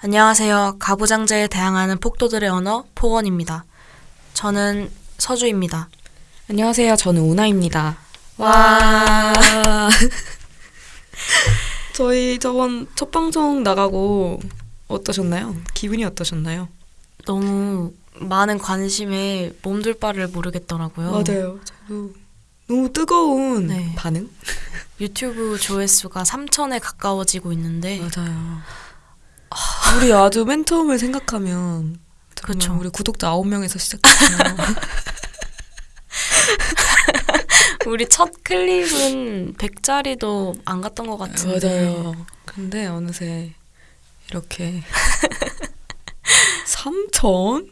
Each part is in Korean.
안녕하세요. 가부장제에 대항하는 폭도들의 언어 포원입니다. 저는 서주입니다. 안녕하세요. 저는 우나입니다. 와. 저희 저번 첫 방송 나가고 어떠셨나요? 기분이 어떠셨나요? 너무 많은 관심에 몸둘 바를 모르겠더라고요. 맞아요. 저도 너무 뜨거운 네. 반응? 유튜브 조회수가 3천에 가까워지고 있는데 맞아요. 우리 아주 맨 처음을 생각하면. 정말 우리 구독자 9명에서 시작했잖아요. 우리 첫 클립은 100짜리도 안 갔던 것 같은데 맞아요. 근데 어느새 이렇게 3천?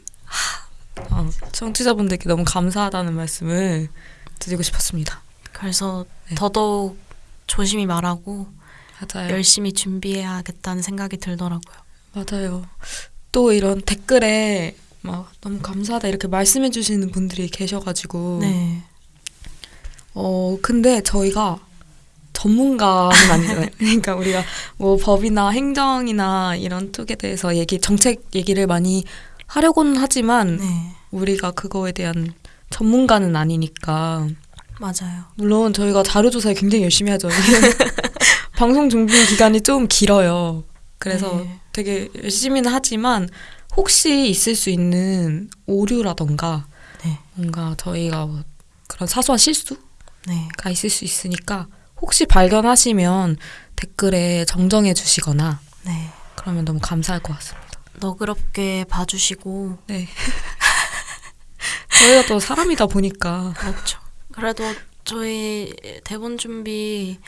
어, 청취자분들께 너무 감사하다는 말씀을 드리고 싶었습니다. 그래서 네. 더더욱 조심히 말하고 맞아요. 열심히 준비해야겠다는 생각이 들더라고요. 맞아요. 또 이런 댓글에 막 너무 감사하다 이렇게 말씀해 주시는 분들이 계셔가지고 네. 어 근데 저희가 전문가는 아니잖아요. 그러니까 우리가 뭐 법이나 행정이나 이런 쪽에 대해서 얘기 정책 얘기를 많이 하려고는 하지만 네. 우리가 그거에 대한 전문가는 아니니까 맞아요. 물론 저희가 자료 조사에 굉장히 열심히 하죠. 방송 준비 기간이 좀 길어요. 그래서 네. 되게 열심히는 하지만 혹시 있을 수 있는 오류라던가 네. 뭔가 저희가 뭐 그런 사소한 실수가 네. 있을 수 있으니까 혹시 발견하시면 댓글에 정정해 주시거나 네. 그러면 너무 감사할 것 같습니다. 너그럽게 봐주시고 네. 저희가 또 사람이다 보니까 그렇죠. 그래도 저희 대본 준비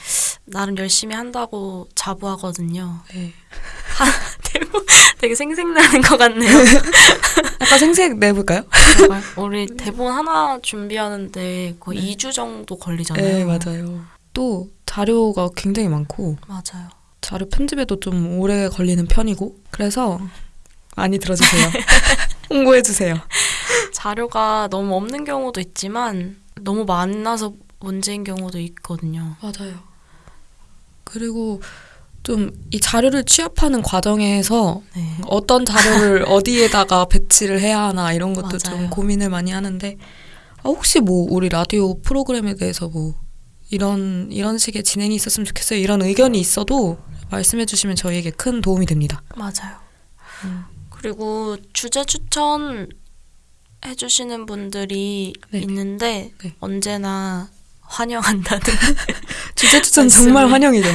나름 열심히 한다고 자부하거든요. 네. 대본 되게 생생나는 것 같네요. 약간 생색 내볼까요? 우리 대본 하나 준비하는데 거의 네. 2주 정도 걸리잖아요. 네, 맞아요. 또 자료가 굉장히 많고 맞아요. 자료 편집에도 좀 오래 걸리는 편이고 그래서 많이 들어주세요. 홍보해 주세요. 자료가 너무 없는 경우도 있지만 너무 많아서 문제인 경우도 있거든요. 맞아요. 그리고 좀 이 자료를 취합하는 과정에서 네. 어떤 자료를 어디에다가 배치를 해야 하나 이런 것도 좀 맞아요. 고민을 많이 하는데 아, 혹시 뭐 우리 라디오 프로그램에 대해서 뭐 이런 이런 식의 진행이 있었으면 좋겠어요 이런 의견이 있어도 말씀해 주시면 저희에게 큰 도움이 됩니다. 맞아요. 음. 그리고 주제 추천 해주시는 분들이 네. 있는데 네. 언제나 환영한다는 주제 추천. 정말 환영이죠.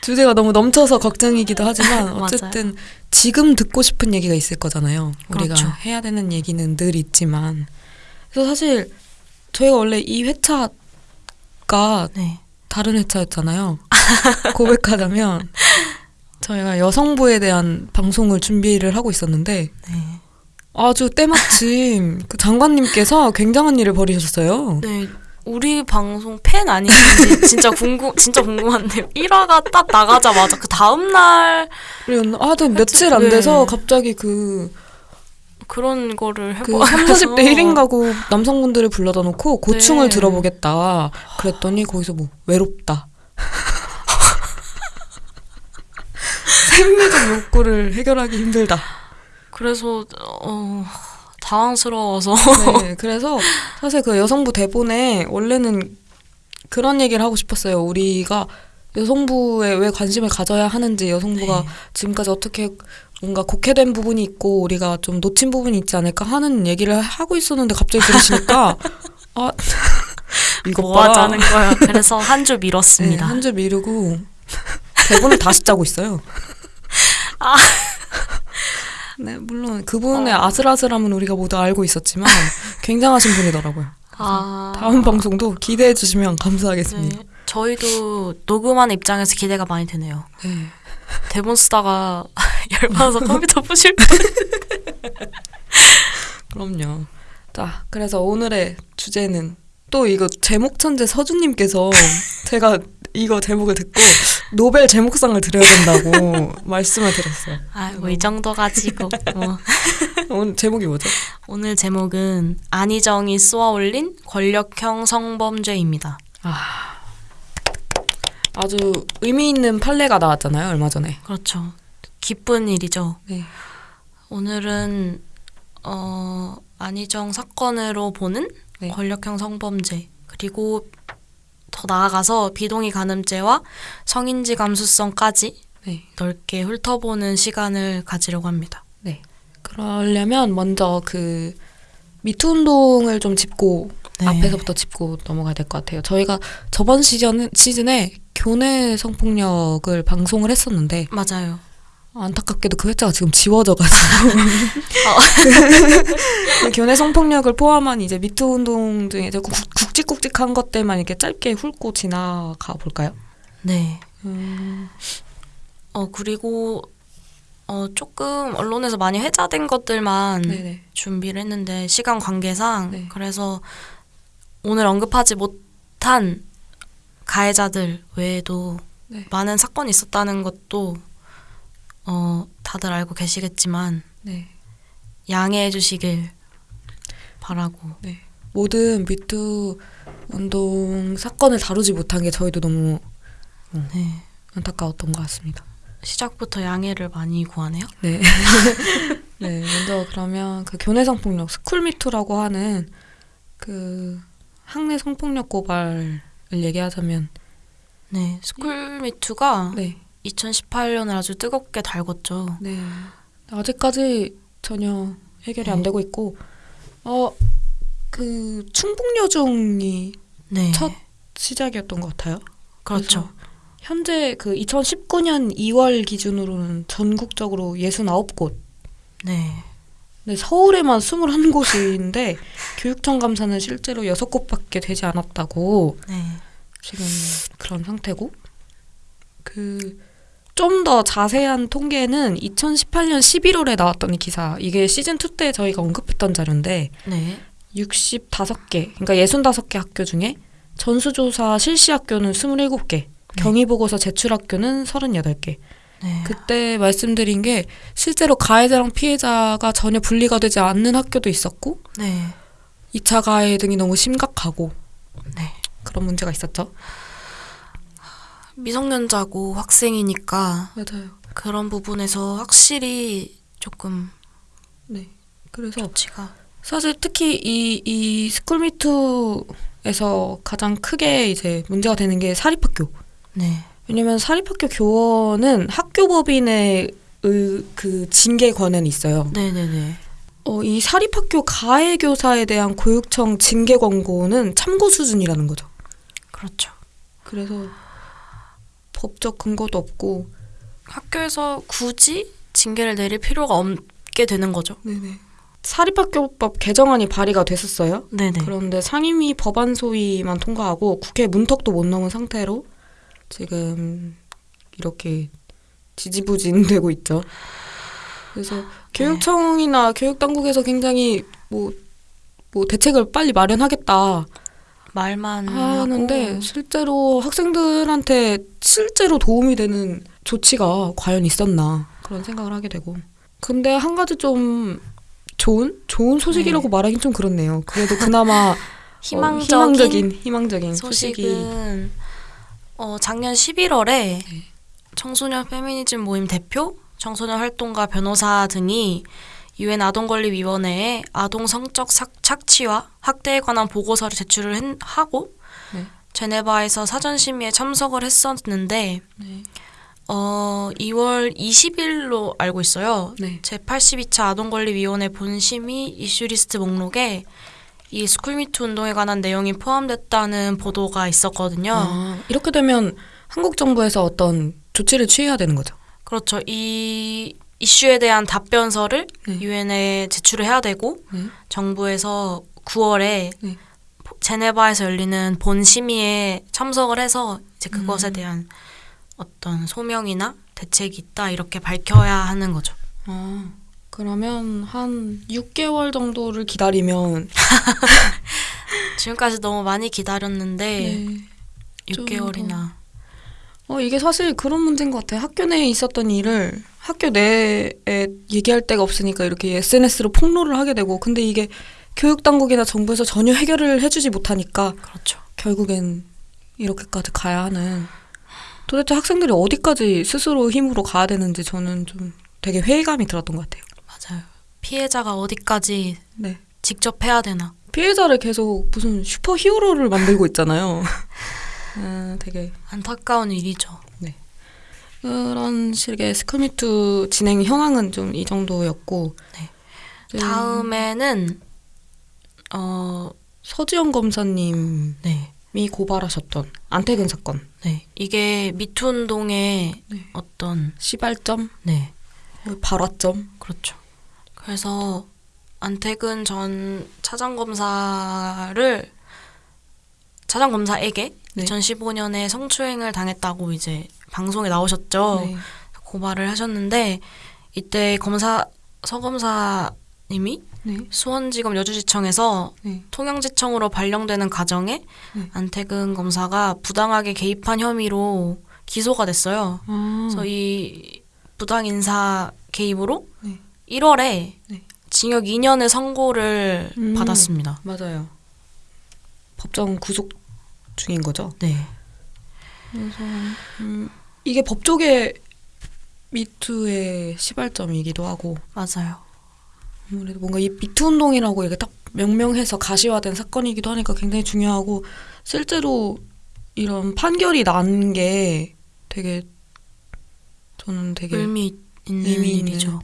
주제가 너무 넘쳐서 걱정이기도 하지만. 어쨌든 지금 듣고 싶은 얘기가 있을 거잖아요. 우리가 그렇죠. 해야 되는 얘기는 늘 있지만 그래서 사실 저희가 원래 이 회차가 네. 다른 회차였잖아요. 고백하자면 저희가 여성부에 대한 방송을 준비를 하고 있었는데 네. 아주 때마침 그 장관님께서 굉장한 일을 벌이셨어요. 네. 우리 방송 팬 아니신지 진짜 궁금 진짜 궁금한데요. 1화가 딱 나가자마자 그 다음 날 그리고 아주 며칠 안 돼서 네. 갑자기 그 그런 거를 그 해보 3, 40대 1인 가구 남성분들을 불러다 놓고 고충을 네. 들어보겠다. 그랬더니 거기서 뭐 외롭다. 생리적 욕구를 해결하기 힘들다. 그래서 어 당황스러워서 네, 그래서 사실 그 여성부 대본에 원래는 그런 얘기를 하고 싶었어요. 우리가 여성부에 왜 관심을 가져야 하는지 여성부가 네. 지금까지 어떻게 뭔가 곡해된 부분이 있고 우리가 좀 놓친 부분이 있지 않을까 하는 얘기를 하고 있었는데 갑자기 그러시니까 아 이거 뭐 봐. 하자는 거야. 그래서 한 주 미뤘습니다. 네, 한줄 미루고 대본을 다시 짜고 있어요. 아. 네, 물론 그분의 어. 아슬아슬함은 우리가 모두 알고 있었지만 굉장하신 분이더라고요. 아, 다음 방송도 기대해 주시면 감사하겠습니다. 네. 저희도 녹음하는 입장에서 기대가 많이 되네요. 네. 대본 쓰다가 열받아서 컴퓨터 부실 뻔. 그럼요. 자, 그래서 오늘의 주제는 또 이거 제목 천재 서준님께서 제가 이거 제목을 듣고 노벨 제목상을 드려야 된다고 말씀을 드렸어요. 아, 뭐 이 정도 가지고. 뭐. 오늘 제목이 뭐죠? 오늘 제목은 안희정이 쏘아올린 권력형 성범죄입니다. 아, 아주 의미 있는 판례가 나왔잖아요, 얼마 전에. 그렇죠. 기쁜 일이죠. 네. 오늘은 어, 안희정 사건으로 보는 네. 권력형 성범죄 그리고 더 나아가서 비동의 간음죄와 성인지 감수성까지 네. 넓게 훑어보는 시간을 가지려고 합니다. 그러려면 먼저 그 미투 운동을 좀 짚고 네. 앞에서부터 짚고 넘어가야 될 것 같아요. 저희가 저번 시즌 시즌에 교내 성폭력을 방송을 했었는데 맞아요. 안타깝게도 그 회차가 지금 지워져가지고 그 교내 성폭력을 포함한 이제 미투 운동 굵- 굵직굵직한 것들만 이렇게 짧게 훑고 지나가 볼까요? 네. 음, 어 그리고 어 조금 언론에서 많이 회자된 것들만 네네. 준비를 했는데 시간 관계상 네. 그래서 오늘 언급하지 못한 가해자들 외에도 네. 많은 사건이 있었다는 것도 어 다들 알고 계시겠지만 네. 양해해 주시길 바라고 모든 미투 운동 사건을 다루지 못한 게 저희도 너무 네. 안타까웠던 것 같습니다. 시작부터 양해를 많이 구하네요. 네. 네, 먼저 그러면 그 교내 성폭력 스쿨 미투라고 하는 그 학내 성폭력 고발을 얘기하자면 네, 스쿨 미투가 네. 2018년을 아주 뜨겁게 달궜죠. 네. 아직까지 전혀 해결이 안 네. 되고 있고 어 그 충북여중이 네, 첫 시작이었던 것 같아요. 그렇죠. 현재 그 2019년 2월 기준으로는 전국적으로 69곳 네, 네, 서울에만 21곳인데 교육청 감사는 실제로 6곳밖에 되지 않았다고 네, 지금 그런 상태고 그 좀 더 자세한 통계는 2018년 11월에 나왔던 기사 이게 시즌 2 때 저희가 언급했던 자료인데 네, 65개 그러니까 65개 학교 중에 전수조사 실시 학교는 27개 경위보고서 제출 학교는 38개 네. 그때 말씀드린 게 실제로 가해자랑 피해자가 전혀 분리가 되지 않는 학교도 있었고 네, 2차 가해 등이 너무 심각하고 네. 그런 문제가 있었죠. 미성년자고 학생이니까 맞아요. 그런 부분에서 확실히 조금 네. 그래서 조치가 사실 특히 이, 이 스쿨미투에서 가장 크게 이제 문제가 되는 게 사립학교. 네, 왜냐면 사립학교 교원은 학교법인의 의, 그 징계 권한이 있어요. 네, 네, 네. 어, 이 사립학교 가해 교사에 대한 교육청 징계 권고는 참고 수준이라는 거죠. 그렇죠. 그래서 법적 근거도 없고 학교에서 굳이 징계를 내릴 필요가 없게 되는 거죠. 네네. 사립학교법 개정안이 발의가 됐었어요. 네, 네. 그런데 상임위 법안 소위만 통과하고 국회 문턱도 못 넘은 상태로 지금 이렇게 지지부진 되고 있죠. 그래서 교육청이나 교육당국에서 굉장히 뭐, 뭐 대책을 빨리 마련하겠다 말만 하는데 하고 실제로 학생들한테 실제로 도움이 되는 조치가 과연 있었나 그런 생각을 하게 되고 근데 한 가지 좀 좋은 좋은 소식이라고 말하긴 좀 그렇네요. 그래도 그나마 어, 희망적인, 희망적인 희망적인 소식이 소식은 어, 작년 11월에 네. 청소년 페미니즘 모임 대표, 청소년 활동가 변호사 등이 유엔 아동권리위원회에 아동 성적 삭- 착취와 학대에 관한 보고서를 제출을 했- 하고 네. 제네바에서 사전 심의에 참석을 했었는데 네. 어, 2월 20일로 알고 있어요. 네. 제82차 아동권리위원회 본심의 이슈리스트 목록에 이 스쿨미투 운동에 관한 내용이 포함됐다는 보도가 있었거든요. 아, 이렇게 되면 한국 정부에서 어떤 조치를 취해야 되는 거죠. 그렇죠. 이 이슈에 대한 답변서를 네. 유엔에 제출을 해야 되고 네. 정부에서 9월에 네. 제네바에서 열리는 본 심의에 참석을 해서 이제 그것에 음. 대한 어떤 소명이나 대책이 있다 이렇게 밝혀야 하는 거죠. 아, 그러면 한 6개월 정도를 기다리면 지금까지 너무 많이 기다렸는데 네. 좀 6개월이나 어, 이게 사실 그런 문제인 것 같아요. 학교 내에 있었던 일을 학교 내에 얘기할 데가 없으니까 이렇게 SNS로 폭로를 하게 되고, 근데 이게 교육당국이나 정부에서 전혀 해결을 해주지 못하니까 그렇죠. 결국엔 이렇게까지 가야 하는 도대체 학생들이 어디까지 스스로 힘으로 가야 되는지 저는 좀 되게 회의감이 들었던 것 같아요. 맞아요. 피해자가 어디까지 네. 직접 해야 되나. 피해자를 계속 무슨 super hero를 만들고 있잖아요. 아, 되게 안타까운 일이죠. 그런 식의 스쿨미투 진행 현황은 좀 이 정도였고 네. 이제 다음에는 어, 서지영 검사님이 네. 고발하셨던 안태근 사건 네. 이게 미투 운동의 네. 어떤 시발점, 네. 발화점 그렇죠. 그래서 안태근 전 차장 검사를 차장 검사에게 네. 2015년에 성추행을 당했다고 이제 방송에 나오셨죠. 네. 고발을 하셨는데 이때 검사 서 검사님이 네. 수원지검 여주지청에서 네. 통영지청으로 발령되는 가정에 네. 안태근 검사가 부당하게 개입한 혐의로 기소가 됐어요. 아, 그래서 이 부당 인사 개입으로 네. 1월에 네. 징역 2년의 선고를 음. 받았습니다. 맞아요. 법정 구속 중인 거죠. 네. 그래서 음, 이게 법조계 미투의 시발점이기도 하고 맞아요. 아무래도 뭔가 이 미투 운동이라고 이렇게 딱 명명해서 가시화된 사건이기도 하니까 굉장히 중요하고 실제로 이런 판결이 난 게 되게 저는 되게 의미 있는 의미. 일이죠.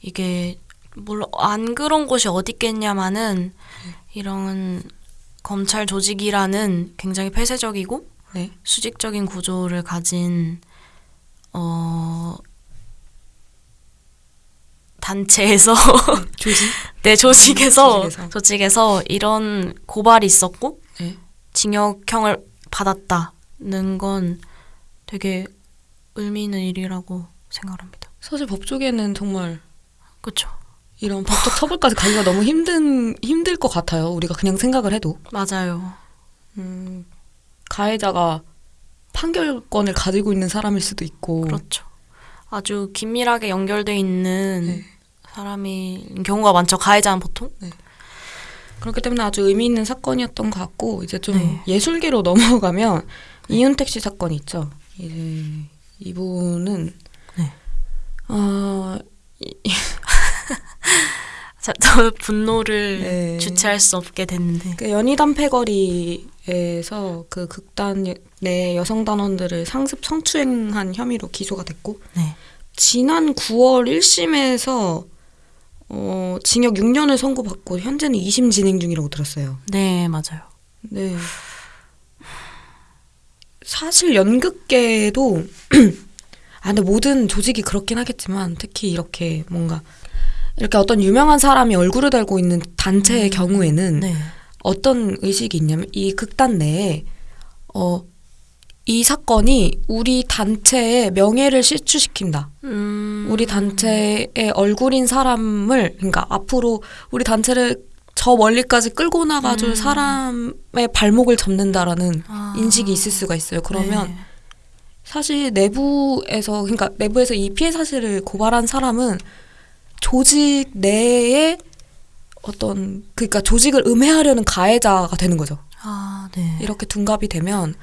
이게 물론 안 그런 곳이 어디 있겠냐마는 네. 이런 검찰 조직이라는 굉장히 폐쇄적이고 네. 수직적인 구조를 가진 어 단체에서 조직 네 조직에서 조직에서. 조직에서 이런 고발이 있었고 네. 징역형을 받았다는 건 되게 의미 있는 일이라고 생각합니다. 사실 법조계는 정말 그렇죠. 이런 법적 처벌까지 가기가 너무 힘든 힘들 것 같아요. 우리가 그냥 생각을 해도 맞아요. 음, 가해자가 판결권을 가지고 있는 사람일 수도 있고 그렇죠. 아주 긴밀하게 연결돼 있는 네. 사람이 경우가 많죠. 가해자는 보통. 그렇기 때문에 아주 의미 있는 사건이었던 것 같고 이제 좀 네. 예술계로 넘어가면 이윤택 씨 사건이 있죠. 이제 이분은 네. 어, 자, 저 분노를 네. 주체할 수 없게 됐는데. 그 연희단 패거리에서 그 극단 내 여성 단원들을 상습 성추행한 혐의로 기소가 됐고 네. 지난 9월 1심에서 어, 징역 6년을 선고받고 현재는 2심 진행 중이라고 들었어요. 네, 맞아요. 네. 사실 연극계도 아 근데 모든 조직이 그렇긴 하겠지만 특히 이렇게 뭔가 이렇게 어떤 유명한 사람이 얼굴을 달고 있는 단체의 음. 경우에는 네. 어떤 의식이 있냐면 이 극단 내에 어 이 사건이 우리 단체의 명예를 실추시킨다. 음. 우리 단체의 얼굴인 사람을 그러니까 앞으로 우리 단체를 저 멀리까지 끌고 나가줄 음. 사람의 발목을 잡는다라는 아. 인식이 있을 수가 있어요. 그러면 네. 사실 내부에서 그러니까 내부에서 이 피해 사실을 고발한 사람은 조직 내에 어떤 그러니까 조직을 음해하려는 가해자가 되는 거죠. 아, 네. 이렇게 둔갑이 되면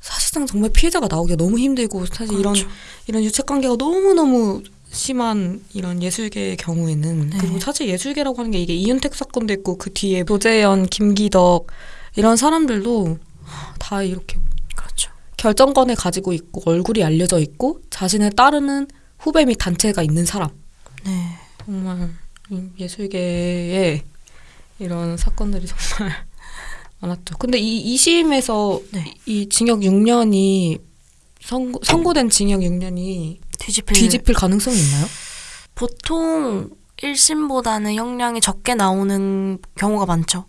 사실상 정말 피해자가 나오기가 너무 힘들고 사실 이런 그렇죠. 이런 유착 관계가 너무 너무 심한 이런 예술계의 경우에는 네. 그리고 사실 예술계라고 하는 게 이게 이윤택 사건도 있고 그 뒤에 노재현, 김기덕 이런 사람들도 다 이렇게 그렇죠. 결정권을 가지고 있고 얼굴이 알려져 있고 자신을 따르는 후배 및 단체가 있는 사람 네. 정말 이 예술계에 이런 사건들이 정말 많았죠. 근데 이 2심에서 네. 이 징역 6년이 선고, 선고된 징역 6년이 뒤집힐 뒤집힐 가능성이 있나요? 보통 1심보다는 형량이 적게 나오는 경우가 많죠.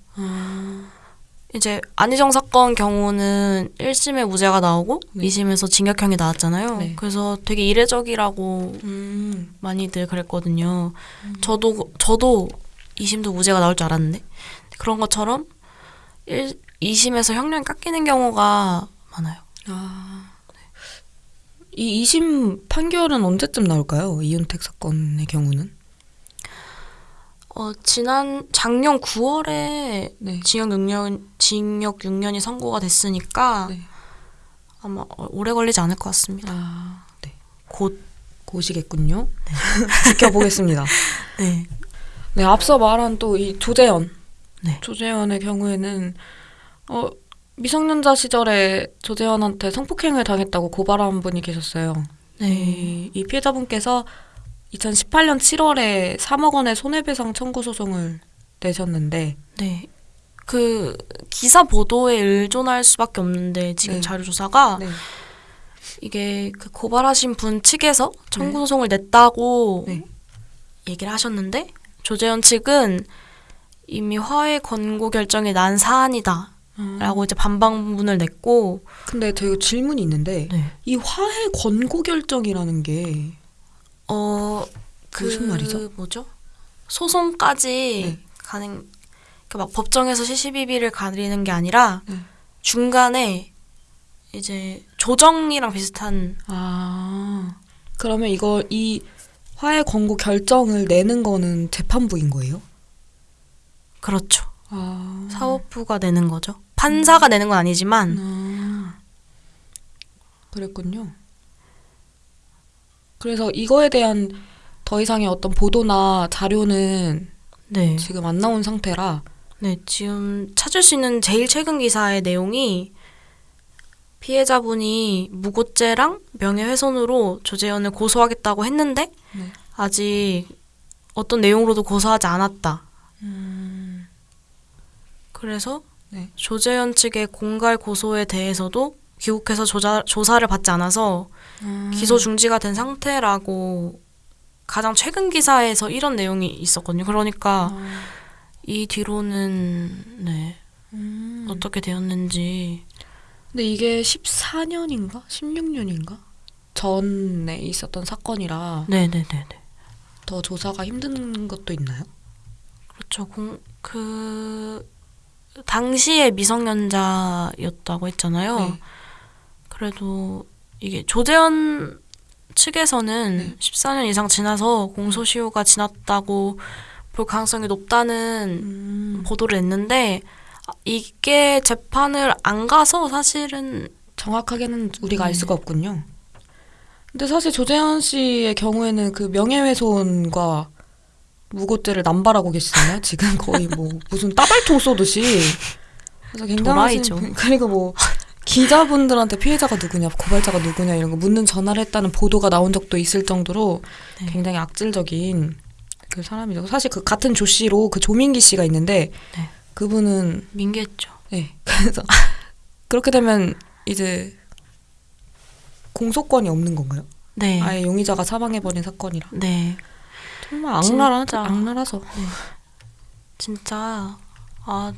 이제 안희정 사건 경우는 1심에 무죄가 나오고 네. 2심에서 징역형이 나왔잖아요. 네. 그래서 되게 이례적이라고 음. 많이들 그랬거든요. 저도 저도 2심도 무죄가 나올 줄 알았는데 그런 것처럼 1, 2심에서 형량이 깎이는 경우가 많아요. 아. 이 2심 판결은 언제쯤 나올까요? 이윤택 사건의 경우는? 어, 지난 작년 9월에 네. 징역 6년 징역 6년이 선고가 됐으니까 네. 아마 어- 오래 걸리지 않을 것 같습니다. 아, 네. 곧. 고시겠군요. 지켜보겠습니다. 네. 네, 앞서 말한 또 이 조재현. 네. 조재현의 경우에는 어 미성년자 시절에 조재현한테 성폭행을 당했다고 고발한 분이 계셨어요. 네. 이, 이 피해자분께서 2018년 7월에 3억 원의 손해배상 청구 소송을 내셨는데 네. 그 기사 보도에 의존할 수밖에 없는데 지금 네. 자료 조사가 네. 이게 그 고발하신 분 측에서 청구 소송을 냈다고 네. 얘기를 하셨는데 조재현 측은 이미 화해 권고 결정이 난 사안이다 라고 음, 이제 반박문을 냈고 근데 제가 질문이 있는데 네. 이 화해 권고 결정이라는 게 어, 그 무슨 말이죠? 뭐죠? 소송까지 네. 가는 그막 법정에서 시시비비를 가리는 게 아니라 네. 중간에 이제 조정이랑 비슷한 아, 그러면 이걸 이 화해 권고 결정을 내는 거는 재판부인 거예요? 그렇죠. 아, 사법부가 내는 거죠. 판사가 내는 건 아니지만 아, 그랬군요. 그래서 이거에 대한 더 이상의 어떤 보도나 자료는 네. 지금 안 나온 상태라 네, 지금 찾을 수 있는 제일 최근 기사의 내용이 피해자분이 무고죄랑 명예훼손으로 조재현을 고소하겠다고 했는데 네. 아직 어떤 내용으로도 고소하지 않았다. 그래서 네. 조재현 측의 공갈 고소에 대해서도 귀국해서 조사, 조사를 받지 않아서 기소 중지가 된 상태라고 가장 최근 기사에서 이런 내용이 있었거든요. 그러니까 아, 이 뒤로는 네 음. 어떻게 되었는지 근데 이게 14년인가 16년인가 전에 있었던 사건이라 네네네네 더 조사가 힘든 것도 있나요? 그렇죠. 공, 그 당시에 미성년자였다고 했잖아요. 네. 그래도 이게 조재현 측에서는 네. 14년 이상 지나서 공소시효가 지났다고 볼 가능성이 높다는 음, 보도를 냈는데 아, 이게 재판을 안 가서 사실은 정확하게는 우리가 알 네. 수가 없군요. 근데 사실 조재현 씨의 경우에는 그 명예훼손과 무고죄를 남발하고 계시잖아요. 지금 거의 뭐 무슨 따발총 쏘듯이. 그래서 굉장히. 그리고 뭐 기자분들한테 피해자가 누구냐, 고발자가 누구냐 이런 거 묻는 전화를 했다는 보도가 나온 적도 있을 정도로 네. 굉장히 악질적인 그 사람이죠. 사실 그 같은 조 씨로 그 조민기 씨가 있는데 네. 그분은 민기했죠. 네. 그래서 그렇게 되면 이제 공소권이 없는 건가요? 네. 아예 용의자가 사망해버린 사건이라. 네. 정말 악랄하, 진짜. 악랄하죠. 진짜 아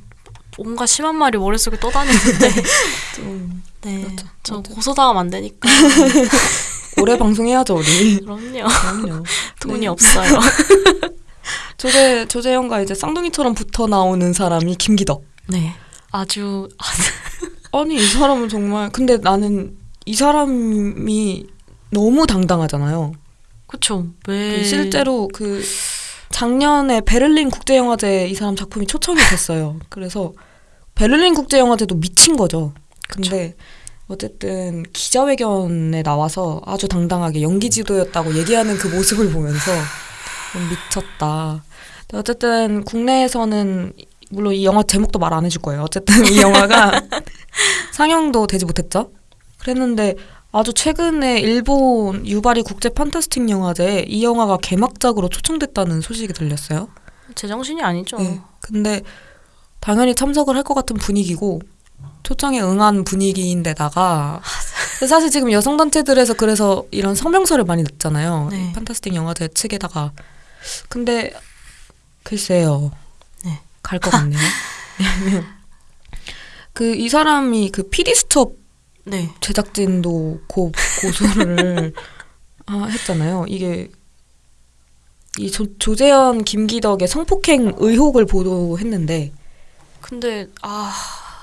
뭔가 심한 말이 머릿속에 떠다니는데 좀 네. 그렇죠. 저. 고소당하면 안 되니까. 오래 방송해야죠 우리. 그럼요. 그럼요. 돈이 네. 없어요. 조재 조재현과 이제 쌍둥이처럼 붙어 나오는 사람이 김기덕. 네. 아주 아니 이 사람은 정말 근데 나는 이 사람이 너무 당당하잖아요. 그쵸. 그왜 실제로 그 작년에 베를린 국제영화제 이 사람 작품이 초청이 됐어요. 그래서 베를린 국제영화제도 미친 거죠. 근데 어쨌든 기자회견에 나와서 아주 당당하게 연기 지도였다고 얘기하는 그 모습을 보면서 좀 미쳤다. 어쨌든 국내에서는 물론 이 영화 제목도 말 안 해줄 거예요. 어쨌든 이 영화가 상영도 되지 못했죠. 그랬는데 아주 최근에 일본 유바리 국제 판타스틱 영화제에 이 영화가 개막작으로 초청됐다는 소식이 들렸어요. 제정신이 아니죠. 네. 근데 당연히 참석을 할 것 같은 분위기고 초청에 응한 분위기인데다가 사실 지금 여성 단체들에서 그래서 이런 성명서를 많이 냈잖아요. 네. 이 판타스틱 영화제 측에다가 근데 글쎄요. 네. 갈 것 같네요. 그 이 사람이 그 PD 스톱 네. 제작진도 고, 고소를 아, 했잖아요. 이게 이 조, 조재현 김기덕의 성폭행 의혹을 보도했는데 근데 아,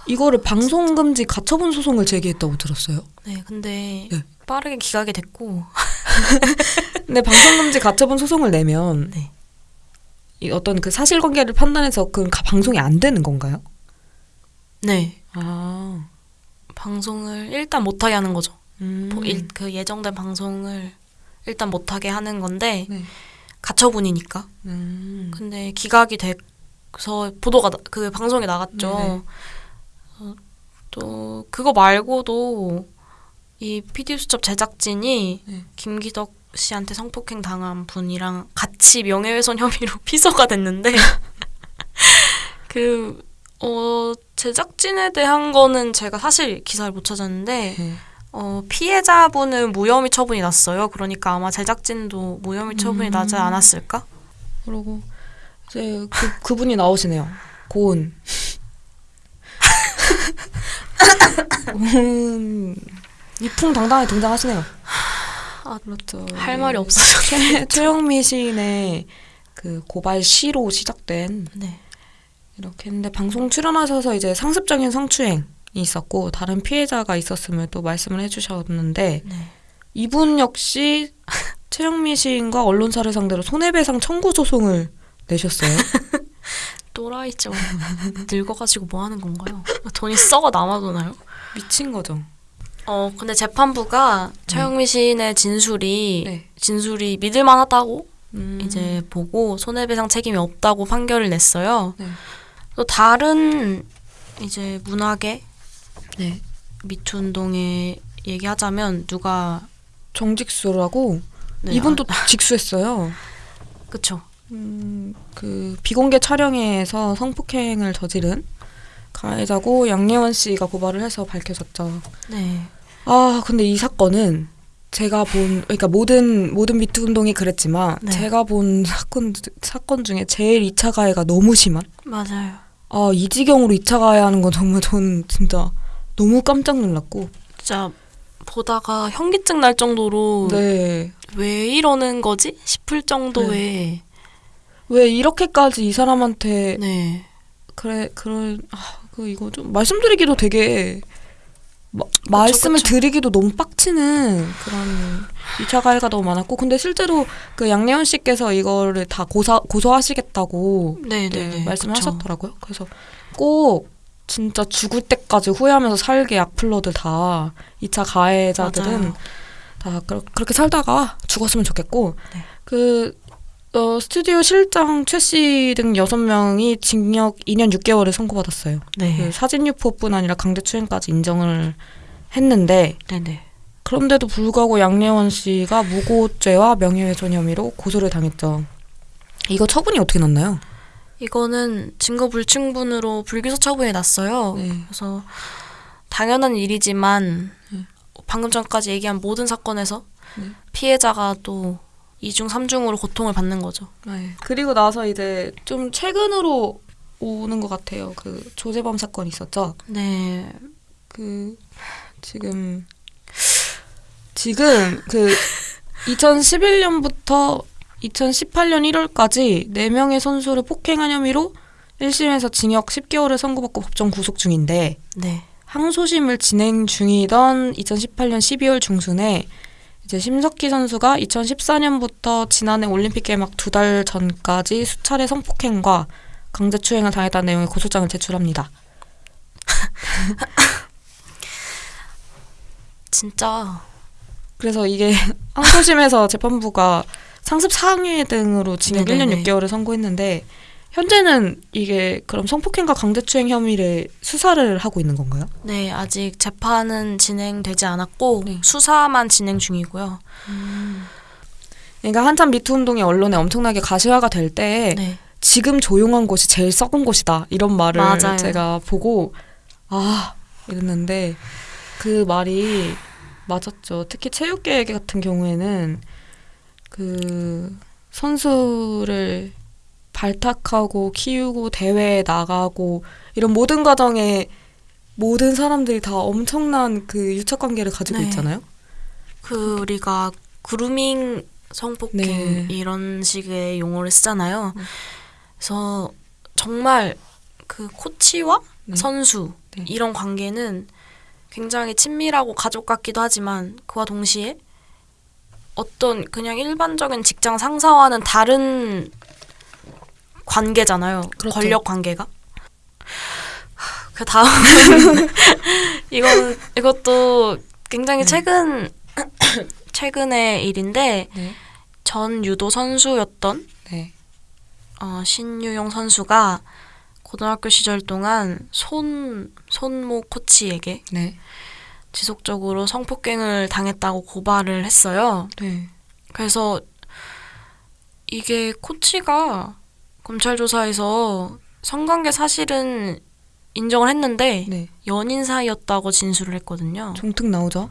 이거를 방송 금지 가처분 소송을 제기했다고 들었어요. 네. 근데 네. 빠르게 기각이 됐고 근데 방송 금지 가처분 소송을 내면 네. 이 어떤 그 사실관계를 판단해서 그 가- 방송이 안 되는 건가요? 네. 아, 방송을 일단 못하게 하는 거죠. 음. 보- 일- 그 예정된 방송을 일단 못하게 하는 건데 네. 가처분이니까. 음. 근데 기각이 돼서 보도가 나- 그 방송에 나갔죠. 어, 또 그거 말고도 이 PD 수첩 제작진이 네. 김기덕 씨한테 성폭행 당한 분이랑 같이 명예훼손 혐의로 피서가 됐는데 그 어, 제작진에 대한 거는 제가 사실 기사를 못 찾았는데 네. 어, 피해자분은 무혐의 처분이 났어요. 그러니까 아마 제작진도 무혐의 처분이 음. 나지 않았을까? 그리고 이제 그 그분이 나오시네요. 고은. 고은 위풍당당하게 등장하시네요. 아, 그렇죠. 할 네. 말이 없어서. 최, 최영미 시인의 그 고발 시로 시작된 네. 이렇게 했는데 방송 출연하셔서 이제 상습적인 성추행이 있었고 다른 피해자가 있었음을 또 말씀을 해주셨는데 네. 이분 역시 최영미 시인과 언론사를 상대로 손해배상 청구 소송을 내셨어요. 또라이죠. 늙어가지고 뭐 하는 건가요? 돈이 썩어 남아도나요? 미친 거죠. 어, 근데 재판부가 최영미 시인의 진술이 네. 진술이 믿을만하다고 음. 이제 보고 손해배상 책임이 없다고 판결을 냈어요. 네. 또 다른 이제 문학의 네. 미투 운동에 얘기하자면 누가 정직수라고 네, 이분도 아, 직수했어요. 그쵸. 음, 그 비공개 촬영에서 성폭행을 저지른 가해자고 양예원 씨가 고발을 해서 밝혀졌죠. 네. 아, 근데 이 사건은 제가 본 그러니까 모든 모든 미투 운동이 그랬지만 네. 제가 본 사건 사건 중에 제일 2차 가해가 너무 심한. 맞아요. 아, 이 지경으로 2차 가해하는 건 정말 저는 진짜 너무 깜짝 놀랐고. 진짜 보다가 현기증 날 정도로 네. 왜 이러는 거지 싶을 정도의 왜 이렇게까지 이 사람한테 네. 그래 그런 아, 그 이거 좀 말씀드리기도 되게 마, 말씀을 그쵸. 드리기도 너무 빡치는 그런 2차 가해가 너무 많았고 근데 실제로 그 양예원 씨께서 이거를 다 고사, 고소하시겠다고 네, 네, 네, 네. 말씀을 그쵸. 하셨더라고요. 그래서 꼭 진짜 죽을 때까지 후회하면서 살게 악플러들 다 2차 가해자들은 맞아요. 다 그렇게 살다가 죽었으면 좋겠고 네. 그 어, 스튜디오 실장 최 씨 등 여섯 명이 징역 2년 6개월을 선고받았어요. 네. 그 사진 유포뿐 아니라 강제추행까지 인정을 했는데 네, 네. 그런데도 불구하고 양예원 씨가 무고죄와 명예훼손 혐의로 고소를 당했죠. 이거 처분이 어떻게 났나요? 이거는 증거 불충분으로 불기소 처분이 났어요. 네. 그래서 당연한 일이지만 네. 방금 전까지 얘기한 모든 사건에서 네. 피해자가 또 이중 삼중으로 고통을 받는 거죠. 네. 그리고 나서 이제 좀 최근으로 오는 것 같아요. 그 조재범 사건 있었죠. 네. 그 지금 지금 그 2011년부터 2018년 1월까지 4명의 선수를 폭행한 혐의로 1심에서 징역 10개월을 선고받고 법정 구속 중인데 네. 항소심을 진행 중이던 2018년 12월 중순에 이제 심석희 선수가 2014년부터 지난해 올림픽 개막 두 달 전까지 수차례 성폭행과 강제추행을 당했다는 내용의 고소장을 제출합니다. 진짜 그래서 이게 항소심에서 재판부가 상습 상해 등으로 징역 네네네. 1년 6개월을 선고했는데 현재는 이게 그럼 성폭행과 강제추행 혐의를 수사를 하고 있는 건가요? 네, 아직 재판은 진행되지 않았고 네. 수사만 진행 중이고요. 그러니까 한참 미투 운동이 언론에 엄청나게 가시화가 될 때에 네. 지금 조용한 곳이 제일 썩은 곳이다 이런 말을 맞아요. 제가 보고 아 이랬는데 그 말이 맞았죠. 특히 체육계 같은 경우에는 그 선수를 발탁하고 키우고 대회에 나가고 이런 모든 과정에 모든 사람들이 다 엄청난 그 유착 관계를 가지고 네. 있잖아요. 그 우리가 그루밍 성폭행 네. 이런 식의 용어를 쓰잖아요. 네. 그래서 정말 그 코치와 네. 선수 네. 이런 관계는 굉장히 친밀하고 가족 같기도 하지만 그와 동시에 어떤 그냥 일반적인 직장 상사와는 다른 관계잖아요. 그렇죠. 권력 관계가. 그 다음 이건 이것도 굉장히 네. 최근 최근의 일인데 네. 전 유도 선수였던 네. 어, 신유용 선수가 고등학교 시절 동안 손 손모 코치에게 네. 지속적으로 성폭행을 당했다고 고발을 했어요. 네. 그래서 이게 코치가 검찰 조사에서 성관계 사실은 인정을 했는데 네. 연인 사이였다고 진술을 했거든요. 종특 나오죠?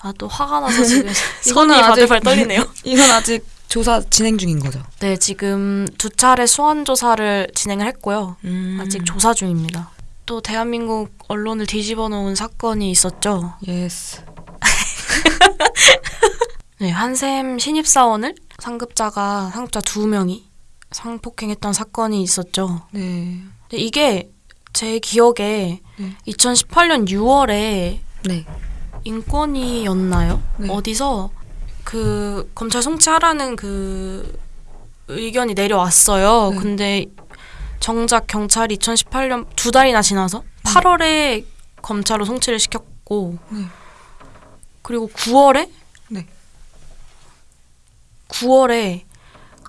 아 또 화가 나서 지금 손이 바들바들 떨리네요. 이건 아직 조사 진행 중인 거죠. 네, 지금 두 차례 소환 조사를 진행을 했고요. 음. 아직 조사 중입니다. 또 대한민국 언론을 뒤집어 놓은 사건이 있었죠. Yes. 네, 한샘 신입사원을 상급자가 상급자 두 명이 성폭행했던 사건이 있었죠. 네. 근데 이게 제 기억에 네. 2018년 6월에 네. 인권위였나요? 네. 어디서 그 검찰 송치하라는 그 의견이 내려왔어요. 네. 근데 정작 경찰이 2018년 두 달이나 지나서 8월에 검찰로 송치를 시켰고 네. 그리고 9월에 네. 9월에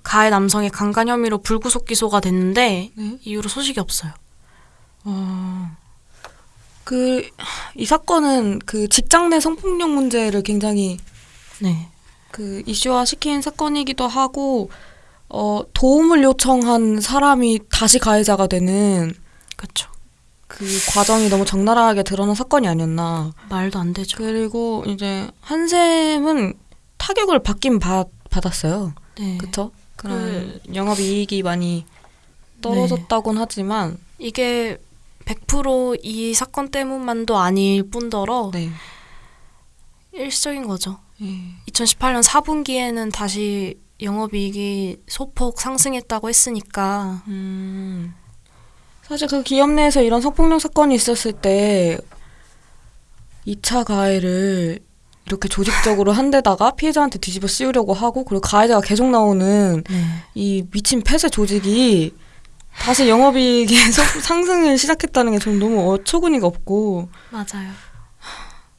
가해 남성이 강간 혐의로 불구속 기소가 됐는데 네. 이후로 소식이 없어요. 아. 그, 이 사건은 그 직장 내 성폭력 문제를 굉장히 네. 그 이슈화 시킨 사건이기도 하고, 어, 도움을 요청한 사람이 다시 가해자가 되는 그렇죠. 그 과정이 너무 적나라하게 드러난 사건이 아니었나. 말도 안 되죠. 그리고 이제 한샘은 타격을 받긴 받, 받았어요. 네. 그쵸? 그런 영업이익이 많이 떨어졌다곤 하지만, 이게 100%이 사건 때문만도 아닐 뿐더러 네. 일시적인 거죠. 예. 2018년 4분기에는 다시 영업이익이 소폭 상승했다고 했으니까 음, 사실 그 기업 내에서 이런 성폭력 사건이 있었을 때 2차 가해를 이렇게 조직적으로 한 데다가 피해자한테 뒤집어 씌우려고 하고 그리고 가해자가 계속 나오는 네. 이 미친 폐쇄 조직이 다시 영업이익의 속- 상승을 시작했다는 게 좀 너무 어처구니가 없고 맞아요.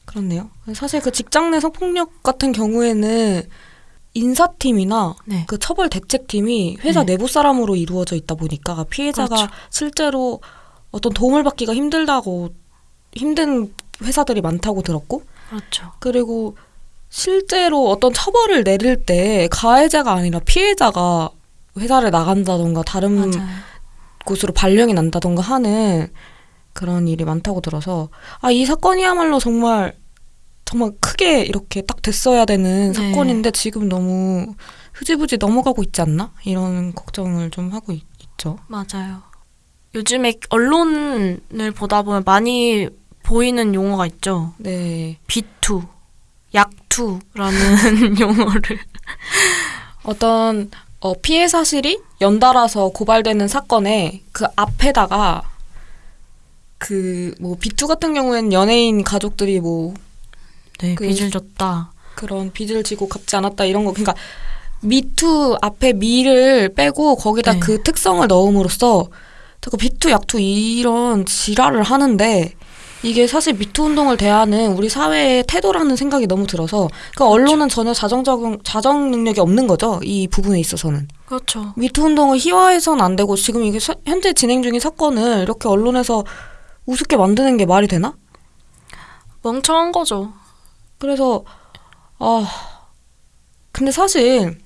그렇네요. 사실 그 직장 내 성폭력 같은 경우에는 인사팀이나 네. 그 처벌 대책팀이 회사 네. 내부 사람으로 이루어져 있다 보니까 피해자가 그렇죠. 실제로 어떤 도움을 받기가 힘들다고 힘든 회사들이 많다고 들었고 그렇죠. 그리고 실제로 어떤 처벌을 내릴 때 가해자가 아니라 피해자가 회사를 나간다던가 다른 맞아요. 곳으로 발령이 난다던가 하는 그런 일이 많다고 들어서 아 이 사건이야말로 정말 정말 크게 이렇게 딱 됐어야 되는 네. 사건인데 지금 너무 흐지부지 넘어가고 있지 않나 이런 걱정을 좀 하고 있, 죠 맞아요. 요즘에 언론을 보다 보면 많이 보이는 용어가 있죠. 네 비투, 약투라는 용어를. 어떤 어, 피해 사실이 연달아서 고발되는 사건에 그 앞에다가 그뭐 비투 같은 경우에는 연예인 가족들이 뭐 네, 그- 빚을 졌다. 그런 빚을 지고 갚지 않았다 이런 거 그러니까 미투 앞에 미를 빼고 거기다 네. 그 특성을 넣음으로써 자꾸 비투 약투 이런 지랄을 하는데 이게 사실 미투 운동을 대하는 우리 사회의 태도라는 생각이 너무 들어서 그러니까 언론은 전혀 자정 적용 자정 능력이 없는 거죠 이 부분에 있어서는 그렇죠. 미투 운동을 희화해서는 안 되고 지금 이게 사- 현재 진행 중인 사건을 이렇게 언론에서 우습게 만드는 게 말이 되나? 멍청한 거죠. 그래서 아 근데 사실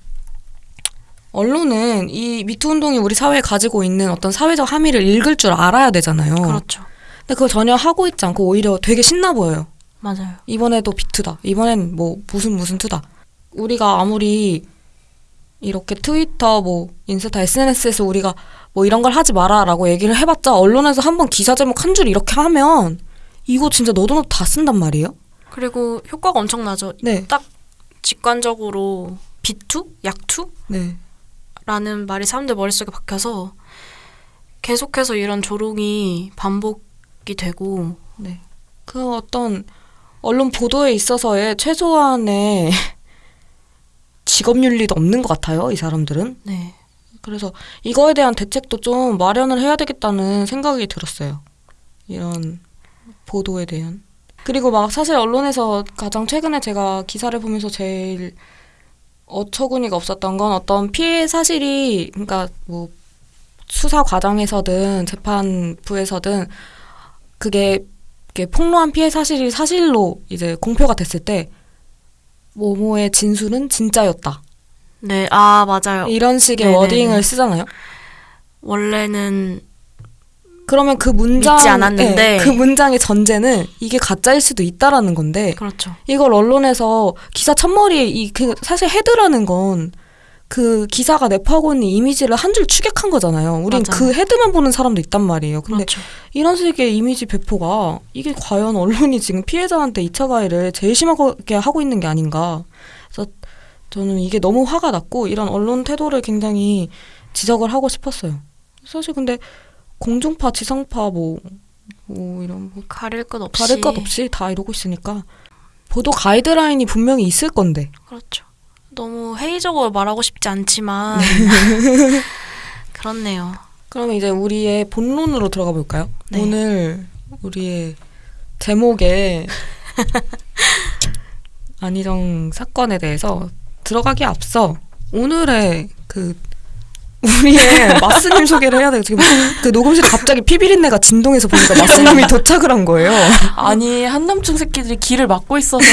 언론은 이 미투 운동이 우리 사회에 가지고 있는 어떤 사회적 함의를 읽을 줄 알아야 되잖아요. 그렇죠. 근데 그걸 전혀 하고 있지 않고 오히려 되게 신나 보여요. 맞아요. 이번에도 비투다. 이번엔 뭐 무슨 무슨 투다. 우리가 아무리 이렇게 트위터 뭐 인스타 SNS에서 우리가 뭐 이런 걸 하지 마라라고 얘기를 해봤자 언론에서 한번 기사 제목 한 줄 이렇게 하면 이거 진짜 너도 너도 다 쓴단 말이에요. 그리고 효과가 엄청나죠. 네, 직관적으로 비투, 약투 네. 라는 말이 사람들 머릿속에 박혀서 계속해서 이런 조롱이 반복 이 되고 네. 그 어떤 언론 보도에 있어서의 최소한의 직업 윤리도 없는 것 같아요. 이 사람들은 네 그래서 이거에 대한 대책도 좀 마련을 해야 되겠다는 생각이 들었어요. 이런 보도에 대한. 그리고 막 사실 언론에서 가장 최근에 제가 기사를 보면서 제일 어처구니가 없었던 건 어떤 피해 사실이 그러니까 뭐 수사 과정에서든 재판부에서든 그게 폭로한 피해 사실이 사실로 이제 공표가 됐을 때 모모의 진술은 진짜였다. 네, 아 맞아요. 이런 식의 네네네. 워딩을 쓰잖아요. 원래는 그러면 그 문장 믿지 않았는데. 네, 그 문장의 전제는 이게 가짜일 수도 있다라는 건데 그렇죠. 이걸 언론에서 기사 첫머리에 이그 사실 헤드라는 건 그 기사가 내포하고 있는 이미지를 한 줄 추격한 거잖아요. 우린 맞아요. 그 헤드만 보는 사람도 있단 말이에요. 근데 그렇죠. 이런 식의 이미지 배포가 이게 과연 언론이 지금 피해자한테 2차 가해를 제일 심하게 하고 있는 게 아닌가. 그래서 저는 이게 너무 화가 났고 이런 언론 태도를 굉장히 지적을 하고 싶었어요. 사실 근데 공중파, 지상파 뭐, 뭐 이런 뭐 가릴 것 없이. 다를 것 없이 다 이러고 있으니까 보도 가이드라인이 분명히 있을 건데 그렇죠. 너무 회의적으로 말하고 싶지 않지만 그렇네요. 그러면 이제 우리의 본론으로 들어가 볼까요? 네. 오늘 우리의 제목에 안희정 사건에 대해서 들어가기 앞서 오늘의 그 우리의 마스님 소개를 해야 돼요. 지금 그 녹음실에 갑자기 피비린내가 진동해서 보니까 마스님이 도착을 한 거예요. 아니 한남충 새끼들이 길을 막고 있어서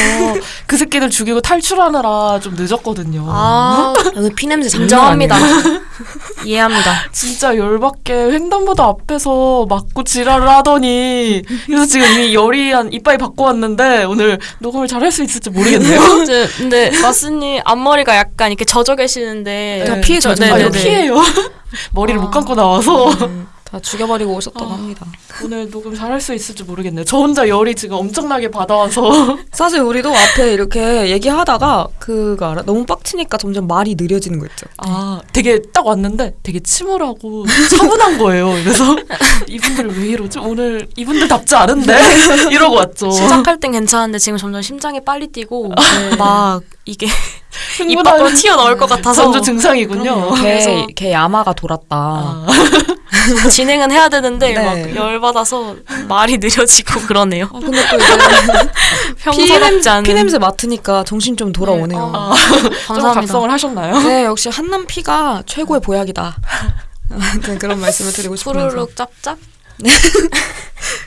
그 새끼들 죽이고 탈출하느라 좀 늦었거든요. 아, 여기 피냄새. 아니에요. 이해합니다. 진짜 열받게 횡단보도 앞에서 막고 지랄을 하더니 그래서 지금 이미 열이 한 이빨이 바꿔 왔는데 오늘 녹음을 잘 할 수 있을지 모르겠네요. 근데 마스님 앞머리가 약간 이렇게 젖어 계시는데 다 피해 젖은 네, 아, 네, 이 피해요. 머리를 아. 못 감고 나와서 음, 다 죽여버리고 오셨다고 아. 합니다. 오늘 녹음 잘할 수 있을지 모르겠네요. 저 혼자 열이 지금 엄청나게 받아와서 사실 우리도 앞에 이렇게 얘기하다가 그거 알아? 너무 빡치니까 점점 말이 느려지는 거 있죠. 아 되게 딱 왔는데 되게 침울하고 차분한 거예요. 그래서 이분들 왜 이러지? 오늘 이분들 답지 않은데 이러고 왔죠. 시작할 땐 괜찮은데 지금 점점 심장이 빨리 뛰고 네. 막 이게 입 밖으로 튀어나올 것 같아서 전조 증상이군요. 개, 그래서- 개 야마가 돌았다. 아, 진행은 해야 되는데 네. 막 열받아서 말이 느려지고 그러네요. 아, 근데 또 이제 평소답지 않은. 피냄새 맡으니까 정신 좀 돌아오네요. 어, 아, 좀 감사합니다. 각성을 하셨나요? 네, 역시 한남 피가 최고의 보약이다. 아무튼 그런 말씀을 드리고 싶으면서. 푸르륵 짭짭. 네.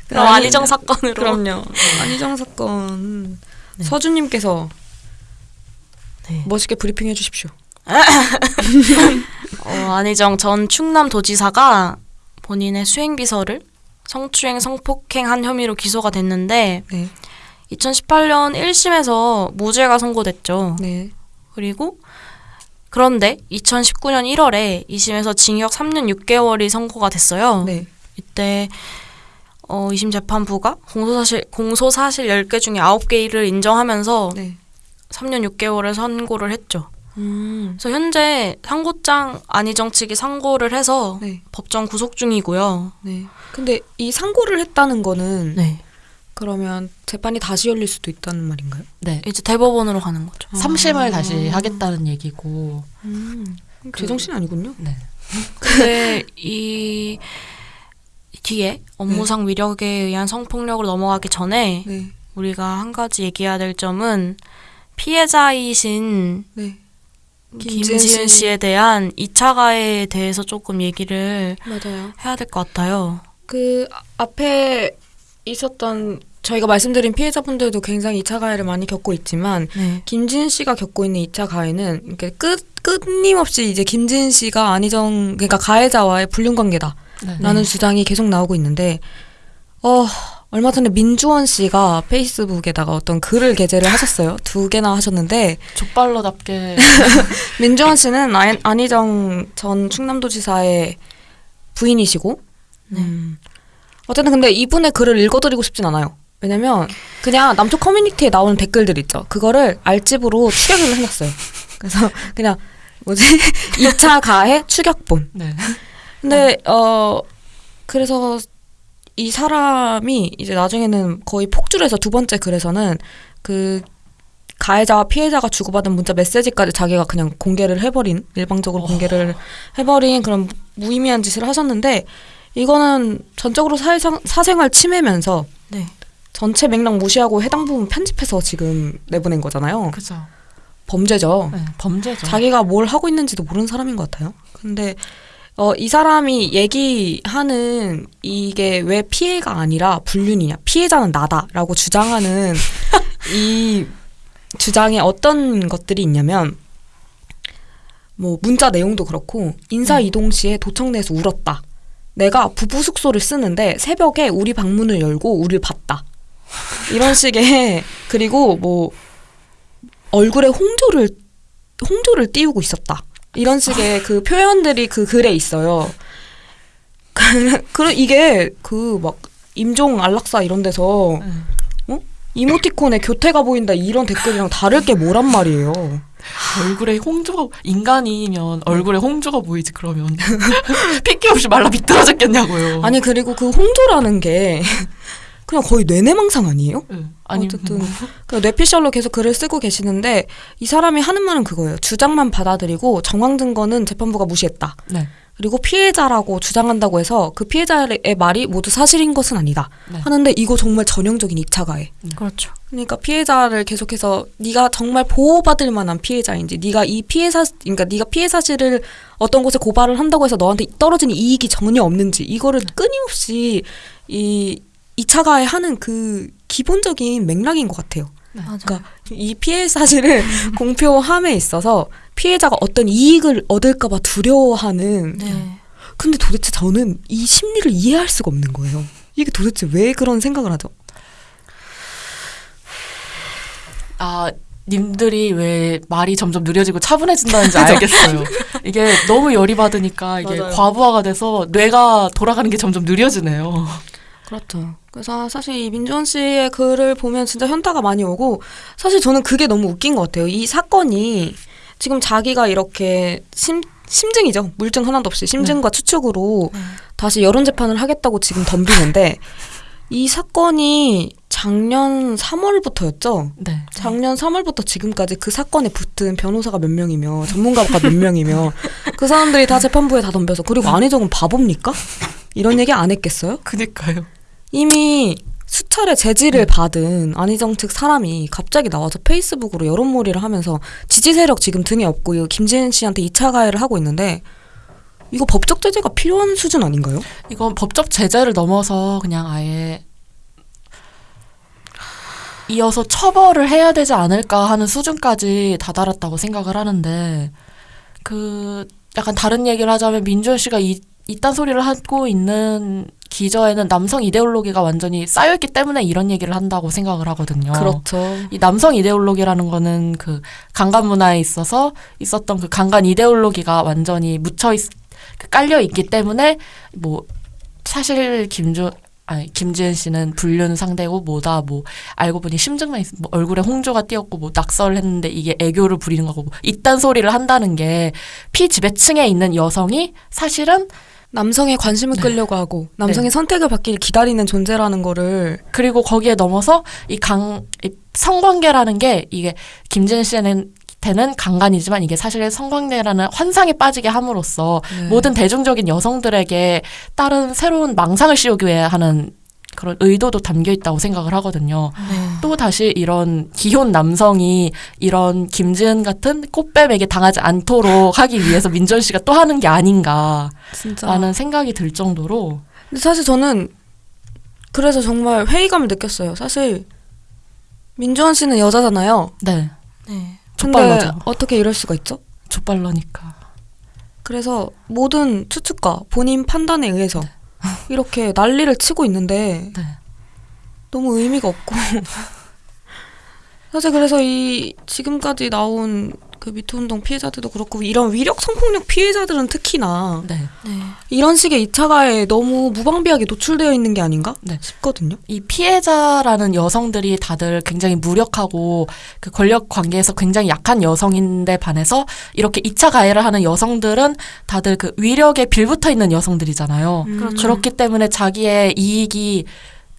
그럼 안희정 사건으로. 그럼요. 안희정 사건 네. 서주님께서 네. 멋있게 브리핑해 주십시오. 어, 안희정 전 충남도지사가 본인의 수행비서를 성추행, 성폭행한 혐의로 기소가 됐는데 네, 2018년 1심에서 무죄가 선고됐죠. 네, 그리고 그런데 2019년 1월에 2심에서 징역 3년 6개월이 선고가 됐어요. 네, 이때 어, 2심 재판부가 공소사실 공소사실 10개 중에 9개를 인정하면서 네. 3년 6개월을 선고를 했죠. 음, 그래서 현재 상고장 안희정 측이 상고를 해서 네, 법정 구속 중이고요. 네. 근데 이 상고를 했다는 거는 네. 그러면 재판이 다시 열릴 수도 있다는 말인가요? 네. 이제 대법원으로 가는 거죠. 삼심을 다시 하겠다는 얘기고. 음, 그- 제정신 아니군요. 네. 근데 이 뒤에 업무상 위력에 의한 성폭력으로 넘어가기 전에 네, 우리가 한 가지 얘기해야 될 점은 피해자이신 네. 김지은 김지은 씨. 씨에 대한 2차 가해에 대해서 조금 얘기를 맞아요. 해야 될 것 같아요. 그 아- 앞에 있었던 저희가 말씀드린 피해자분들도 굉장히 2차 가해를 많이 겪고 있지만 네. 김지은 씨가 겪고 있는 2차 가해는 이렇게 끝 끊임없이 이제 김지은 씨가 안희정 그러니까 가해자와의 불륜 관계다라는 네. 주장이 계속 나오고 있는데 어 얼마 전에 민주원 씨가 페이스북에다가 어떤 글을 게재를 하셨어요. 두 개나 하셨는데 족발로답게 민주원 씨는 안, 안희정 전 충남도지사의 부인이시고 네. 음, 어쨌든 근데 이분의 글을 읽어드리고 싶진 않아요. 왜냐면 그냥 남쪽 커뮤니티에 나오는 댓글들 있죠. 그거를 알집으로 추격을 해놨어요. 그래서 그냥 뭐지 2차 가해 추격본. 네. 근데 어 그래서 이 사람이 이제 나중에는 거의 폭주를 해서 두 번째 글에서는 그 가해자와 피해자가 주고받은 문자 메시지까지 자기가 그냥 공개를 해버린 일방적으로 공개를 해버린 그런 무의미한 짓을 하셨는데 이거는 전적으로 사회상, 사생활 침해면서 네. 전체 맥락 무시하고 해당 부분 편집해서 지금 내보낸 거잖아요. 그죠. 범죄죠. 네, 범죄죠. 자기가 뭘 하고 있는지도 모르는 사람인 것 같아요. 근데 어, 이 사람이 얘기하는 이게 왜 피해가 아니라 불륜이냐, 피해자는 나다라고 주장하는 이 주장에 어떤 것들이 있냐면 뭐 문자 내용도 그렇고 인사 이동 시에 도청 내에서 울었다. 내가 부부 숙소를 쓰는데 새벽에 우리 방문을 열고 우리를 봤다. 이런 식의 그리고 뭐 얼굴에 홍조를 홍조를 띄우고 있었다. 이런 식의 그 표현들이 그 글에 있어요. 그, 그 이게 그 막 임종 안락사 이런 데서 네. 이모티콘에 교태가 보인다 이런 댓글이랑 다를 게 뭐란 말이에요. 얼굴에 홍조가 인간이면 얼굴에 홍조가 보이지 그러면 핏기 없이 말라 비틀어졌겠냐고요. 아니 그리고 그 홍조라는 게 그냥 거의 뇌내망상 아니에요? 네. 아니 어쨌든 뭐, 그 뇌피셜로 계속 글을 쓰고 계시는데 이 사람이 하는 말은 그거예요. 주장만 받아들이고 정황 증거는 재판부가 무시했다. 네. 그리고 피해자라고 주장한다고 해서 그 피해자의 말이 모두 사실인 것은 아니다. 네. 하는데 이거 정말 전형적인 2차 가해. 그렇죠. 그러니까 피해자를 계속해서 네가 정말 보호받을 만한 피해자인지 네가 이 피해 사 그러니까 네가 피해 사실을 어떤 곳에 고발을 한다고 해서 너한테 떨어지는 이익이 전혀 없는지 이거를 끊임없이 이 2차 가해 하는 그 기본적인 맥락인 것 같아요. 맞아요. 그러니까 이 피해 사실을 공표함에 있어서 피해자가 어떤 이익을 얻을까봐 두려워하는. 네. 근데 도대체 저는 이 심리를 이해할 수가 없는 거예요. 이게 도대체 왜 그런 생각을 하죠? 아 님들이 왜 말이 점점 느려지고 차분해진다는지 알겠어요. 이게 너무 열이 받으니까 이게 맞아요. 과부하가 돼서 뇌가 돌아가는 게 점점 느려지네요. 그렇죠. 그래서 사실 이 민주원 씨의 글을 보면 진짜 현타가 많이 오고 사실 저는 그게 너무 웃긴 것 같아요. 이 사건이 지금 자기가 이렇게 심 심증이죠. 물증 하나도 없이 심증과 추측으로 네. 다시 여론 재판을 하겠다고 지금 덤비는데 이 사건이 작년 3월부터였죠. 네. 작년 3월부터 지금까지 그 사건에 붙은 변호사가 몇 명이며 전문가가 몇 명이며 그 사람들이 다 재판부에 다 덤벼서 그리고 안희정은 바보입니까? 이런 얘기 안 했겠어요? 그니까요. 이미 수차례 제지를 받은 안희정 측 사람이 갑자기 나와서 페이스북으로 여론몰이를 하면서 지지 세력 지금 등에 업고 김재현 씨한테 2차 가해를 하고 있는데 이거 법적 제재가 필요한 수준 아닌가요? 이건 법적 제재를 넘어서 그냥 아예 이어서 처벌을 해야 되지 않을까 하는 수준까지 다다랐다고 생각을 하는데 그 약간 다른 얘기를 하자면 민준 씨가 이 이딴 소리를 하고 있는 기저에는 남성 이데올로기가 완전히 쌓여있기 때문에 이런 얘기를 한다고 생각을 하거든요. 그렇죠. 이 남성 이데올로기라는 거는 그 강간 문화에 있어서 있었던 그 강간 이데올로기가 완전히 묻혀 있, 그 깔려 있기 때문에 뭐 사실 김주 아니 김지은 씨는 불륜 상대고 뭐다 뭐 알고 보니 심증만 있, 뭐 얼굴에 홍조가 띄었고 뭐 낙서를 했는데 이게 애교를 부리는 거고 뭐 이딴 소리를 한다는 게 피지배층에 있는 여성이 사실은 남성의 관심을 네. 끌려고 하고 남성의 선택을 받기를 기다리는 존재라는 거를 그리고 거기에 넘어서 이 강 이 성관계라는 게 이게 김지은 씨는 때는 강간이지만 이게 사실 성관계라는 환상에 빠지게 함으로써 네. 모든 대중적인 여성들에게 다른 새로운 망상을 씌우기 위해 하는 그런 의도도 담겨 있다고 생각을 하거든요. 네. 또 다시 이런 기혼 남성이 이런 김지은 같은 꽃뱀에게 당하지 않도록 하기 위해서 민전 씨가 또 하는 게 아닌가라는 진짜 생각이 들 정도로 근데 사실 저는 그래서 정말 회의감을 느꼈어요. 사실 민주원 씨는 여자잖아요. 네 네. 족발러죠. 어떻게 이럴 수가 있죠? 족발러니까 그래서 모든 추측과 본인 판단에 의해서 이렇게 난리를 치고 있는데 네. 너무 의미가 없고 사실 그래서 이 지금까지 나온 그 미투 운동 피해자들도 그렇고 이런 위력 성폭력 피해자들은 특히나 네. 네. 이런 식의 2차 가해에 너무 무방비하게 노출되어 있는 게 아닌가 네. 싶거든요. 이 피해자라는 여성들이 다들 굉장히 무력하고 그 권력 관계에서 굉장히 약한 여성인데 반해서 이렇게 2차 가해를 하는 여성들은 다들 그 위력에 빌붙어 있는 여성들이잖아요. 음. 그렇죠. 그렇기 때문에 자기의 이익이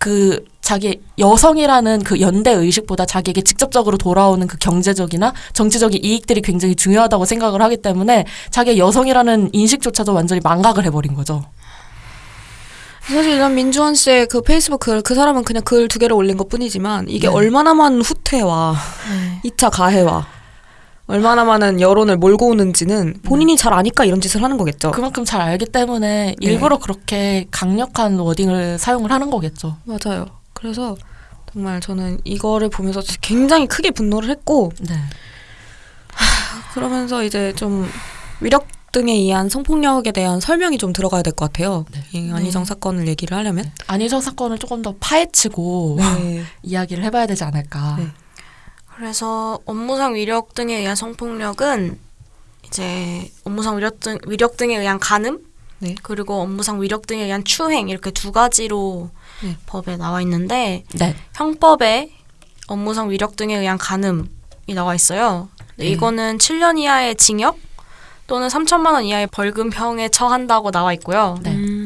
그 자기 여성이라는 그 연대 의식보다 자기에게 직접적으로 돌아오는 그 경제적이나 정치적인 이익들이 굉장히 중요하다고 생각을 하기 때문에 자기 여성이라는 인식조차도 완전히 망각을 해버린 거죠. 사실 난 민주원 씨의 그 페이스북 글, 그 사람은 그냥 글 두 개를 올린 것 뿐이지만 이게 네. 얼마나 많은 후퇴와 네. 2차 가해와 얼마나 많은 여론을 몰고 오는지는 본인이 잘 아니까 이런 짓을 하는 거겠죠. 그만큼 잘 알기 때문에 네. 일부러 그렇게 강력한 워딩을 사용을 하는 거겠죠. 맞아요. 그래서 정말 저는 이거를 보면서 굉장히 크게 분노를 했고 네. 그러면서 이제 좀 위력 등에 의한 성폭력에 대한 설명이 좀 들어가야 될 것 같아요. 네. 이 안희정 사건을 얘기를 하려면. 안희정 사건을 조금 더 파헤치고 네. 이야기를 해봐야 되지 않을까. 네. 그래서 업무상 위력 등에 의한 성폭력은 이제 업무상 위력 등 위력 등에 의한 간음 네. 그리고 업무상 위력 등에 의한 추행 이렇게 두 가지로 네. 법에 나와 있는데 네. 형법에 업무상 위력 등에 의한 간음이 나와 있어요. 네. 이거는 7년 이하의 징역 또는 3천만 원 이하의 벌금형에 처한다고 나와 있고요. 네. 음.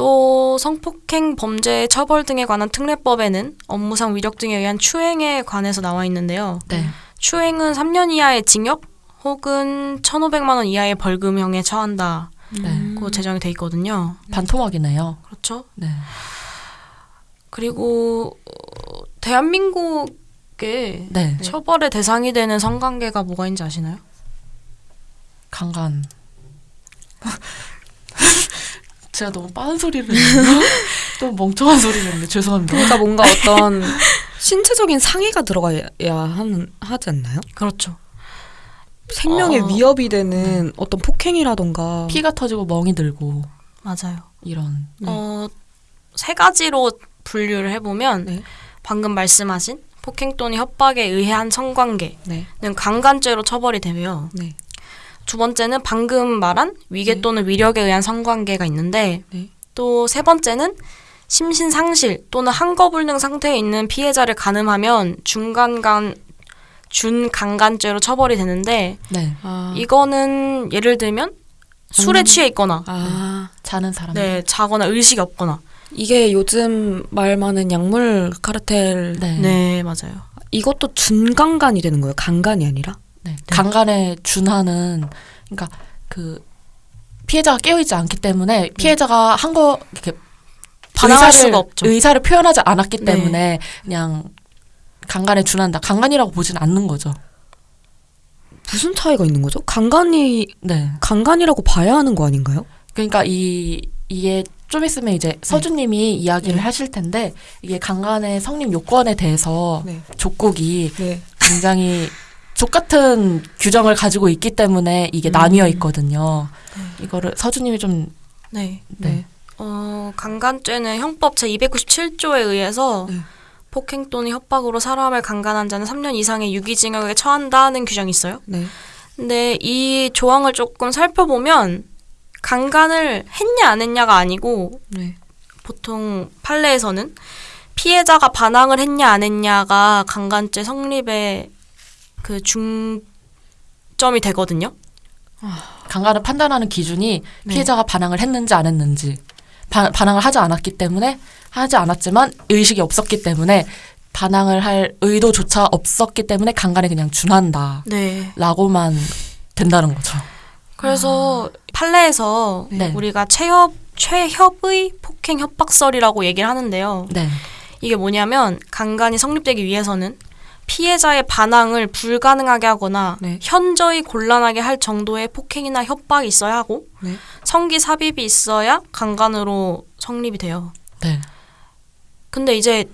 또 성폭행 범죄 처벌 등에 관한 특례법에는 업무상 위력 등에 의한 추행에 관해서 나와 있는데요. 네. 추행은 3년 이하의 징역 혹은 1,500만 원 이하의 벌금형에 처한다고 네. 제정이 돼 있거든요. 반토막이네요. 그렇죠? 네. 그리고 어, 대한민국에 네. 처벌의 대상이 되는 성관계가 뭐가 있는지 아시나요? 강간. 제가 너무 빠른 소리를 했나? 또 멍청한 소리를 했네. 죄송합니다. 그러니까 뭔가 어떤 신체적인 상해가 들어가야 하는 하지 않나요? 그렇죠. 생명에 어. 위협이 되는 어떤 폭행이라던가 피가 터지고 멍이 들고 맞아요. 이런. 네. 어, 세 가지로 분류를 해보면 네. 방금 말씀하신 폭행 또는 협박에 의한 성관계는 네. 강간죄로 처벌이 되고요. 네. 두 번째는 방금 말한 위계 네. 또는 위력에 의한 성관계가 있는데 네. 또세 번째는 심신 상실 또는 한거불능 상태에 있는 피해자를 간음하면 중간간 준강간죄로 처벌이 되는데 네. 아. 이거는 예를 들면 술에 음. 취해 있거나 아. 자는 사람. 네 자거나 의식이 없거나 이게 요즘 말 많은 약물 카르텔 네. 네 맞아요 이것도 준강간이 되는 거예요. 강간이 아니라. 네. 강간에 준하는 그러니까 그 피해자가 깨어있지 않기 때문에 피해자가 한 거 이렇게 의사를, 수가 없죠. 의사를 표현하지 않았기 네. 때문에 그냥 강간에 준한다. 강간이라고 보진 않는 거죠. 무슨 차이가 있는 거죠? 강간이 네. 강간이라고 봐야 하는 거 아닌가요? 그러니까 이 이게 좀 있으면 이제 서주님이 이야기를 네. 하실 텐데 이게 강간의 성립 요건에 대해서 네. 족국이 네. 굉장히 족 같은 규정을 가지고 있기 때문에 이게 음. 나뉘어 있거든요. 이거를 서주님이 좀 네 네. 어, 강간죄는 형법 제 297조에 의해서 네. 폭행 또는 협박으로 사람을 강간한 자는 3년 이상의 유기징역에 처한다는 규정이 있어요. 네. 근데 이 조항을 조금 살펴보면 강간을 했냐 안 했냐가 아니고 네. 보통 판례에서는 피해자가 반항을 했냐 안 했냐가 강간죄 성립의 그 중점이 되거든요. 강간을 판단하는 기준이 네. 피해자가 반항을 했는지 안 했는지 바, 반항을 하지 않았기 때문에 하지 않았지만 의식이 없었기 때문에 반항을 할 의도조차 없었기 때문에 강간에 그냥 준한다 네. 라고만 된다는 거죠. 그래서 판례에서 네. 우리가 최협 최협의 폭행 협박설이라고 얘기를 하는데요. 네. 이게 뭐냐면 강간이 성립되기 위해서는 피해자의 반항을 불가능하게 하거나 네. 현저히 곤란하게 할 정도의 폭행이나 협박이 있어야 하고 네. 성기 삽입이 있어야 강간으로 성립이 돼요. 네. 근데 이제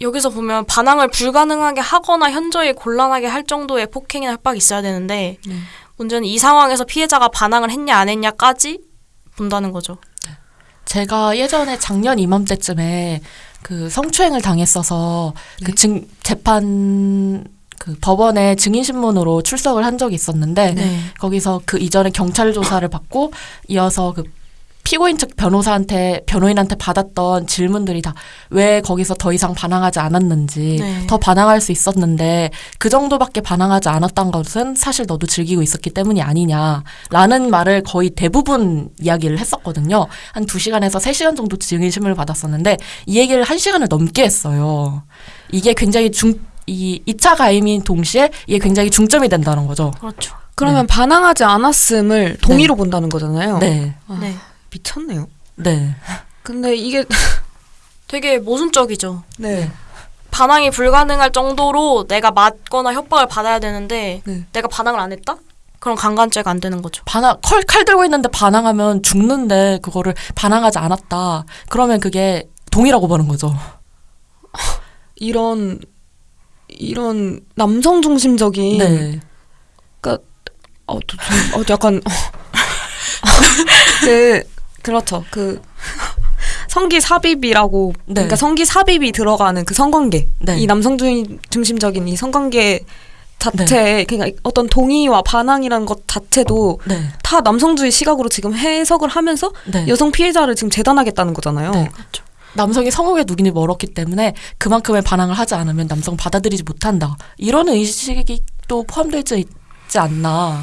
여기서 보면 반항을 불가능하게 하거나 현저히 곤란하게 할 정도의 폭행이나 협박이 있어야 되는데 네. 문제는 이 상황에서 피해자가 반항을 했냐 안 했냐까지 본다는 거죠. 제가 예전에 작년 이맘때쯤에 그 성추행을 당했어서 네. 그 증 재판 그 법원에 증인 신문으로 출석을 한 적이 있었는데 네. 거기서 그 이전에 경찰 조사를 받고 이어서 그 피고인 측 변호사한테 변호인한테 받았던 질문들이 다 왜 거기서 더 이상 반항하지 않았는지 네. 더 반항할 수 있었는데 그 정도밖에 반항하지 않았던 것은 사실 너도 즐기고 있었기 때문이 아니냐라는 말을 거의 대부분 이야기를 했었거든요. 한 두시간에서세시간 정도 증인심을 받았었는데 이 얘기를 한시간을 넘게 했어요. 이게 굉장히 중, 이 2차 가임인 동시에 이게 굉장히 중점이 된다는 거죠. 그렇죠. 그러면 반항하지 않았음을 동의로 본다는 거잖아요. 네. 아, 네. 미쳤네요. 네. 근데 이게 되게 모순적이죠. 네. 반항이 불가능할 정도로 내가 맞거나 협박을 받아야 되는데 네. 내가 반항을 안 했다? 그럼 강간죄가 안 되는 거죠. 반항, 칼, 칼 들고 있는데 반항하면 죽는데 그거를 반항하지 않았다. 그러면 그게 동의라고 보는 거죠. 이런 이런 남성 중심적인 네. 어, 또 좀, 어, 약간 그 그렇죠 그 성기 삽입이라고 네. 그러니까 성기 삽입이 들어가는 그 성관계 네. 이 남성 중- 중심적인 이 성관계 자체 그러니까 어떤 동의와 반항이라는 것 자체도 네. 다 남성주의 시각으로 지금 해석을 하면서 네. 여성 피해자를 지금 재단하겠다는 거잖아요. 네. 남성이 성욕의 누긴이 멀었기 때문에 그만큼의 반항을 하지 않으면 남성 받아들이지 못한다. 이런 의식이 또 포함되어 있지 않나.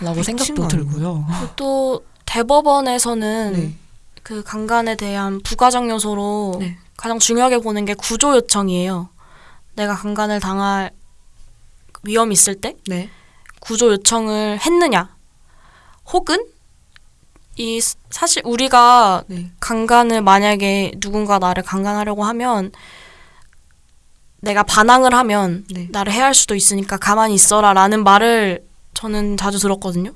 라고 미친 생각도? 들고요. 또 대법원에서는 네. 그 강간에 대한 부가적 요소로 네. 가장 중요하게 보는 게 구조 요청이에요. 내가 강간을 당할 위험이 있을 때 네. 구조 요청을 했느냐, 혹은 이 스- 사실 우리가 네. 강간을 만약에 누군가 나를 강간하려고 하면 내가 반항을 하면 네. 나를 해할 수도 있으니까 가만히 있어라라는 말을 저는 자주 들었거든요.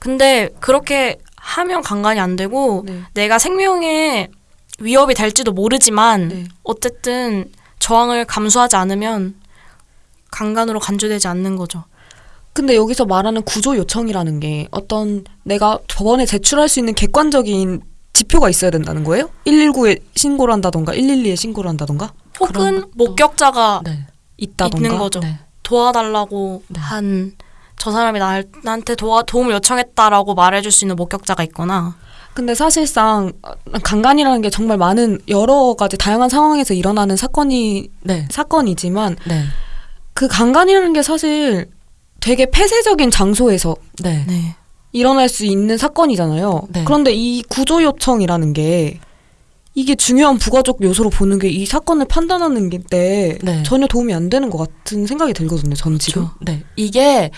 근데 그렇게 하면 강간이 안 되고 네. 내가 생명에 위협이 될지도 모르지만 네. 어쨌든 저항을 감수하지 않으면 강간으로 간주되지 않는 거죠. 근데 여기서 말하는 구조 요청이라는 게 어떤 내가 법원에 제출할 수 있는 객관적인 지표가 있어야 된다는 거예요? 119에 신고를 한다던가 112에 신고를 한다던가 혹은 목격자가 네. 있다던가 있는 거죠. 네. 도와달라고 네. 한 저 사람이 나, 나한테 도와, 도움을 요청했다라고 말해줄 수 있는 목격자가 있거나 근데 사실상 어, 강간이라는 게 정말 많은 여러 가지 다양한 상황에서 일어나는 사건이 네. 사건이지만 네. 그 강간이라는 게 사실 되게 폐쇄적인 장소에서 네. 네. 일어날 수 있는 사건이잖아요. 네. 그런데 이 구조 요청이라는 게 이게 중요한 부가적 요소로 보는 게 이 사건을 판단하는 게 네. 전혀 도움이 안 되는 것 같은 생각이 들거든요. 전 지금. 네. 이게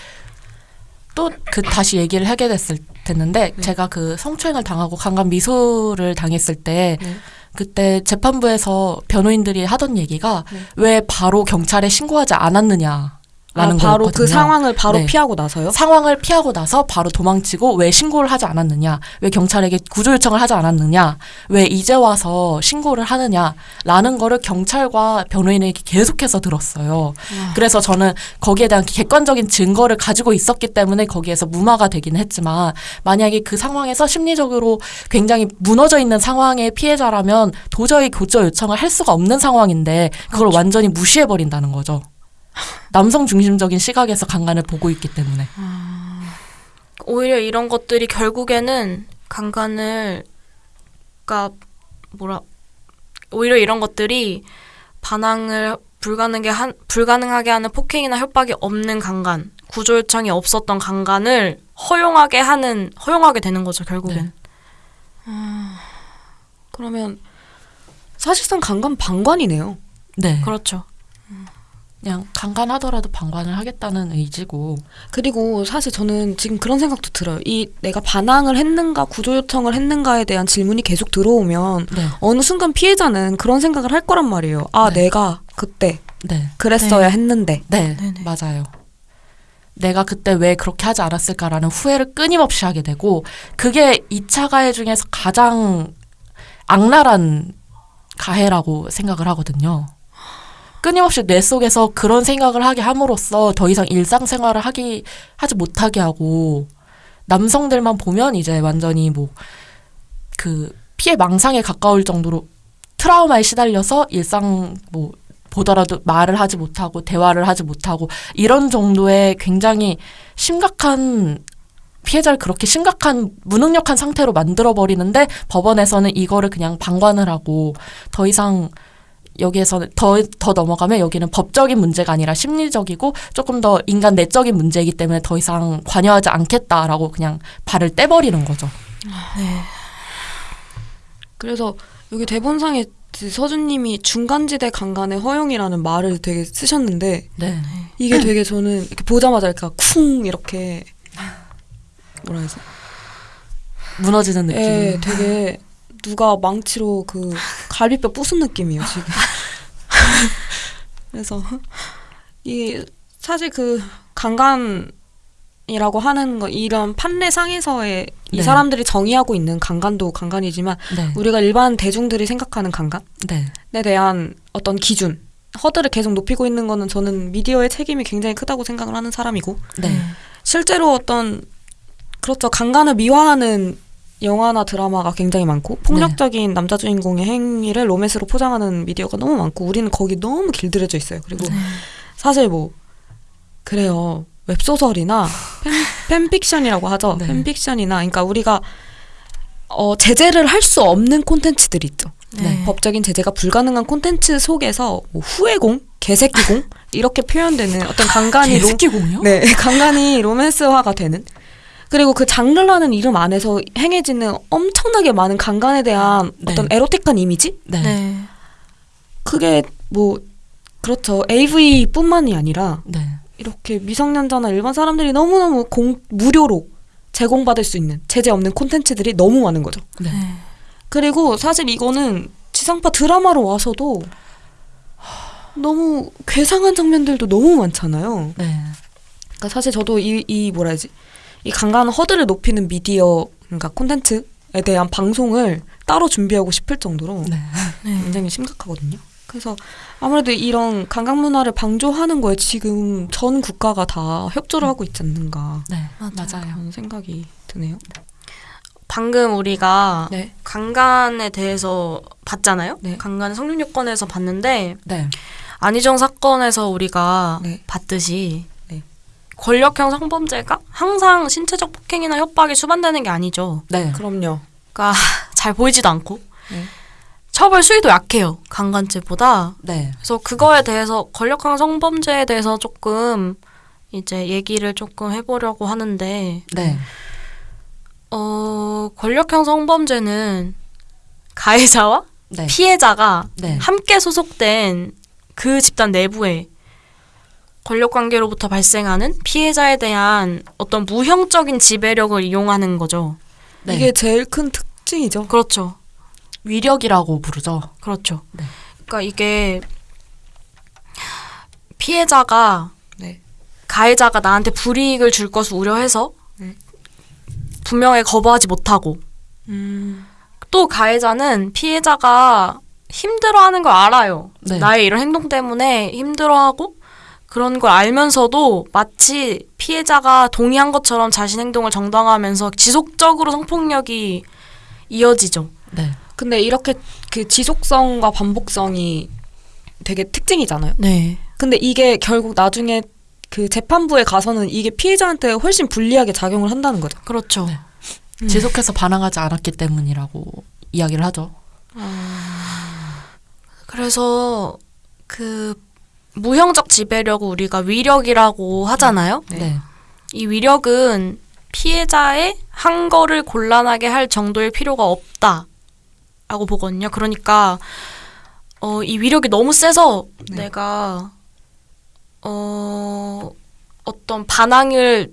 또 그 다시 얘기를 하게 됐을 텐데 네. 제가 그 성추행을 당하고 강간 미수를 당했을 때 네. 그때 재판부에서 변호인들이 하던 얘기가 네. 왜 바로 경찰에 신고하지 않았느냐 아, 라는 바로 거였거든요. 그 상황을 바로 네. 피하고 나서요? 상황을 피하고 나서 바로 도망치고 왜 신고를 하지 않았느냐, 왜 경찰에게 구조 요청을 하지 않았느냐, 왜 이제 와서 신고를 하느냐라는 거를 경찰과 변호인에게 계속해서 들었어요. 그래서 저는 거기에 대한 객관적인 증거를 가지고 있었기 때문에 거기에서 무마가 되긴 했지만 만약에 그 상황에서 심리적으로 굉장히 무너져 있는 상황의 피해자라면 도저히 구조 요청을 할 수가 없는 상황인데 그걸 완전히 무시해 버린다는 거죠. 남성 중심적인 시각에서 강간을 보고 있기 때문에. 오히려 이런 것들이 결국에는 강간을 그러니까 뭐라 오히려 이런 것들이 반항을 불가능하게 한 불가능하게 하는 폭행이나 협박이 없는 강간, 구조 요청이 없었던 강간을 허용하게 하는 허용하게 되는 거죠 결국엔. 네. 그러면 사실상 강간 방관이네요. 네. 그렇죠. 그냥 강간하더라도 방관을 하겠다는 의지고. 그리고 사실 저는 지금 그런 생각도 들어요. 이 내가 반항을 했는가 구조 요청을 했는가에 대한 질문이 계속 들어오면 네. 어느 순간 피해자는 그런 생각을 할 거란 말이에요. 아, 네. 내가 그때 네. 그랬어야 네. 했는데. 네. 네네. 맞아요. 내가 그때 왜 그렇게 하지 않았을까라는 후회를 끊임없이 하게 되고 그게 2차 가해 중에서 가장 악랄한 가해라고 생각을 하거든요. 끊임없이 뇌 속에서 그런 생각을 하게 함으로써 더 이상 일상생활을 하기 하지 못하게 하고 남성들만 보면 이제 완전히 뭐 그 피해 망상에 가까울 정도로 트라우마에 시달려서 일상 뭐 보더라도 말을 하지 못하고 대화를 하지 못하고 이런 정도의 굉장히 심각한 피해자를 그렇게 심각한 무능력한 상태로 만들어 버리는데 법원에서는 이거를 그냥 방관을 하고 더 이상 여기에서는 더, 더 넘어가면 여기는 법적인 문제가 아니라 심리적이고 조금 더 인간 내적인 문제이기 때문에 더 이상 관여하지 않겠다라고 그냥 발을 떼버리는 거죠. 그래서 여기 대본상에 서준님이 중간지대 강간의 허용이라는 말을 되게 쓰셨는데 네. 이게 되게 저는 이렇게 보자마자 이렇게 쿵 이렇게 뭐라 해야지? 무너지는 느낌. 예, 되게 누가 망치로 그 갈비뼈 부순 느낌이에요 지금. 그래서 이 사실 그 강간이라고 하는 거 이런 판례상에서의 이 네. 사람들이 정의하고 있는 강간도 강간이지만 네. 우리가 일반 대중들이 생각하는 강간에 네. 대한 어떤 기준 허들을 계속 높이고 있는 거는 저는 미디어의 책임이 굉장히 크다고 생각을 하는 사람이고 네. 실제로 어떤 그렇죠 강간을 미화하는 영화나 드라마가 굉장히 많고 폭력적인 남자 주인공의 행위를 로맨스로 포장하는 미디어가 너무 많고 우리는 거기 너무 길들여져 있어요. 그리고 사실 뭐 그래요 웹소설이나 팬, 팬픽션이라고 하죠. 네. 팬픽션이나 그러니까 우리가 어, 제재를 할 수 없는 콘텐츠들이 있죠. 네. 법적인 제재가 불가능한 콘텐츠 속에서 뭐 후회공, 개새끼공 이렇게 표현되는 어떤 강간이 로, 개새끼공요? 네, 강간이 로맨스화가 되는 그리고 그 장르라는 이름 안에서 행해지는 엄청나게 많은 강간에 대한 네. 어떤 에로틱한 이미지? 네. 네. 그게 뭐 그렇죠. AV뿐만이 아니라 네. 이렇게 미성년자나 일반 사람들이 너무너무 공, 무료로 제공받을 수 있는 제재 없는 콘텐츠들이 너무 많은 거죠. 네. 그리고 사실 이거는 지상파 드라마로 와서도 너무 괴상한 장면들도 너무 많잖아요. 네. 그러니까 사실 저도 이, 이 뭐라 해야지 이 강간 허들을 높이는 미디어 그러니까 콘텐츠에 대한 방송을 따로 준비하고 싶을 정도로 네. 굉장히 심각하거든요. 그래서 아무래도 이런 강간 문화를 방조하는 거에 지금 전 국가가 다 협조를 하고 있지 않는가 네. 맞아요. 그런 생각이 드네요. 방금 우리가 네. 강간에 대해서 봤잖아요. 네. 강간 성립 요건에서 봤는데 네. 안희정 사건에서 우리가 네. 봤듯이 네. 권력형 성범죄가 항상 신체적 폭행이나 협박이 수반되는 게 아니죠. 네. 그럼요. 그러니까 잘 보이지도 않고 네. 처벌 수위도 약해요. 강간죄보다. 네. 그래서 그거에 대해서 권력형 성범죄에 대해서 조금 이제 얘기를 조금 해보려고 하는데 네. 어 권력형 성범죄는 가해자와 네. 피해자가 네. 함께 소속된 그 집단 내부에 권력 관계로부터 발생하는 피해자에 대한 어떤 무형적인 지배력을 이용하는 거죠. 네. 이게 제일 큰 특징이죠. 그렇죠. 위력이라고 부르죠. 그렇죠. 네. 그러니까 이게 피해자가 네. 가해자가 나한테 불이익을 줄 것을 우려해서 네. 분명히 거부하지 못하고 음. 또 가해자는 피해자가 힘들어하는 걸 알아요. 네. 나의 이런 행동 때문에 힘들어하고 그런 걸 알면서도 마치 피해자가 동의한 것처럼 자신 행동을 정당화하면서 지속적으로 성폭력이 이어지죠. 네. 근데 이렇게 그 지속성과 반복성이 되게 특징이잖아요. 네. 근데 이게 결국 나중에 그 재판부에 가서는 이게 피해자한테 훨씬 불리하게 작용을 한다는 거죠. 그렇죠. 네. 지속해서 반항하지 않았기 때문이라고 이야기를 하죠. 그래서 그 무형적 지배력을 우리가 위력이라고 하잖아요. 네. 네. 이 위력은 피해자의 한 거를 곤란하게 할 정도의 필요가 없다라고 보거든요. 그러니까 어, 이 위력이 너무 세서 네. 내가 어, 어떤 반항을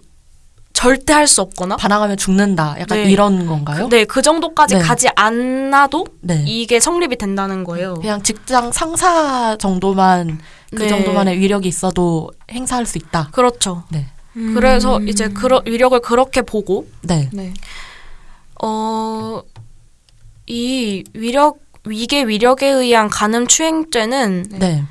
절대 할 수 없거나 반항하면 죽는다. 약간 네. 이런 건가요? 네, 그 정도까지 네. 가지 않아도 네. 이게 성립이 된다는 거예요. 그냥 직장 상사 정도만 그 네. 정도만의 위력이 있어도 행사할 수 있다. 그렇죠. 네. 그래서 이제 그러, 위력을 그렇게 보고 네. 네. 어, 이 위력, 위계 위력에 의한 간음 추행죄는 네.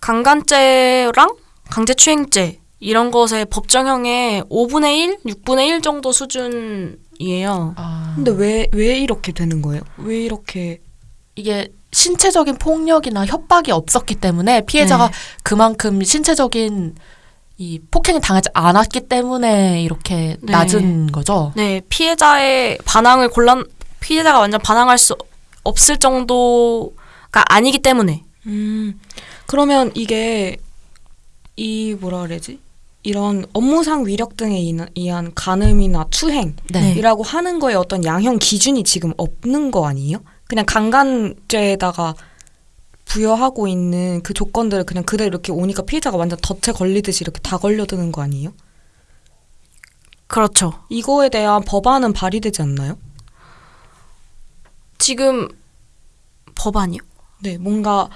강간죄랑 강제추행죄 이런 것의 법정형의 5분의 1, 6분의 1 정도 수준이에요. 아, 근데 왜 왜 이렇게 되는 거예요? 왜 이렇게 이게 신체적인 폭력이나 협박이 없었기 때문에 피해자가 네. 그만큼 신체적인 이 폭행을 당하지 않았기 때문에 이렇게 네. 낮은 거죠. 네, 피해자의 반항을 곤란 피해자가 완전 반항할 수 없을 정도가 아니기 때문에 음, 그러면 이게 이 뭐라 그래야지? 이런 업무상 위력 등에 의한 간음이나 추행이라고 네. 하는 거에 어떤 양형 기준이 지금 없는 거 아니에요? 그냥 강간죄에다가 부여하고 있는 그 조건들을 그냥 그대로 이렇게 오니까 피해자가 완전 덫에 걸리듯이 이렇게 다 걸려드는 거 아니에요? 그렇죠. 이거에 대한 법안은 발의되지 않나요? 지금 법안이요? 네, 뭔가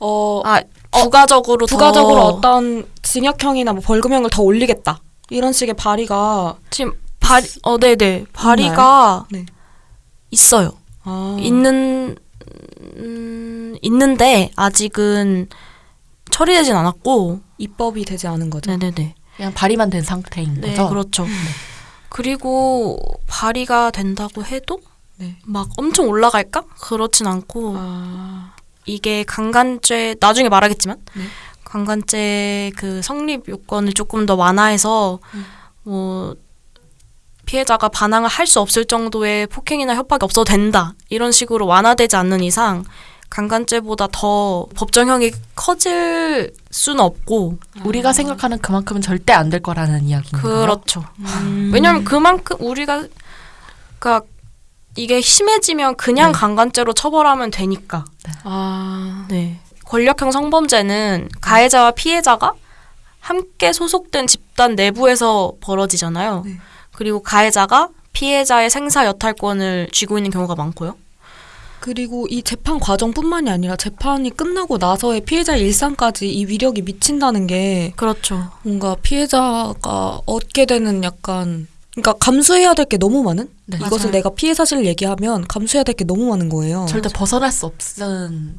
어 아, 부가적으로 더- 부가적으로 어떤 징역형이나 뭐 벌금형을 더 올리겠다 이런 식의 발의가 지금 발어 네네 발의가 네. 있어요. 아, 있는 음, 있는데 아직은 처리되진 않았고 입법이 되지 않은 거죠. 네네네 그냥 발의만 된 상태인 네 거죠. 그렇죠. 그리고 발의가 된다고 해도 네. 막 엄청 올라갈까? 그렇진 않고 아, 이게 강간죄 나중에 말하겠지만 네. 강간죄 그 성립 요건을 조금 더 완화해서 음. 뭐 피해자가 반항을 할 수 없을 정도의 폭행이나 협박이 없어도 된다 이런 식으로 완화되지 않는 이상 강간죄보다 더 법정형이 커질 수는 없고 우리가 생각하는 그만큼은 절대 안 될 거라는 이야기인가요? 그렇죠. 음. 왜냐하면 그만큼 우리가 그러니까 이게 심해지면 그냥 네. 강간죄로 처벌하면 되니까. 아, 네. 권력형 성범죄는 가해자와 피해자가 함께 소속된 집단 내부에서 벌어지잖아요. 네. 그리고 가해자가 피해자의 생사 여탈권을 쥐고 있는 경우가 많고요. 그리고 이 재판 과정뿐만이 아니라 재판이 끝나고 나서의 피해자의 일상까지 이 위력이 미친다는 게 그렇죠. 뭔가 피해자가 얻게 되는 약간 그러니까 감수해야 될 게 너무 많은 네. 이것을 맞아요. 내가 피해 사실을 얘기하면 감수해야 될 게 너무 많은 거예요. 절대 벗어날 수 없는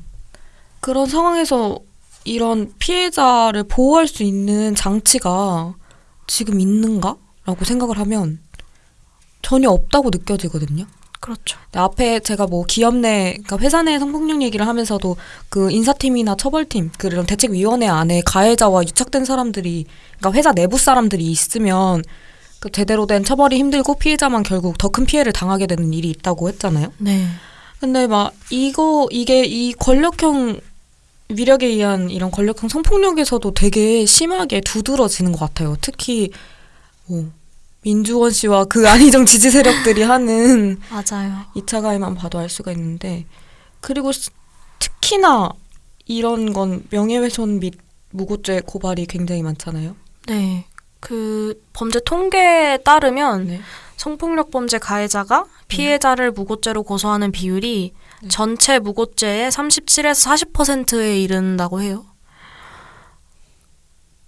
그런 상황에서 이런 피해자를 보호할 수 있는 장치가 지금 있는가 라고 생각을 하면 전혀 없다고 느껴지거든요. 그렇죠. 앞에 제가 뭐 기업 내, 그러니까 회사 내 성폭력 얘기를 하면서도 그 인사팀이나 처벌팀, 그런 대책위원회 안에 가해자와 유착된 사람들이, 그러니까 회사 내부 사람들이 있으면 그 제대로 된 처벌이 힘들고 피해자만 결국 더 큰 피해를 당하게 되는 일이 있다고 했잖아요. 네. 근데 막 이거 이게 이 권력형 위력에 의한 이런 권력형 성폭력에서도 되게 심하게 두드러지는 것 같아요. 특히 뭐 민주원 씨와 그 안희정 지지 세력들이 하는 맞아요. 2차 가해만 봐도 알 수가 있는데 그리고 스- 특히나 이런 건 명예훼손 및 무고죄 고발이 굉장히 많잖아요. 네. 그 범죄 통계에 따르면 네. 성폭력 범죄 가해자가 피해자를 무고죄로 고소하는 비율이 네. 전체 무고죄의 37에서 40%에 이른다고 해요.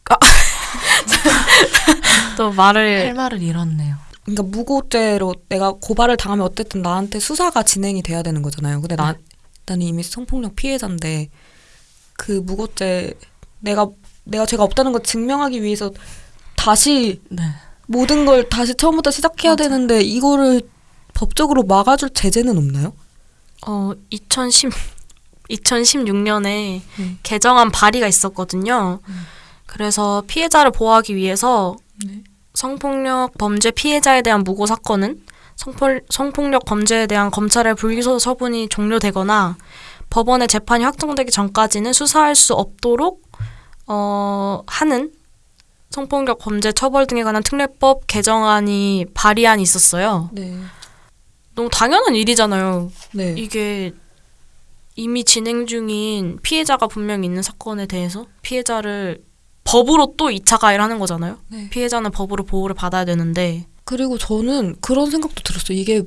아. 또할 말을 말을 잃었네요. 그러니까 무고죄로 내가 고발을 당하면 어쨌든 나한테 수사가 진행이 돼야 되는 거잖아요. 근데 나 나는 이미 성폭력 피해자인데 그 무고죄 내가 내가 죄가 없다는 걸 증명하기 위해서 다시 네. 모든 걸 다시 처음부터 시작해야 맞아. 되는데 이거를 법적으로 막아줄 제재는 없나요? 어 2010 2016년에 네. 개정안 발의가 있었거든요. 그래서 피해자를 보호하기 위해서 네. 성폭력 범죄 피해자에 대한 무고 사건은 성폭, 성폭력 범죄에 대한 검찰의 불기소 처분이 종료되거나 법원의 재판이 확정되기 전까지는 수사할 수 없도록 어, 하는 성폭력 범죄 처벌 등에 관한 특례법 개정안이 발의안이 있었어요. 네. 너무 당연한 일이잖아요. 네. 이게 이미 진행 중인 피해자가 분명히 있는 사건에 대해서 피해자를 법으로 또 2차 가해를 하는 거잖아요. 네. 피해자는 법으로 보호를 받아야 되는데 그리고 저는 그런 생각도 들었어요. 이게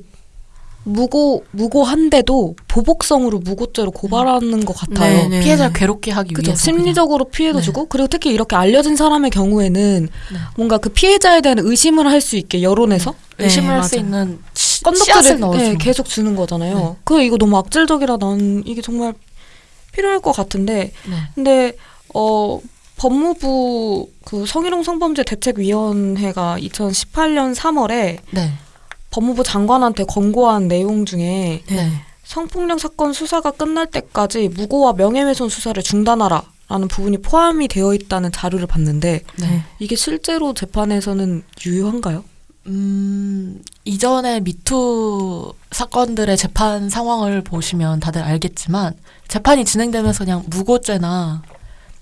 무고 무고한데도 보복성으로 무고죄로 고발하는 것 같아요. 네, 네. 피해자를 괴롭게 하기 그죠. 위해서 심리적으로 피해도 네. 주고 그리고 특히 이렇게 알려진 사람의 경우에는 네. 뭔가 그 피해자에 대한 의심을 할 수 있게 여론에서 네, 의심을 할 수. 있는 넣어주는 네. 계속 주는 거잖아요. 네. 그 이거 너무 악질적이라 난 이게 정말 필요할 것 같은데 네. 근데 어 법무부 그 성희롱 성범죄 대책위원회가 2018년 3월에 네. 법무부 장관한테 권고한 내용 중에 네. 성폭력 사건 수사가 끝날 때까지 무고와 명예훼손 수사를 중단하라. 라는 부분이 포함이 되어 있다는 자료를 봤는데 네. 이게 실제로 재판에서는 유효한가요? 음, 이전에 미투 사건들의 재판 상황을 보시면 다들 알겠지만 재판이 진행되면서 그냥 무고죄나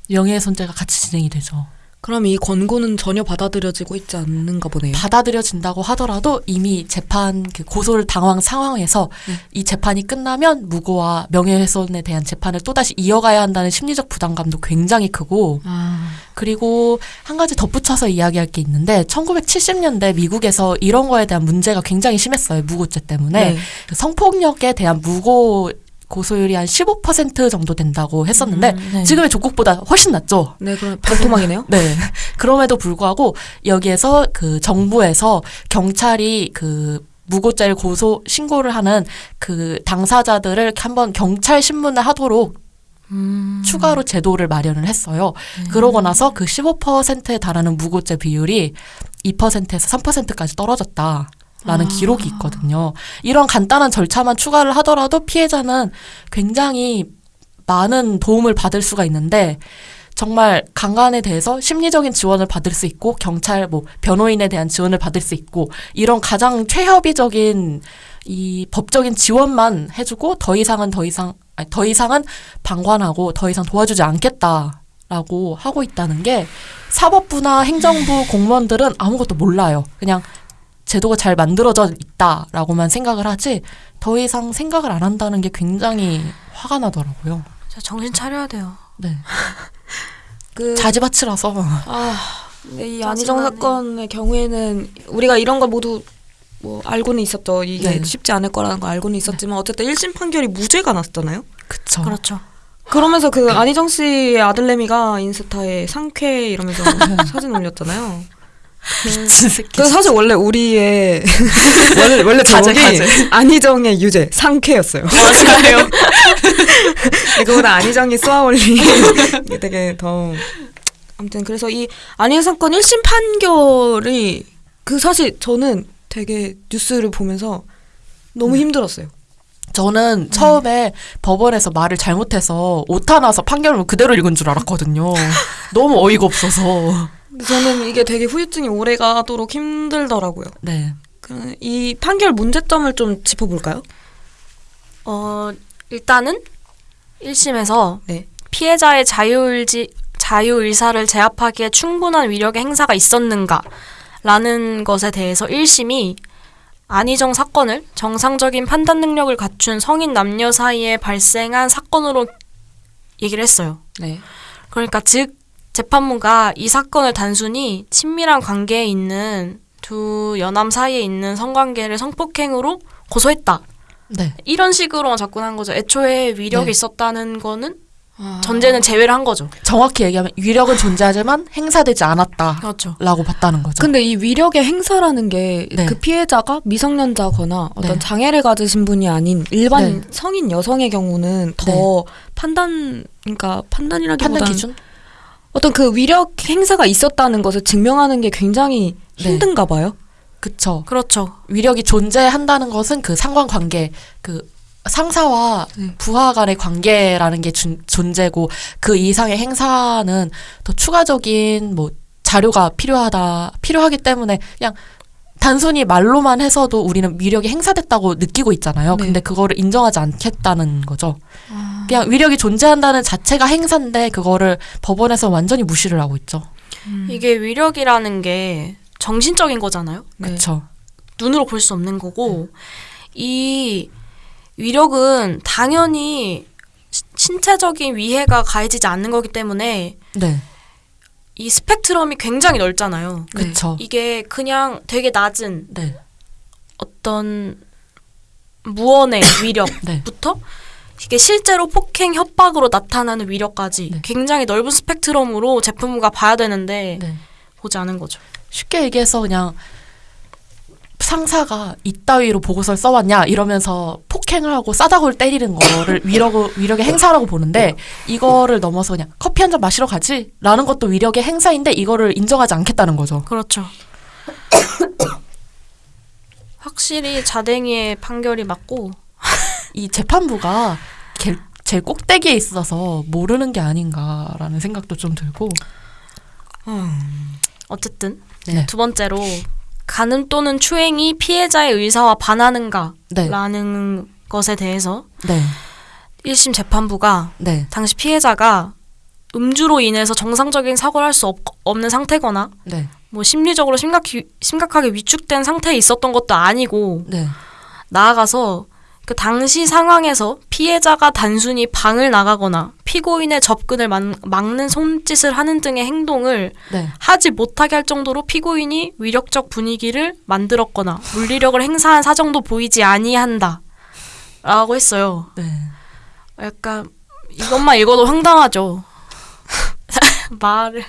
명예훼손죄가 같이 진행이 되죠. 그럼 이 권고는 전혀 받아들여지고 있지 않는가 보네요. 받아들여진다고 하더라도 이미 재판 그 고소를 당한 상황에서 네. 이 재판이 끝나면 무고와 명예훼손에 대한 재판을 또다시 이어가야 한다는 심리적 부담감도 굉장히 크고 아, 그리고 한 가지 덧붙여서 이야기할 게 있는데 1970년대 미국에서 이런 거에 대한 문제가 굉장히 심했어요. 무고죄 때문에. 네. 그 성폭력에 대한 무고 고소율이 한 15% 정도 된다고 했었는데 네. 지금의 조국보다 훨씬 낮죠. 네, 그럼 반토막이네요. 네. 그럼에도 불구하고 여기에서 그 정부에서 경찰이 그 무고죄를 고소 신고를 하는 그 당사자들을 한번 경찰 신문을 하도록 음. 추가로 제도를 마련을 했어요. 그러고 나서 그 15%에 달하는 무고죄 비율이 2%에서 3%까지 떨어졌다. 라는 기록이 있거든요. 이런 간단한 절차만 추가를 하더라도 피해자는 굉장히 많은 도움을 받을 수가 있는데 정말 강간에 대해서 심리적인 지원을 받을 수 있고 경찰 뭐 변호인에 대한 지원을 받을 수 있고 이런 가장 최협의적인 이 법적인 지원만 해주고 더 이상은 더 이상 아니, 더 이상은 방관하고 더 이상 도와주지 않겠다 라고 하고 있다는 게 사법부나 행정부 공무원들은 아무것도 몰라요. 그냥 제도가 잘 만들어져 있다라고만 생각을 하지 더 이상 생각을 안 한다는 게 굉장히 화가 나더라고요. 진짜 정신 차려야 돼요. 네. 그 자지바치라서 아, 네, 이 안희정. 사건의 경우에는 우리가 이런 걸 모두 뭐 알고는 있었죠. 이게 네. 쉽지 않을 거라는 거 알고는 있었지만 어쨌든 1심 판결이 무죄가 났잖아요. 그쵸. 그렇죠. 그러면서 그 안희정 씨의 아들내미가 인스타에 상쾌 이러면서 사진 올렸잖아요. 미친 새끼. 그 사실 원래 우리의 원래 원래 가제, 가제. 안희정의 유죄 상쾌였어요. 맞아요. 그거보다 안희정이 쏘아올린 게 되게 더 아무튼 그래서 이 안희정 사건 1심 판결이 그 사실 저는 되게 뉴스를 보면서 너무 힘들었어요. 저는 처음에 법원에서 말을 잘못해서 오타 나서 판결을 그대로 읽은 줄 알았거든요. 너무 어이가 없어서. 저는 이게 되게 후유증이 오래 가도록 힘들더라고요. 네. 그, 이 판결 문제점을 좀 짚어볼까요? 어, 일단은 1심에서 네. 피해자의 자유의지, 자유의사를 제압하기에 충분한 위력의 행사가 있었는가 라는 것에 대해서 1심이 안희정 사건을 정상적인 판단 능력을 갖춘 성인 남녀 사이에 발생한 사건으로 얘기를 했어요. 네. 그러니까 즉 재판부가 이 사건을 단순히 친밀한 관계에 있는 두 여남 사이에 있는 성관계를 성폭행으로 고소했다. 네. 이런 식으로만 접근한 거죠. 애초에 위력이 네. 있었다는 거는 아. 전제는 제외를 한 거죠. 정확히 얘기하면 위력은 존재하지만 행사되지 않았다라고 그렇죠. 봤다는 거죠. 근데 이 위력의 행사라는 게그 네. 피해자가 미성년자거나 어떤 네. 장애를 가지신 분이 아닌 일반 네. 성인 여성의 경우는 더 판단 그러니까 판단이라기보다는 판단 기준? 어떤 그 위력 행사가 있었다는 것을 증명하는 게 굉장히 네. 힘든가 봐요. 그쵸. 그렇죠. 위력이 존재한다는 것은 그 상관 관계, 그 상사와 네. 부하 간의 관계라는 게 준- 존재고 그 이상의 행사는 더 추가적인 뭐 자료가 필요하다 필요하기 때문에 그냥 단순히 말로만 해서도 우리는 위력이 행사됐다고 느끼고 있잖아요. 네. 근데 그거를 인정하지 않겠다는 거죠. 그냥 위력이 존재한다는 자체가 행사인데 그거를 법원에서 완전히 무시를 하고 있죠. 이게 위력이라는 게 정신적인 거잖아요. 네. 그렇죠. 눈으로 볼 수 없는 거고 이 위력은 당연히 시- 신체적인 위해가 가해지지 않는 거기 때문에 네. 이 스펙트럼이 굉장히 넓잖아요. 네. 그렇죠. 이게 그냥 되게 낮은 네. 어떤 무언의 네. 위력부터 이게 실제로 폭행 협박으로 나타나는 위력까지 네. 굉장히 넓은 스펙트럼으로 제품부가 봐야 되는데 네. 보지 않은 거죠. 쉽게 얘기해서 그냥 상사가 이따위로 보고서를 써왔냐 이러면서 폭행을 하고 싸다구를 때리는 거를 위력 위력의 행사라고 보는데 이거를 넘어서 그냥 커피 한 잔 마시러 가지 라는 것도 위력의 행사인데 이거를 인정하지 않겠다는 거죠. 그렇죠. 확실히 자댕이의 판결이 맞고 이 재판부가 개- 제일 꼭대기에 있어서 모르는 게 아닌가라는 생각도 좀 들고 어쨌든 네. 두 번째로 간음 또는 추행이 피해자의 의사와 반하는가라는 네, 것에 대해서 네, 1심 재판부가 네, 당시 피해자가 음주로 인해서 정상적인 사고를 할 수 없는 상태거나 네, 뭐 심리적으로 심각히, 심각하게 위축된 상태에 있었던 것도 아니고 네, 나아가서 그 당시 상황에서 피해자가 단순히 방을 나가거나 피고인의 접근을 막, 막는 손짓을 하는 등의 행동을 네, 하지 못하게 할 정도로 피고인이 위력적 분위기를 만들었거나 물리력을 행사한 사정도 보이지 아니한다. 라고 했어요. 네. 약간 이것만 읽어도 황당하죠. 말을.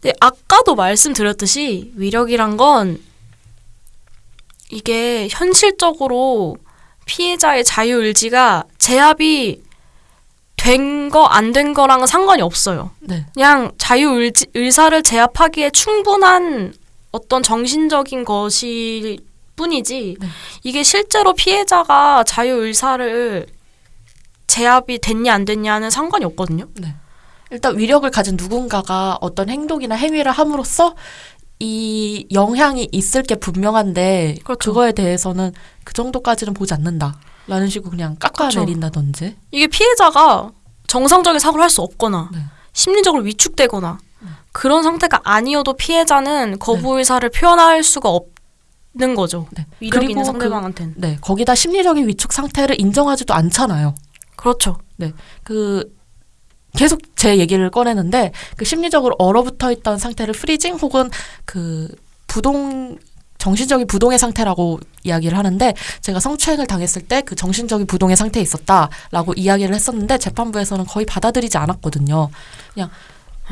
근데 아까도 말씀드렸듯이 위력이란 건 이게 현실적으로 피해자의 자유 의지가 제압이 된 거 안 된 거랑은 상관이 없어요. 네. 그냥 자유 의지, 의사를 제압하기에 충분한 어떤 정신적인 것이 뿐이지 네. 이게 실제로 피해자가 자유 의사를 제압이 됐냐 안 됐냐는 상관이 없거든요. 일단 위력을 가진 누군가가 어떤 행동이나 행위를 함으로써 이 영향이 있을 게 분명한데 그렇죠. 그거에 대해서는 그 정도까지는 보지 않는다라는 식으로 그냥 그렇죠. 깎아내린다든지 이게 피해자가 정상적인 사고를 할 수 없거나 네. 심리적으로 위축되거나 그런 상태가 아니어도 피해자는 거부 의사를 표현할 수가 없는 거죠. 네. 위력 있는 그리고 상대방한테는. 네 거기다 심리적인 위축 상태를 인정하지도 않잖아요. 그렇죠. 그 계속 제 얘기를 꺼내는데 그 심리적으로 얼어붙어 있던 상태를 프리징 혹은 그 부동 정신적인 부동의 상태라고 이야기를 하는데 제가 성추행을 당했을 때 그 정신적인 부동의 상태에 있었다라고 이야기를 했었는데 재판부에서는 거의 받아들이지 않았거든요. 그냥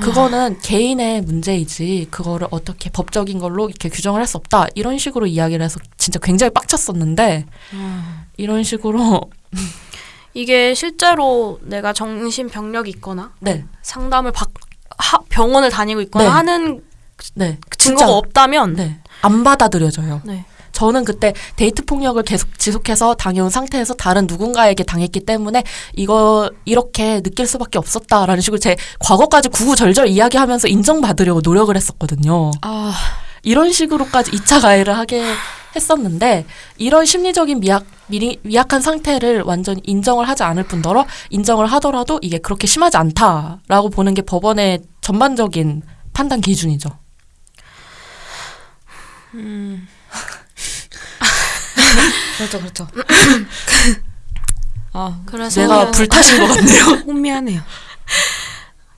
그거는 개인의 문제이지 그거를 어떻게 법적인 걸로 이렇게 규정을 할 수 없다. 이런 식으로 이야기를 해서 진짜 굉장히 빡쳤었는데 이런 식으로 이게 실제로 내가 정신병력이 있거나 네 상담을 받 하, 병원을 다니고 있거나 네. 하는 네, 증거가 진짜, 없다면 네, 안 받아들여져요. 네. 저는 그때 데이트 폭력을 계속 지속해서 당해온 상태에서 다른 누군가에게 당했기 때문에 이거 이렇게 느낄 수밖에 없었다라는 식으로 제 과거까지 구구절절 이야기하면서 인정받으려고 노력을 했었거든요. 아, 이런 식으로까지 2차 가해를 하게 했었는데 이런 심리적인 미약 미리, 미약한 상태를 완전히 인정을 하지 않을 뿐더러 인정을 하더라도 이게 그렇게 심하지 않다라고 보는 게 법원의 전반적인 판단 기준이죠. 그렇죠, 그렇죠. 아, 그래서 내가 불타신 것 같네요. 혼미하네요.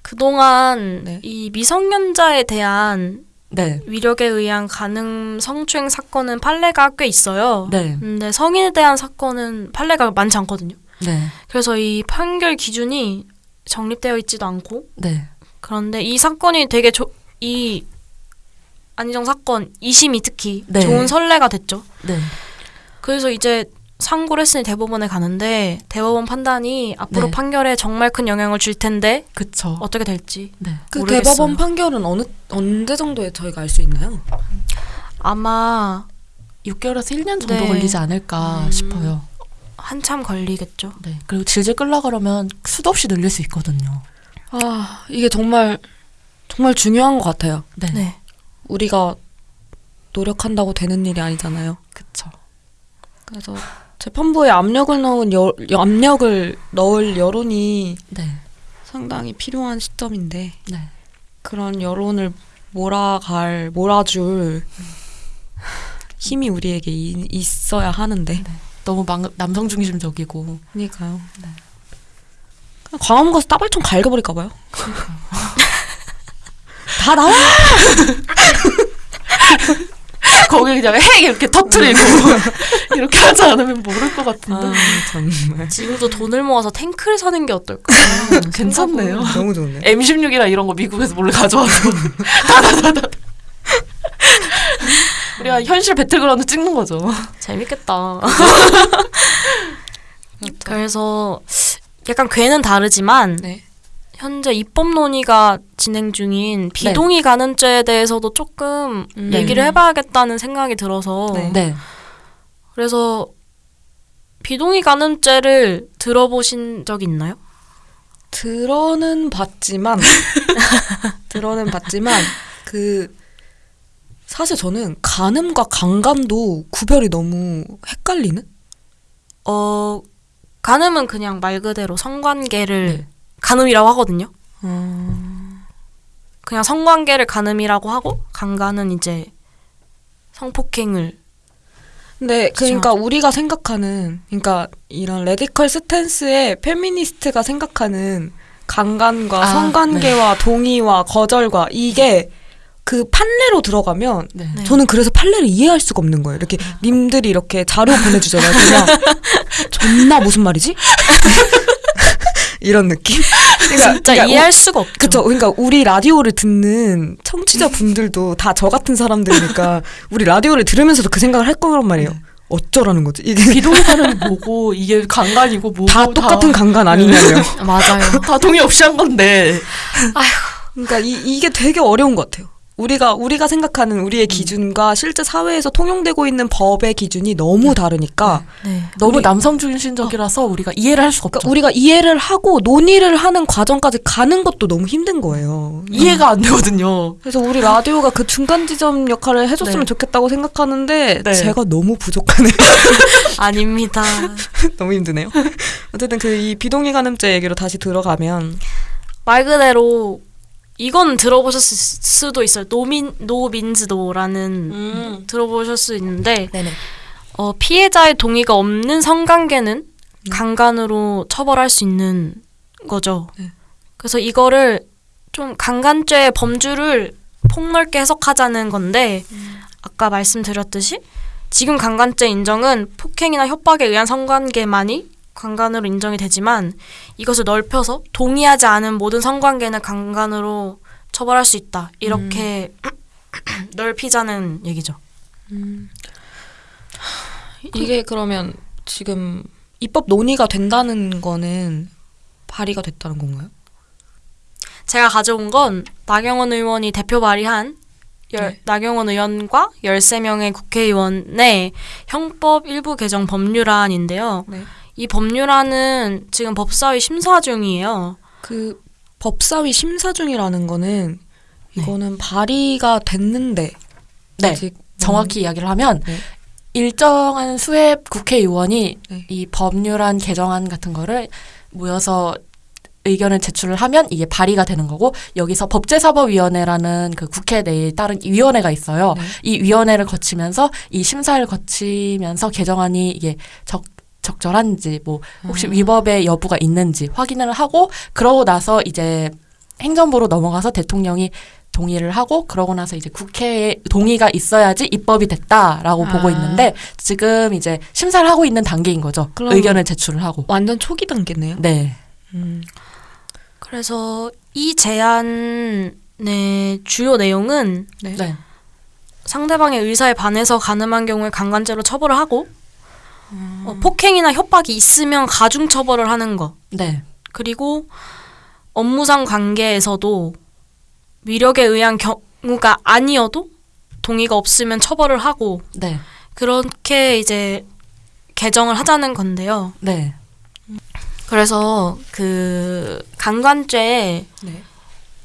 그동안 네. 이 미성년자에 대한 네, 위력에 의한 간음 성추행 사건은 판례가 꽤 있어요. 네, 근데 성인에 대한 사건은 판례가 많지 않거든요. 네, 그래서 이 판결 기준이 정립되어 있지도 않고 네, 그런데 이 사건이 되게 조, 이 안희정 사건 2심이 특히 네. 좋은 선례가 됐죠. 네. 그래서 이제 상고를 했으니 대법원에 가는데 대법원 판단이 앞으로 네. 판결에 정말 큰 영향을 줄 텐데 그쵸. 어떻게 될지 네. 그 모르겠어요. 대법원 판결은 어느 언제 정도에 저희가 알 수 있나요? 아마 6개월에서 1년 정도 네. 걸리지 않을까 음. 싶어요. 한참 걸리겠죠. 네. 그리고 질질 끌라 그러면 수도 없이 늘릴 수 있거든요. 아, 이게 정말 정말 중요한 것 같아요. 네. 네. 우리가 노력한다고 되는 일이 아니잖아요. 그쵸. 그래서 재판부에 압력을 넣은 여, 압력을 넣을 여론이 네. 상당히 필요한 시점인데 네. 그런 여론을 몰아갈 몰아줄 힘이 우리에게 이- 있어야 하는데 너무 망, 남성 중심적이고. 그러니까요. 그냥 광화문 가서 따발총 갈겨버릴까 봐요. 다 나와. 거기 그냥 핵 이렇게 터트리고 이렇게 하지 않으면 모를 것 같은데. 아, 정말 지금도 돈을 모아서 탱크를 사는 게 어떨까? 괜찮네요. 너무 좋네. M16이나 이런 거 미국에서 몰래 가져와서 우리가 현실 배틀그라운드 찍는 거죠. 재밌겠다. 그래서 약간 괴는 다르지만 네. 현재 입법 논의가 진행 중인 비동의 간음죄에 대해서도 조금 음. 얘기를 해봐야겠다는 생각이 들어서 네. 네. 그래서 비동의 간음죄를 들어보신 적 있나요? 들어는 봤지만 들어는 봤지만 그 사실 저는 간음과 강간도 구별이 너무 헷갈리는? 어, 간음은 그냥 말 그대로 성관계를 네. 간음이라고 하거든요. 음, 그냥 성관계를 간음이라고 하고 강간은 이제 성폭행을 근데 그러니까 우리가 생각하는 그러니까 이런 radical stance의 페미니스트가 생각하는 강간과 아, 성관계와 동의와 거절과 이게 그 판례로 들어가면 네. 네. 저는 그래서 판례를 이해할 수가 없는 거예요. 이렇게 님들이 이렇게 자료 보내주잖아요. 그냥 존나 무슨 말이지? 이런 느낌? 그러니까, 진짜 그러니까 이해할 수가 없죠. 그쵸. 그러니까 우리 라디오를 듣는 청취자 분들도 다 저 같은 사람들이니까 우리 라디오를 들으면서도 그 생각을 할 거란 말이에요. 어쩌라는 거지? 이게 비동의사는 뭐고 이게 강간이고 뭐고 다 똑같은 강간 아니냐며. 맞아요. 다 동의 없이 한 건데 그러니까 이, 이게 되게 어려운 것 같아요. 우리가 우리가 생각하는 우리의 기준과 실제 사회에서 통용되고 있는 법의 기준이 너무 다르니까 네. 너무 우리- 남성 중심적이라서 우리가 이해를 할 수가 없죠. 그러니까 우리가 이해를 하고 논의를 하는 과정까지 가는 것도 너무 힘든 거예요. 이해가 안 되거든요. 그래서 우리 라디오가 그 중간 지점 역할을 해줬으면 네. 좋겠다고 생각하는데 네. 제가 너무 부족하네요. 아닙니다. 너무 힘드네요. 어쨌든 그 이 비동의 간음죄 얘기로 다시 들어가면 말 그대로 이건 들어보셨을 수도 있어요. 노민 노민즈노라는 들어보실 수 있는데 네네. 어, 피해자의 동의가 없는 성관계는 강간으로 처벌할 수 있는 거죠. 네. 그래서 이거를 좀 강간죄의 범주를 폭넓게 해석하자는 건데 아까 말씀드렸듯이 지금 강간죄 인정은 폭행이나 협박에 의한 성관계만이 강간으로 인정이 되지만 이것을 넓혀서 동의하지 않은 모든 성관계는 강간으로 처벌할 수 있다. 이렇게 넓히자는 얘기죠. 이게 그러면 지금 입법 논의가 된다는 거는 발의가 됐다는 건가요? 제가 가져온 건 나경원 의원이 대표 발의한 열, 네. 나경원 의원과 13명의 국회의원의 형법 일부 개정 법률안인데요. 네. 이 법률안은 지금 법사위 심사 중이에요. 그 법사위 심사 중이라는 거는 이거는 발의가 됐는데 네. 정확히 이야기를 하면 네. 일정한 수의 국회의원이 네. 이 법률안 개정안 같은 거를 모여서 의견을 제출을 하면 이게 발의가 되는 거고 여기서 법제사법위원회라는 그 국회 내에 따른 위원회가 있어요. 네. 이 위원회를 거치면서 이 심사를 거치면서 개정안이 이게 적 적절한지 뭐 혹시 음. 위법의 여부가 있는지 확인을 하고 그러고 나서 이제 행정부로 넘어가서 대통령이 동의를 하고 그러고 나서 이제 국회에 동의가 있어야지 입법이 됐다라고 아. 보고 있는데 지금 이제 심사를 하고 있는 단계인 거죠. 의견을 제출을 하고. 완전 초기 단계네요. 네. 음. 그래서 이 제안의 주요 내용은 네. 네. 상대방의 의사에 반해서 가늠한 경우에 강간죄로 처벌을 하고 어, 폭행이나 협박이 있으면 가중 처벌을 하는 거. 네. 그리고 업무상 관계에서도 위력에 의한 경우가 아니어도 동의가 없으면 처벌을 하고 네. 그렇게 이제 개정을 하자는 건데요. 네. 그래서 그 강간죄는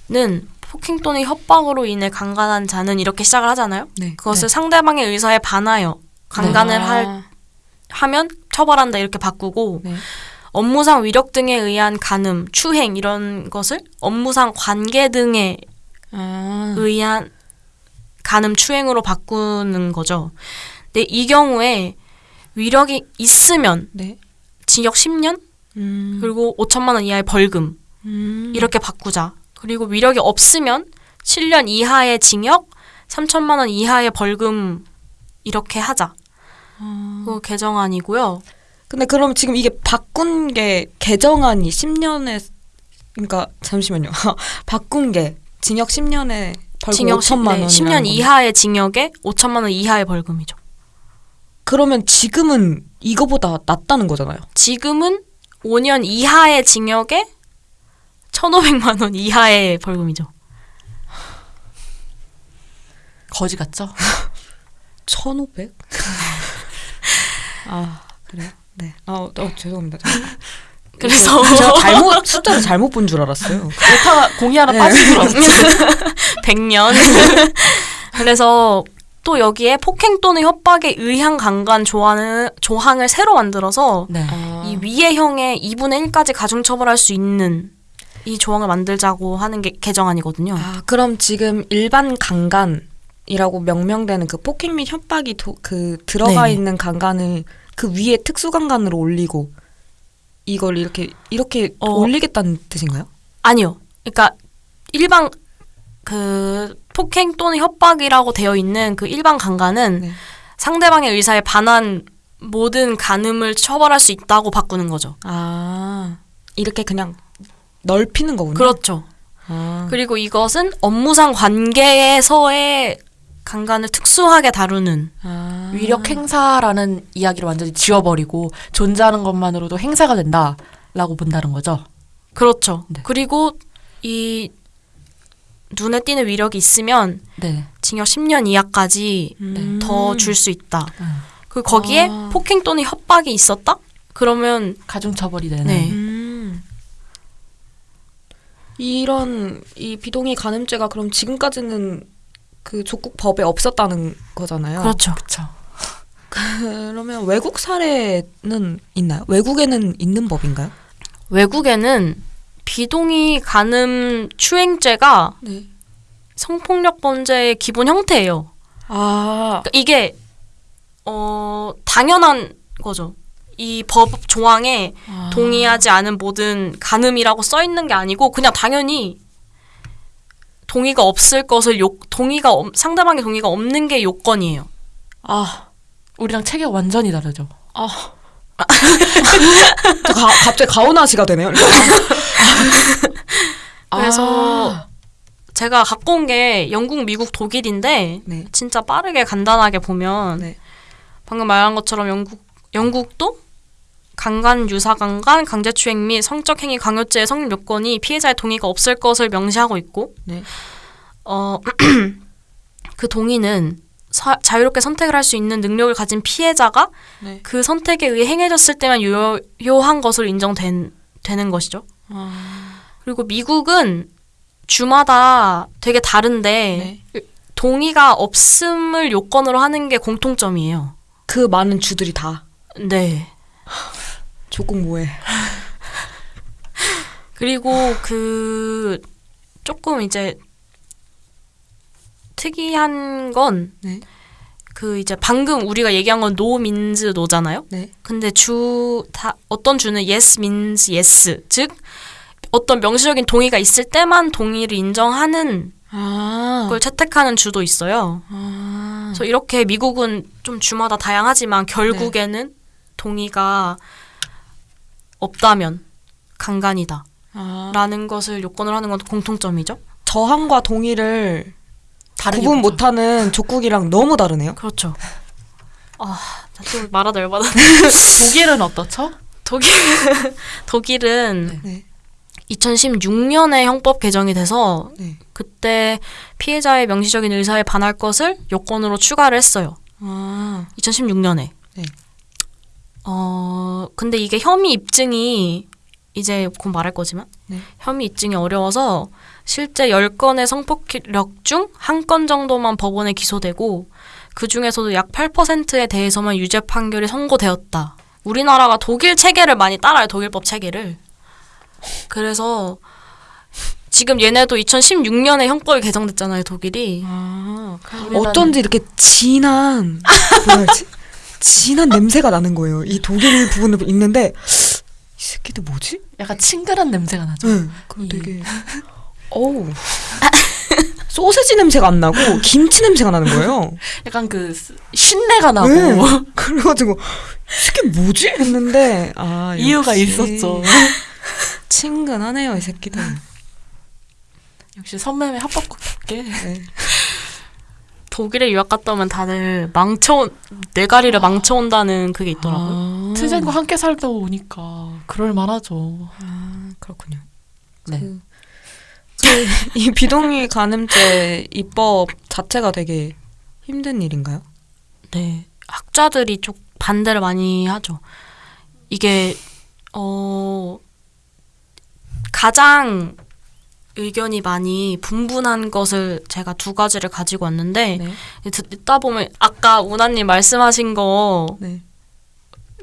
네. 폭행 또는 협박으로 인해 강간한 자는 이렇게 시작을 하잖아요. 네. 그것을 상대방의 의사에 반하여 강간을 아. 할 하면 처벌한다 이렇게 바꾸고 네. 업무상 위력 등에 의한 간음, 추행 이런 것을 업무상 관계 등에 아. 의한 간음 추행으로 바꾸는 거죠. 근데 이 경우에 위력이 있으면 네. 징역 10년 음. 그리고 5천만 원 이하의 벌금 음. 이렇게 바꾸자. 그리고 위력이 없으면 7년 이하의 징역, 3천만 원 이하의 벌금 이렇게 하자. 아. 그 개정안이고요. 근데 그럼 지금 이게 바꾼 게 개정안이 10년에 그러니까 잠시만요. 바꾼 게 징역 10년에 벌금 징역 5천만 원. 네, 10년 이하의 징역에 5천만 원 이하의 벌금이죠. 그러면 지금은 이거보다 낫다는 거잖아요. 지금은 5년 이하의 징역에 1,500만 원 이하의 벌금이죠. 거지 같죠? 1,500? 아, 그래요? 네. 아, 어, 죄송합니다. 제가- 그래서 제가 잘못 숫자를 잘못 본 줄 알았어요. 오타 공이 하나 네. 빠진 줄 알았죠. 100년. 그래서 또 여기에 폭행 또는 협박에 의한 강간 조항을, 조항을 새로 만들어서 네. 이 위의 형의 2분의 1까지 가중처벌할 수 있는 이 조항을 만들자고 하는 게 개정안이거든요. 아, 그럼 지금 일반 강간 이라고 명명되는 그 폭행 및 협박이 도, 그 들어가 네네. 있는 강간을 그 위에 특수 강간으로 올리고 이걸 이렇게 이렇게 어. 올리겠다는 뜻인가요? 아니요. 그러니까 일반 그 폭행 또는 협박이라고 되어 있는 그 일반 강간은 네. 상대방의 의사에 반한 모든 간음을 처벌할 수 있다고 바꾸는 거죠. 아, 이렇게 그냥 넓히는 거군요. 그렇죠. 아, 그리고 이것은 업무상 관계에서의 강간을 특수하게 다루는 아. 위력 행사라는 이야기를 완전히 지워버리고 존재하는 것만으로도 행사가 된다라고 본다는 거죠. 그렇죠. 네. 그리고 이 눈에 띄는 위력이 있으면 네. 징역 10년 이하까지 음. 더줄 수 있다. 음. 그 거기에 아. 폭행 또는 협박이 있었다? 그러면 가중처벌이 되는. 네. 음. 이런 이 비동의 간음죄가 그럼 지금까지는 그 조국 법에 없었다는 거잖아요. 그렇죠. 그렇죠. 그러면 외국 사례는 있나요? 외국에는 있는 법인가요? 외국에는 비동의 간음 추행죄가 네. 성폭력 범죄의 기본 형태예요. 아, 그러니까 이게 어 당연한 거죠. 이 법 조항에 아. 동의하지 않은 모든 간음이라고 써 있는 게 아니고 그냥 당연히 동의가 없을 것을 요 동의가 없- 상대방의 동의가 없는 게 요건이에요. 아, 우리랑 체계 완전히 다르죠. 아. 저 가, 갑자기 가오나시가 되네요. 그래서 아. 제가 갖고 온 게 영국, 미국, 독일인데 네. 진짜 빠르게 간단하게 보면 네. 방금 말한 것처럼 영국 영국도 강간, 유사강간, 강제추행 및 성적 행위 강요죄의 성립 요건이 피해자의 동의가 없을 것을 명시하고 있고 네. 어, 그 동의는 사- 자유롭게 선택을 할 수 있는 능력을 가진 피해자가 네. 그 선택에 의해 행해졌을 때만 유효한 것으로 인정된 되는 것이죠. 아. 그리고 미국은 주마다 되게 다른데 네. 동의가 없음을 요건으로 하는 게 공통점이에요. 그 많은 주들이 다 네. 조국 뭐해? 그리고 그 조금 이제 특이한 건 네. 그 이제 방금 우리가 얘기한 건 no means no잖아요. 네. 근데 주 다 어떤 주는 yes means yes 즉 어떤 명시적인 동의가 있을 때만 동의를 인정하는 아. 걸 채택하는 주도 있어요. 아. 그래서 이렇게 미국은 좀 주마다 다양하지만 결국에는 동의가 없다면 강간이다라는 아. 것을 요건을 하는 건 공통점이죠. 저항과 동의를 구분. 못하는 족국이랑 너무 다르네요. 그렇죠. 아, 나또 말하다 열받아. 독일은 어떻죠? 독일 독일은 네. 2016년에 형법 개정이 돼서 네. 그때 피해자의 명시적인 의사에 반할 것을 요건으로 추가를 했어요. 아. 2016년에. 네. 어, 근데 이게 혐의 입증이 이제 곧 말할 거지만 네. 혐의 입증이 어려워서 실제 10건의 성폭력 중 한 건 정도만 법원에 기소되고 그 중에서도 약 8%에 대해서만 유죄 판결이 선고되었다. 우리나라가 독일 체계를 많이 따라요. 독일법 체계를. 그래서 지금 얘네도 2016년에 형법이 개정됐잖아요. 독일이. 아. 어쩐지 이렇게 진한 뭐라 해야지? 진한 냄새가 나는 거예요. 이 독일 부분을 읽는데 이 새끼들 뭐지? 약간 친근한 냄새가 나죠. 응. 그 이- 되게 어우. 소세지 냄새가 안 나고 김치 냄새가 나는 거예요. 약간 그 스- 신내가 나고 네. 그래가지고 이 새끼 뭐지? 했는데 아 이유가 있었죠. 친근하네요 이 새끼들. 역시 선매매 합법국답게 네. 독일에 유학 갔다 오면 다들 망쳐 뇌가리를 망쳐온다는 그게 있더라고요. 아, 트젠과 함께 살다 오니까 그럴 만하죠. 아, 그렇군요. 네. 그, 그, 이 비동의 간음죄 입법 자체가 되게 힘든 일인가요? 네. 학자들이 좀 반대를 많이 하죠. 이게 어 가장 의견이 많이 분분한 것을 제가 두 가지를 가지고 왔는데 네. 듣- 듣다 보면 아까 우나님 말씀하신 거 네.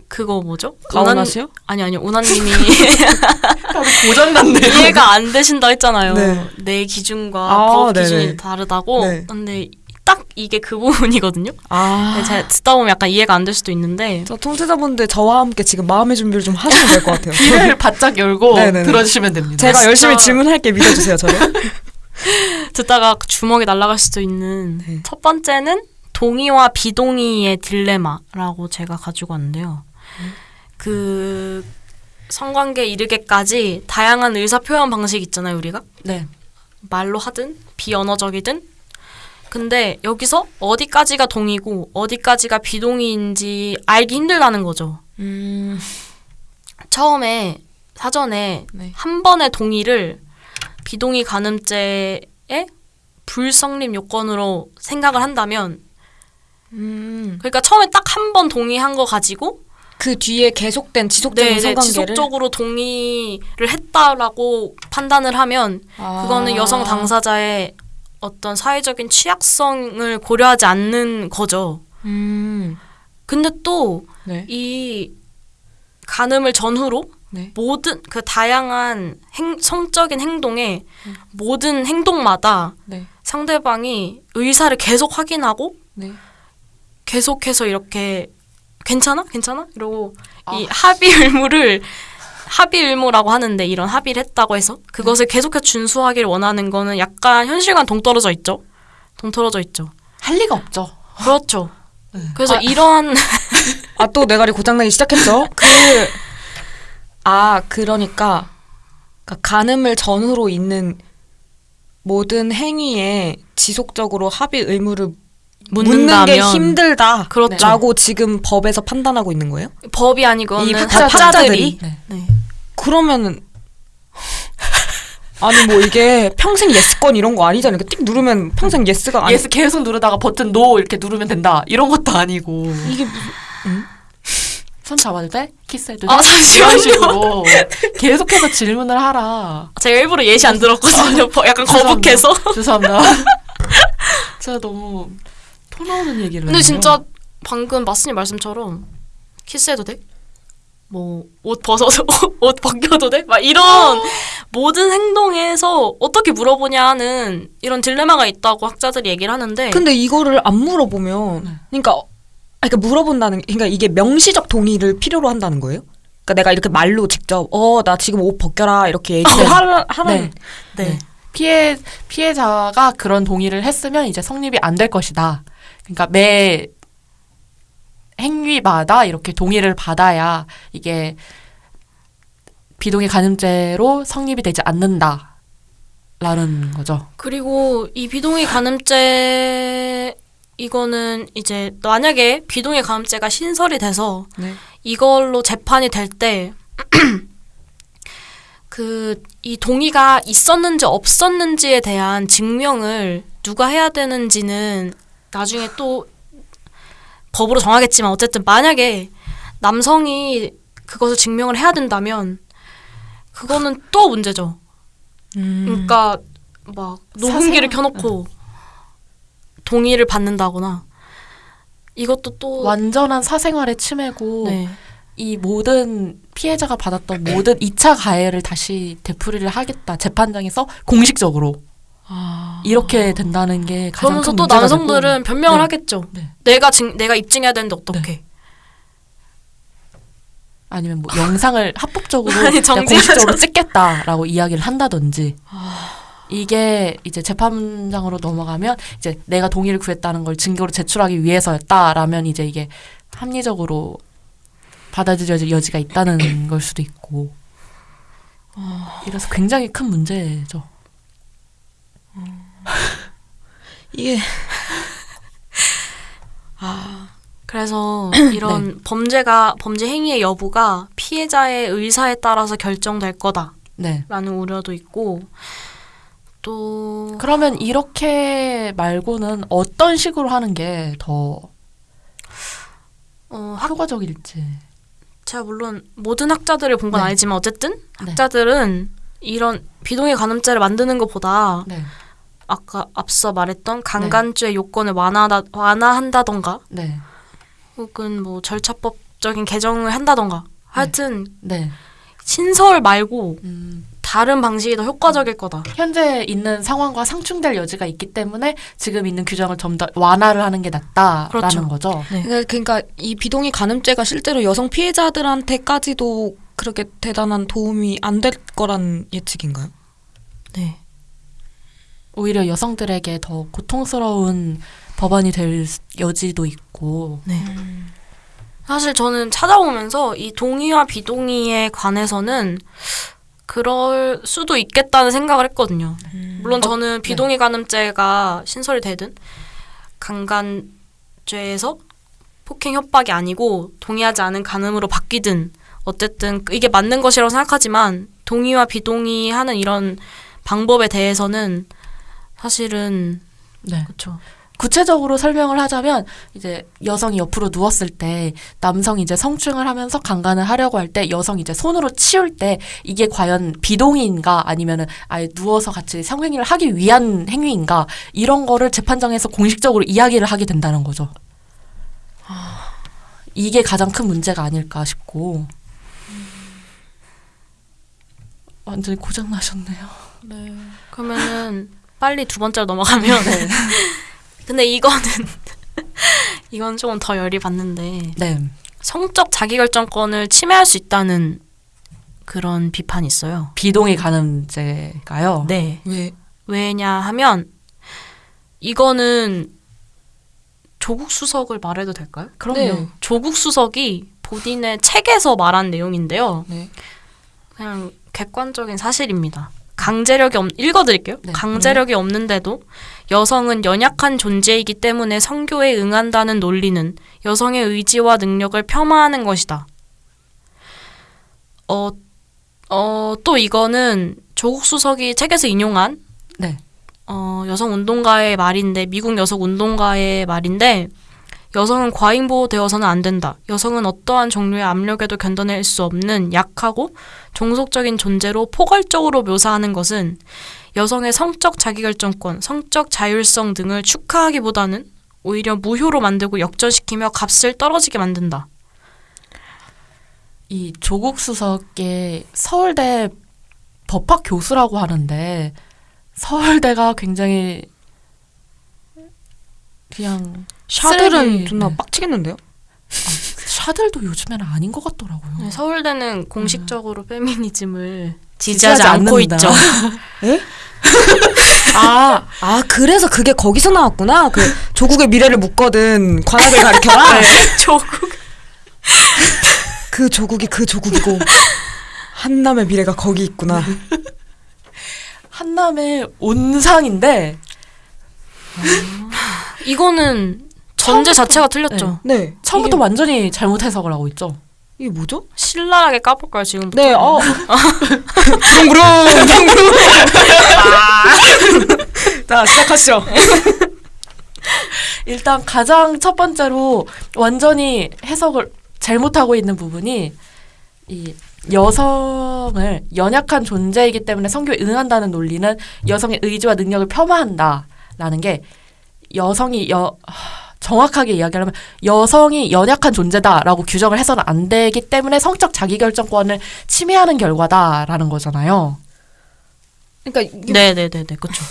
그거 뭐죠? 가오나 씨요? 아니 아니 우나님이 고장났네. 이해가 안 되신다 했잖아요. 네. 내 기준과 아. 기준이 다르다고. 네. 근데 딱 이게 그 부분이거든요. 아. 네, 제가 듣다 보면 약간 이해가 안 될 수도 있는데 저 통제자분들 저와 함께 지금 마음의 준비를 좀 하시면 될 것 같아요. 귀를 바짝 열고 네네네. 들어주시면 됩니다. 제가 열심히 진짜. 질문할게 믿어주세요, 저를. 듣다가 주먹이 날아갈 수도 있는 네. 첫 번째는 동의와 비동의의 딜레마라고 제가 가지고 왔는데요. 그 성관계 이르게까지 다양한 의사 표현 방식 있잖아요, 우리가. 네. 말로 하든 비언어적이든 근데 여기서 어디까지가 동의고 어디까지가 비동의인지 알기 힘들다는 거죠. 음. 처음에 사전에 네. 한 번의 동의를 비동의 간음죄의 불성립 요건으로 생각을 한다면 음. 그러니까 처음에 딱 한 번 동의한 거 가지고 그 뒤에 계속된 지속적인 네, 네, 성관계를 지속적으로 동의를 했다라고 판단을 하면 아. 그거는 여성 당사자의 어떤 사회적인 취약성을 고려하지 않는 거죠. 음. 근데 또 네. 이 간음을 전후로 네. 모든 그 다양한 행, 성적인 행동에 모든 행동마다 네. 상대방이 의사를 계속 확인하고 네. 계속해서 이렇게 괜찮아? 괜찮아? 이러고 이 아. 합의 의무를 합의 의무라고 하는데 이런 합의를 했다고 해서 그것을 계속해서 준수하기를 원하는 거는 약간 현실과는 동떨어져 있죠. 동떨어져 있죠. 할 리가 없죠. 그렇죠. 네. 그래서 아. 이러한 아, 또 내가리 고장나기 시작했죠? 그, 아, 그러니까, 그러니까 간음을 전후로 있는 모든 행위에 지속적으로 합의 의무를 묻는 묻는다면 게 힘들다. 그렇죠. 라고 지금 법에서 판단하고 있는 거예요? 법이 아니고는 이 학자들이 학자들이? 네. 네. 그러면은 아니 뭐 이게 평생 yes권 이런 거 아니잖아요. 이렇게 띡 누르면 평생 yes가 아니 yes 계속 누르다가 버튼 no 이렇게 누르면 된다. 이런 것도 아니고. 이게 무슨 손 잡아도 돼? 키스해도 돼? 아, 잠시만요. 이런 식으로 계속해서 질문을 하라. 제가 일부러 예시 안 들었거든요. 버- 약간 거북해서. 죄송합니다. 제가 너무 토 나오는 얘기를 근데 했네요. 진짜 방금 마스님 말씀처럼 키스해도 돼? 뭐 옷 벗어서 옷 벗겨도 돼? 막 이런 모든 행동에서 어떻게 물어보냐 하는 이런 딜레마가 있다고 학자들이 얘기를 하는데 근데 이거를 안 물어보면 네. 그러니까 어, 아, 그러니까 물어본다는 게- 그러니까 이게 명시적 동의를 필요로 한다는 거예요? 그러니까 내가 이렇게 말로 직접 어 나 지금 옷 벗겨라 이렇게 얘기를 네. 하라 하는 네. 네. 네. 피해 피해자가 그런 동의를 했으면 이제 성립이 안 될 것이다. 그러니까 매 행위마다 이렇게 동의를 받아야 이게 비동의 간음죄로 성립이 되지 않는다 라는 거죠. 그리고 이 비동의 간음죄 이거는 이제 만약에 비동의 간음죄가 신설이 돼서 네. 이걸로 재판이 될 때 그 이 동의가 있었는지 없었는지에 대한 증명을 누가 해야 되는지는 나중에 또 법으로 정하겠지만 어쨌든 만약에 남성이 그것을 증명을 해야 된다면 그거는 또 문제죠. 음. 그러니까 막 녹음기를 켜놓고 동의를 받는다거나 이것도 또 완전한 사생활의 침해고 네. 이 모든 피해자가 받았던 모든 2차 가해를 다시 되풀이를 하겠다 재판장에서 공식적으로 아. 이렇게 된다는 게 가장 그러면서 큰또 남성들은 되고. 변명을 네. 하겠죠. 네. 내가 증 내가 입증해야 되는데 어떻게? 아니면 뭐 영상을 합법적으로 아니. 공식적으로 찍겠다라고 이야기를 한다든지 아. 이게 이제 재판장으로 넘어가면 이제 내가 동의를 구했다는 걸 증거로 제출하기 위해서였다라면 이제 이게 합리적으로 받아들여질 여지가 있다는 걸 수도 있고 이래서 굉장히 큰 문제죠. 이게 아 그래서 이런 범죄가 범죄 행위의 여부가 피해자의 의사에 따라서 결정될 거다라는 네. 우려도 있고 또 그러면 이렇게 말고는 어떤 식으로 하는 게더 어, 학, 효과적일지. 제가 물론 모든 학자들을 본건 네. 아니지만 어쨌든 네. 학자들은 이런 비동의 간음죄를 만드는 것보다 네. 아까 앞서 말했던 강간죄 요건을 완화다, 완화한다던가 네. 혹은 뭐 절차법적인 개정을 한다던가 하여튼 네. 신설 말고 음, 다른 방식이 더 효과적일 거다. 현재 있는 상황과 상충될 여지가 있기 때문에 지금 있는 규정을 좀 더 완화를 하는 게 낫다라는 그렇죠. 거죠. 네. 그러니까- 그러니까 이 비동의 간음죄가 실제로 여성 피해자들한테까지도 그렇게 대단한 도움이 안 될 거란 예측인가요? 네. 오히려 여성들에게 더 고통스러운 법안이 될 여지도 있고. 네. 사실 저는 찾아보면서 이 동의와 비동의에 관해서는 그럴 수도 있겠다는 생각을 했거든요. 물론 저는 비동의 간음죄가 신설이 되든 강간죄에서 폭행 협박이 아니고 동의하지 않은 간음으로 바뀌든 어쨌든 이게 맞는 것이라고 생각하지만 동의와 비동의 하는 이런 방법에 대해서는 사실은 네. 그렇죠. 구체적으로 설명을 하자면 이제 여성이 옆으로 누웠을 때 남성이 이제 성추행을 하면서 강간을 하려고 할 때 여성이 이제 손으로 치울 때 이게 과연 비동의인가 아니면은 아예 누워서 같이 성행위를 하기 위한 행위인가 이런 거를 재판장에서 공식적으로 이야기를 하게 된다는 거죠. 이게 가장 큰 문제가 아닐까 싶고 완전히 고장 나셨네요. 그러면은 빨리 두 번째로 넘어가면 근데 이거는 이건 조금 더 열이 받는데 네. 성적 자기결정권을 침해할 수 있다는 그런 비판이 있어요. 비동의 간음죄가요. 네. 왜? 왜냐 하면 이거는 조국 수석을 말해도 될까요? 그럼요. 네. 조국 수석이 본인의 책에서 말한 내용인데요. 네. 그냥 객관적인 사실입니다. 강제력이 없 읽어드릴게요. 네. 강제력이 없는데도 여성은 연약한 존재이기 때문에 성교에 응한다는 논리는 여성의 의지와 능력을 폄하하는 것이다. 어, 어, 또 이거는 조국 수석이 책에서 인용한 네. 어, 여성 운동가의 말인데 미국 여성 운동가의 말인데 여성은 과잉 보호되어서는 안 된다. 여성은 어떠한 종류의 압력에도 견뎌낼 수 없는 약하고 종속적인 존재로 포괄적으로 묘사하는 것은 여성의 성적 자기결정권, 성적 자율성 등을 축하하기보다는 오히려 무효로 만들고 역전시키며 값을 떨어지게 만든다. 이 조국 수석의 서울대 법학 교수라고 하는데 서울대가 굉장히 그냥 샤들은 쓰레기, 존나 네. 빡치겠는데요? 샤들도 요즘에는 아닌 것 같더라고요. 네, 서울대는 공식적으로 페미니즘을 지지하지 지지하지 않고 않는다. 있죠. 아, 아 그래서 그게 거기서 나왔구나. 그 조국의 미래를 묻거든 관악을 가리켜라. 조국 그 조국이 그 조국이고 한남의 미래가 거기 있구나. 한남의 온상인데 이거는 전제 자체가 틀렸죠. 네. 처음부터 이게, 완전히 잘못 해석을 하고 있죠. 이게 뭐죠? 신랄하게 까볼까요 지금부터? 네. 어. 부릉부릉 부릉부릉. 자 시작하시죠. 일단 가장 첫 번째로 완전히 해석을 잘못하고 있는 부분이 이 여성을 연약한 존재이기 때문에 성교에 응한다는 논리는 여성의 의지와 능력을 폄하한다라는 게 여성이 여 하, 정확하게 이야기하면 여성이 연약한 존재다라고 규정을 해서는 안 되기 때문에 성적 자기결정권을 침해하는 결과다라는 거잖아요. 그러니까 네네네네 그렇죠.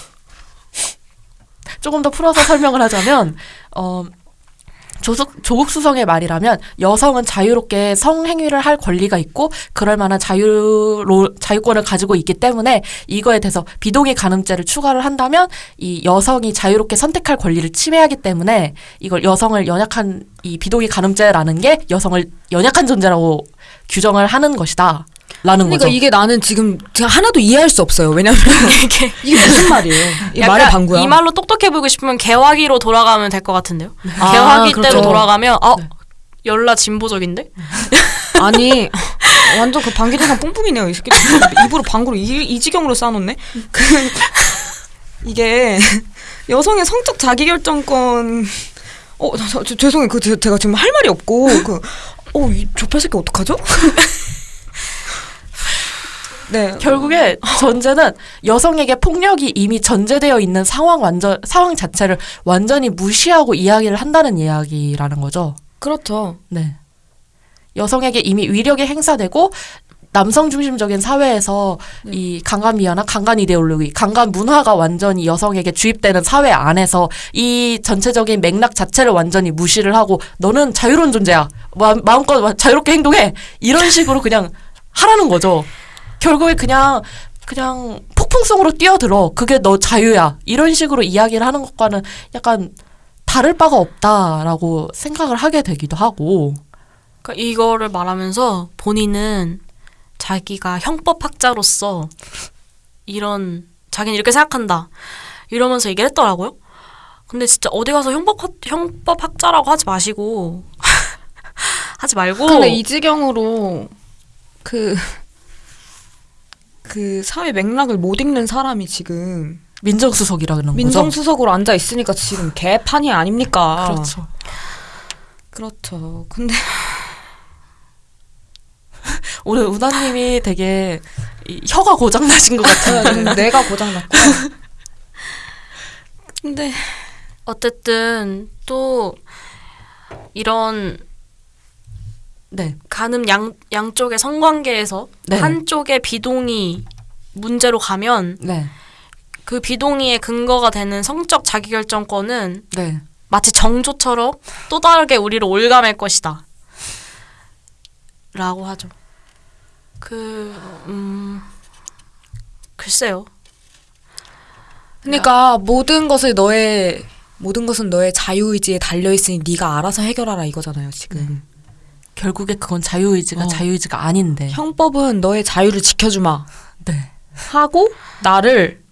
조금 더 풀어서 설명을 하자면 어 조숙, 조국 수성의 말이라면 여성은 자유롭게 성행위를 할 권리가 있고 그럴 만한 자유로 자유권을 가지고 있기 때문에 이거에 대해서 비동의 간음죄를 추가를 한다면 이 여성이 자유롭게 선택할 권리를 침해하기 때문에 이걸 여성을 연약한 이 비동의 간음죄라는 게 여성을 연약한 존재라고 규정을 하는 것이다. 라는 그러니까 거죠. 이게 나는 지금 제가 하나도 이해할 수 없어요. 왜냐면 이게 이게 무슨 말이에요? 약간 말의 방구야. 이 말로 똑똑해 보이고 싶으면 개화기로 돌아가면 될 것 같은데요. 아, 개화기 그렇죠. 때로 돌아가면 어 네. 열라 진보적인데? 아니 완전 그 방귀동산 뿡뿡이네요. 이 새끼 입으로 방구로 이, 이 지경으로 쌓아놓네. 그 이게 여성의 성적 자기결정권. 어, 저, 저, 죄송해요. 그 제- 제가 지금 할 말이 없고 그 어, 이게 어떡하죠? 네. 결국에 전제는 여성에게 폭력이 이미 전제되어 있는 상황 완전 상황 자체를 완전히 무시하고 이야기를 한다는 이야기라는 거죠. 그렇죠. 네. 여성에게 이미 위력이 행사되고 남성 중심적인 사회에서 네. 이 강간 미화나 강간 이데올로기, 강간 문화가 완전히 여성에게 주입되는 사회 안에서 이 전체적인 맥락 자체를 완전히 무시를 하고 너는 자유로운 존재야. 마, 마음껏 자유롭게 행동해. 이런 식으로 그냥 하라는 거죠. 결국에 그냥 그냥 폭풍성으로 뛰어들어. 그게 너 자유야. 이런 식으로 이야기를 하는 것과는 약간 다를 바가 없다라고 생각을 하게 되기도 하고. 그러니까 이거를 말하면서 본인은 자기가 형법학자로서 이런 자기는 이렇게 생각한다 이러면서 얘기를 했더라고요. 근데 진짜 어디 가서 형법 형법학자라고 하지 마시고 하지 말고 근데 이 지경으로 그, 그 사회 맥락을 못 읽는 사람이 지금 민정수석이라는 거죠. 민정수석으로 앉아 있으니까 지금 개판이 아닙니까? 그렇죠. 그렇죠. 근데 오늘 우나님이 되게 이 혀가 고장 나신 것 같은데. 내가 고장 났고. 근데 어쨌든 또 이런 네, 가늠 양 양쪽의 성관계에서 네. 한쪽의 비동의 문제로 가면 네, 그 비동의의 근거가 되는 성적 자기결정권은 네. 마치 정조처럼 또 다르게 우리를 올가맬 것이다. 라고 하죠. 그, 음, 글쎄요. 그러니까 모든 것을 너의 모든 것은 너의 자유의지에 달려 있으니 네가 알아서 해결하라 이거잖아요, 지금. 결국에 그건 자유의지가 어. 자유의지가 아닌데. 형법은 너의 자유를 지켜주마 네, 하고 나를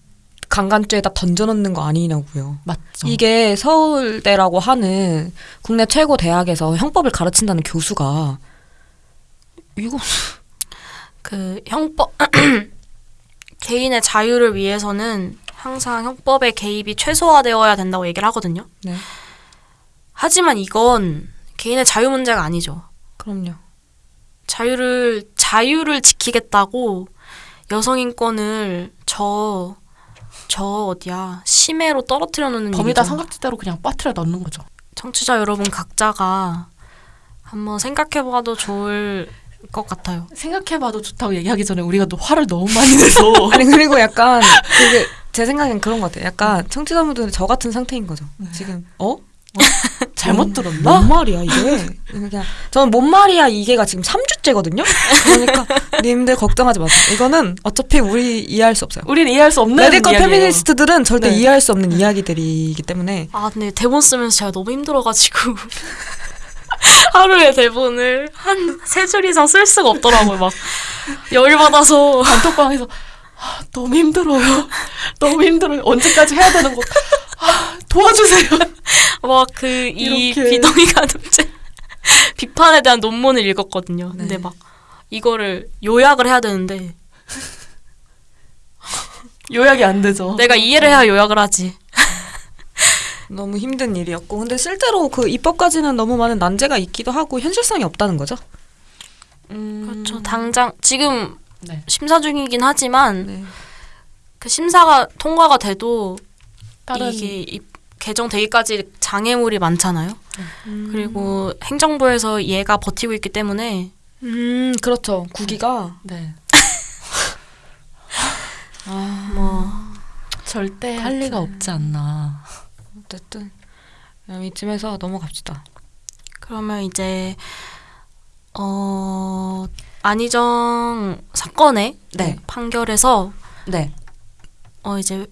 강간죄에다 던져놓는 거 아니냐고요. 맞죠. 이게 서울대라고 하는 국내 최고 대학에서 형법을 가르친다는 교수가 이거 그 형법, 개인의 자유를 위해서는 항상 형법의 개입이 최소화되어야 된다고 얘기를 하거든요. 네. 하지만 이건 개인의 자유 문제가 아니죠. 그럼요. 자유를 자유를 지키겠다고 여성 인권을 저저 어디야 심해로 떨어뜨려 놓는 범위다. 삼각지대로 그냥 빠뜨려 넣는 거죠. 청취자 여러분 각자가 한번 생각해봐도 좋을 것 같아요. 생각해봐도 좋다고 얘기하기 전에 우리가 또 화를 너무 많이 내서. 아니 그리고 약간 그게 제 생각엔 그런 것 같아요. 약간 청취자분들은 저 같은 상태인 거죠. 지금 어? 잘못 뭔 들었나? 말이야 이게? 그냥 저는 뭔 말이야 이게가 지금 3주째거든요. 그러니까 님들 걱정하지 마세요. 이거는 어차피 우리 이해할 수 없어요. 우리는 이해할 수 없는 radical 이야기예요. 페미니스트들은 절대 네. 이해할 수 없는 이야기들이기 때문에 아 근데 대본 쓰면서 제가 너무 힘들어가지고 하루에 대본을 한 세 줄 이상 쓸 수가 없더라고요. 막 열받아서 단톡방에서 아, 너무 힘들어요. 너무 힘들어요. 언제까지 해야 되는 거? 아, 도와주세요. 막그 이. 비동의 가늠죄 비판에 대한 논문을 읽었거든요. 근데 네. 막 이거를 요약을 해야 되는데 요약이 안 되죠. 내가 이해를 해야 요약을 하지. 너무 힘든 일이었고 근데 실제로 그 입법까지는 너무 많은 난제가 있기도 하고 현실성이 없다는 거죠. 음, 그렇죠. 당장 지금 네. 심사 중이긴 하지만 네. 그 심사가 통과가 돼도 다른 이게 입- 개정되기까지 장애물이 많잖아요. 음. 그리고 행정부에서 얘가 버티고 있기 때문에 음 그렇죠. 구기가 네. 아 뭐 절대 할 리가 없지 않나. 어쨌든 그럼 이쯤에서 넘어갑시다. 그러면 이제 어 안희정 사건의 네. 판결에서 네. 어 이제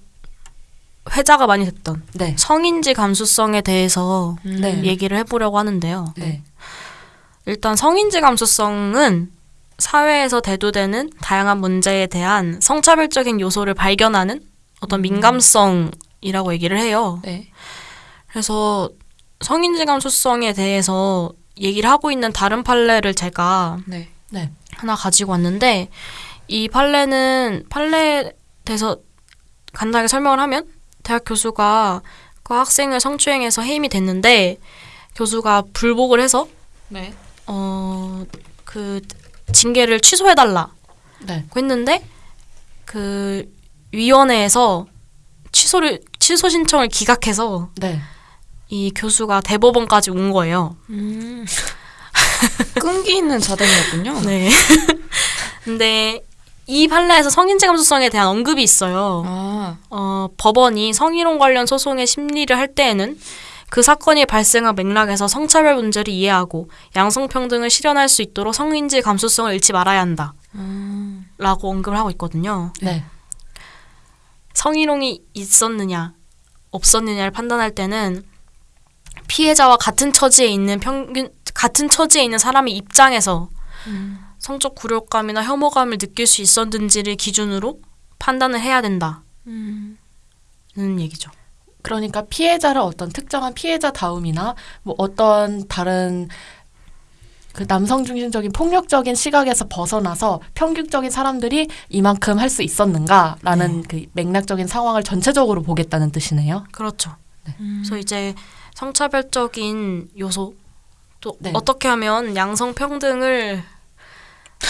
회자가 많이 됐던 네. 성인지 감수성에 대해서 네. 얘기를 해보려고 하는데요. 네. 일단 성인지 감수성은 사회에서 대두되는 다양한 문제에 대한 성차별적인 요소를 발견하는 어떤 민감성이라고 얘기를 해요. 네. 그래서 성인지 감수성에 대해서 얘기를 하고 있는 다른 판례를 제가 네. 네. 하나 가지고 왔는데 이 판례는 판례에 대해서 간단하게 설명을 하면 대학 교수가 그 학생을 성추행해서 해임이 됐는데 교수가 불복을 해서 네. 어그 징계를 취소해 달라고 네. 했는데 그 위원회에서 취소를 취소 신청을 기각해서 네. 이 교수가 대법원까지 온 거예요. 음. 끈기 있는 자댕이었군요. 네. 근데 이 판례에서 성인지 감수성에 대한 언급이 있어요. 아, 어, 법원이 성희롱 관련 소송의 심리를 할 때에는 그 사건이 발생한 맥락에서 성차별 문제를 이해하고 양성평등을 실현할 수 있도록 성인지 감수성을 잃지 말아야 한다. 라고 언급을 하고 있거든요. 네. 성희롱이 있었느냐, 없었느냐를 판단할 때는 피해자와 같은 처지에 있는 평균, 같은 처지에 있는 사람의 입장에서 성적 굴욕감이나 혐오감을 느낄 수 있었는지를 기준으로 판단을 해야 된다. 는 얘기죠. 그러니까 피해자를 어떤 특정한 피해자 다움이나 뭐 어떤 다른 그 남성 중심적인 폭력적인 시각에서 벗어나서 평균적인 사람들이 이만큼 할 수 있었는가라는 그 맥락적인 상황을 전체적으로 보겠다는 뜻이네요. 그렇죠. 그래서 이제 성차별적인 요소 또 네. 어떻게 하면 양성 평등을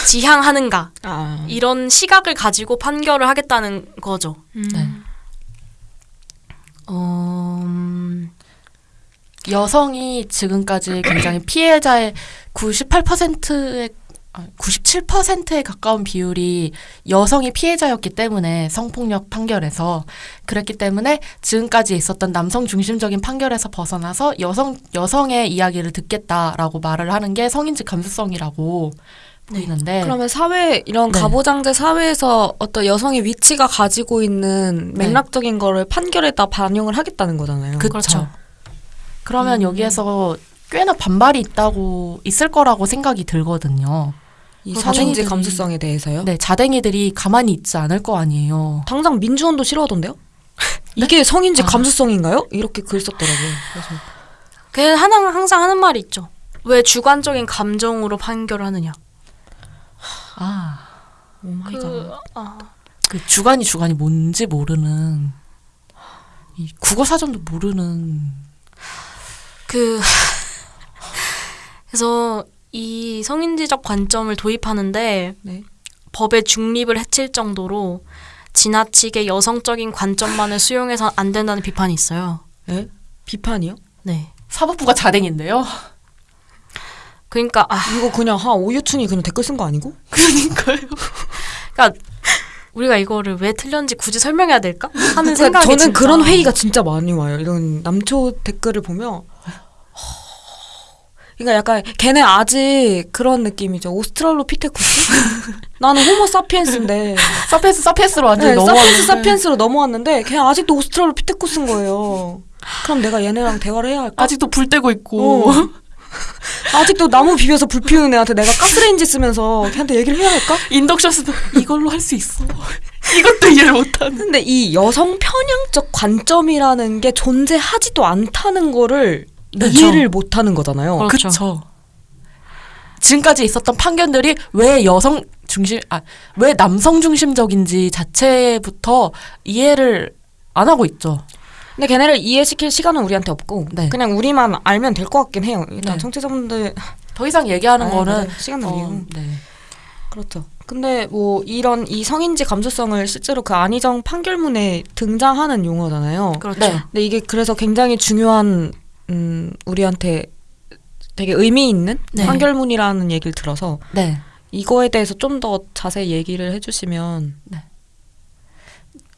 지향하는가 아. 이런 시각을 가지고 판결을 하겠다는 거죠. 네. 어, 음, 여성이 지금까지 굉장히 피해자의 98%의 97%에 가까운 비율이 여성이 피해자였기 때문에 성폭력 판결에서 그랬기 때문에 지금까지 있었던 남성 중심적인 판결에서 벗어나서 여성 여성의 이야기를 듣겠다라고 말을 하는 게 성인지 감수성이라고 보이는데 그러면 사회 이런 네. 가부장제 사회에서 어떤 여성의 위치가 가지고 있는 네. 맥락적인 거를 판결에다 반영을 하겠다는 거잖아요. 그쵸. 그렇죠. 그러면 여기에서 꽤나 반발이 있다고 있을 거라고 생각이 들거든요. 이 자댕이들이- 감수성에 대해서요. 네, 자댕이들이 가만히 있지 않을 거 아니에요. 당장 민주원도 싫어하던데요? 이게 성인지 아. 감수성인가요? 이렇게 글 썼더라고요. 그래서 그 하나 항상 하는 말이 있죠. 왜 주관적인 감정으로 판결을 하느냐. 아, oh my god. 그, 아, 그 주관이 주관이 뭔지 모르는 이 국어 사전도 모르는 그 그래서 이 성인지적 관점을 도입하는데 네. 법의 중립을 해칠 정도로 지나치게 여성적인 관점만을 수용해서 안 된다는 비판이 있어요. 예? 비판이요? 네. 사법부가 자댕인데요. 그러니까 아, 이거 그냥 한 오유충이 그냥 댓글 쓴 거 아니고? 그러니까요. 그러니까 우리가 이거를 왜 틀렸는지 굳이 설명해야 될까 하는 그러니까 생각이 저는 진짜. 그런 회의가 진짜 많이 와요. 이런 남초 댓글을 보면 그러니까 약간 걔네 아직 그런 느낌이죠. 오스트랄로피테쿠스? 나는 호모 사피엔스인데 사피엔스 사피엔스로 완전히 네, 넘어왔는데 사피엔스 사피엔스로 넘어왔는데 걔 아직도 오스트랄로피테쿠스인 거예요. 그럼 내가 얘네랑 대화를 해야 할까? 아직도 불 떼고 있고 어. 아직도 나무 비벼서 불 피우는 애한테 내가 가스레인지 쓰면서 걔한테 얘기를 해야 할까? 인덕션스도 이걸로 할 수 있어. 이것도 이해를 못하는. 근데 이 여성 편향적 관점이라는 게 존재하지도 않다는 거를 그쵸. 이해를 못하는 거잖아요. 그렇죠. 그쵸. 지금까지 있었던 판결들이 왜 여성 중심, 아, 왜 남성 중심적인지 자체부터 이해를 안 하고 있죠. 근데 걔네를 이해시킬 시간은 우리한테 없고 네. 그냥 우리만 알면 될 것 같긴 해요. 일단 네. 청취자분들 더 이상 얘기하는 아, 거는 맞아요. 시간 낭비고 어, 네. 그렇죠. 근데 뭐 이런 이 성인지 감수성을 실제로 그 안희정 판결문에 등장하는 용어잖아요. 그렇죠. 네. 근데 이게 그래서 굉장히 중요한 음 우리한테 되게 의미 있는 네. 판결문이라는 얘기를 들어서 네. 이거에 대해서 좀 더 자세히 얘기를 해주시면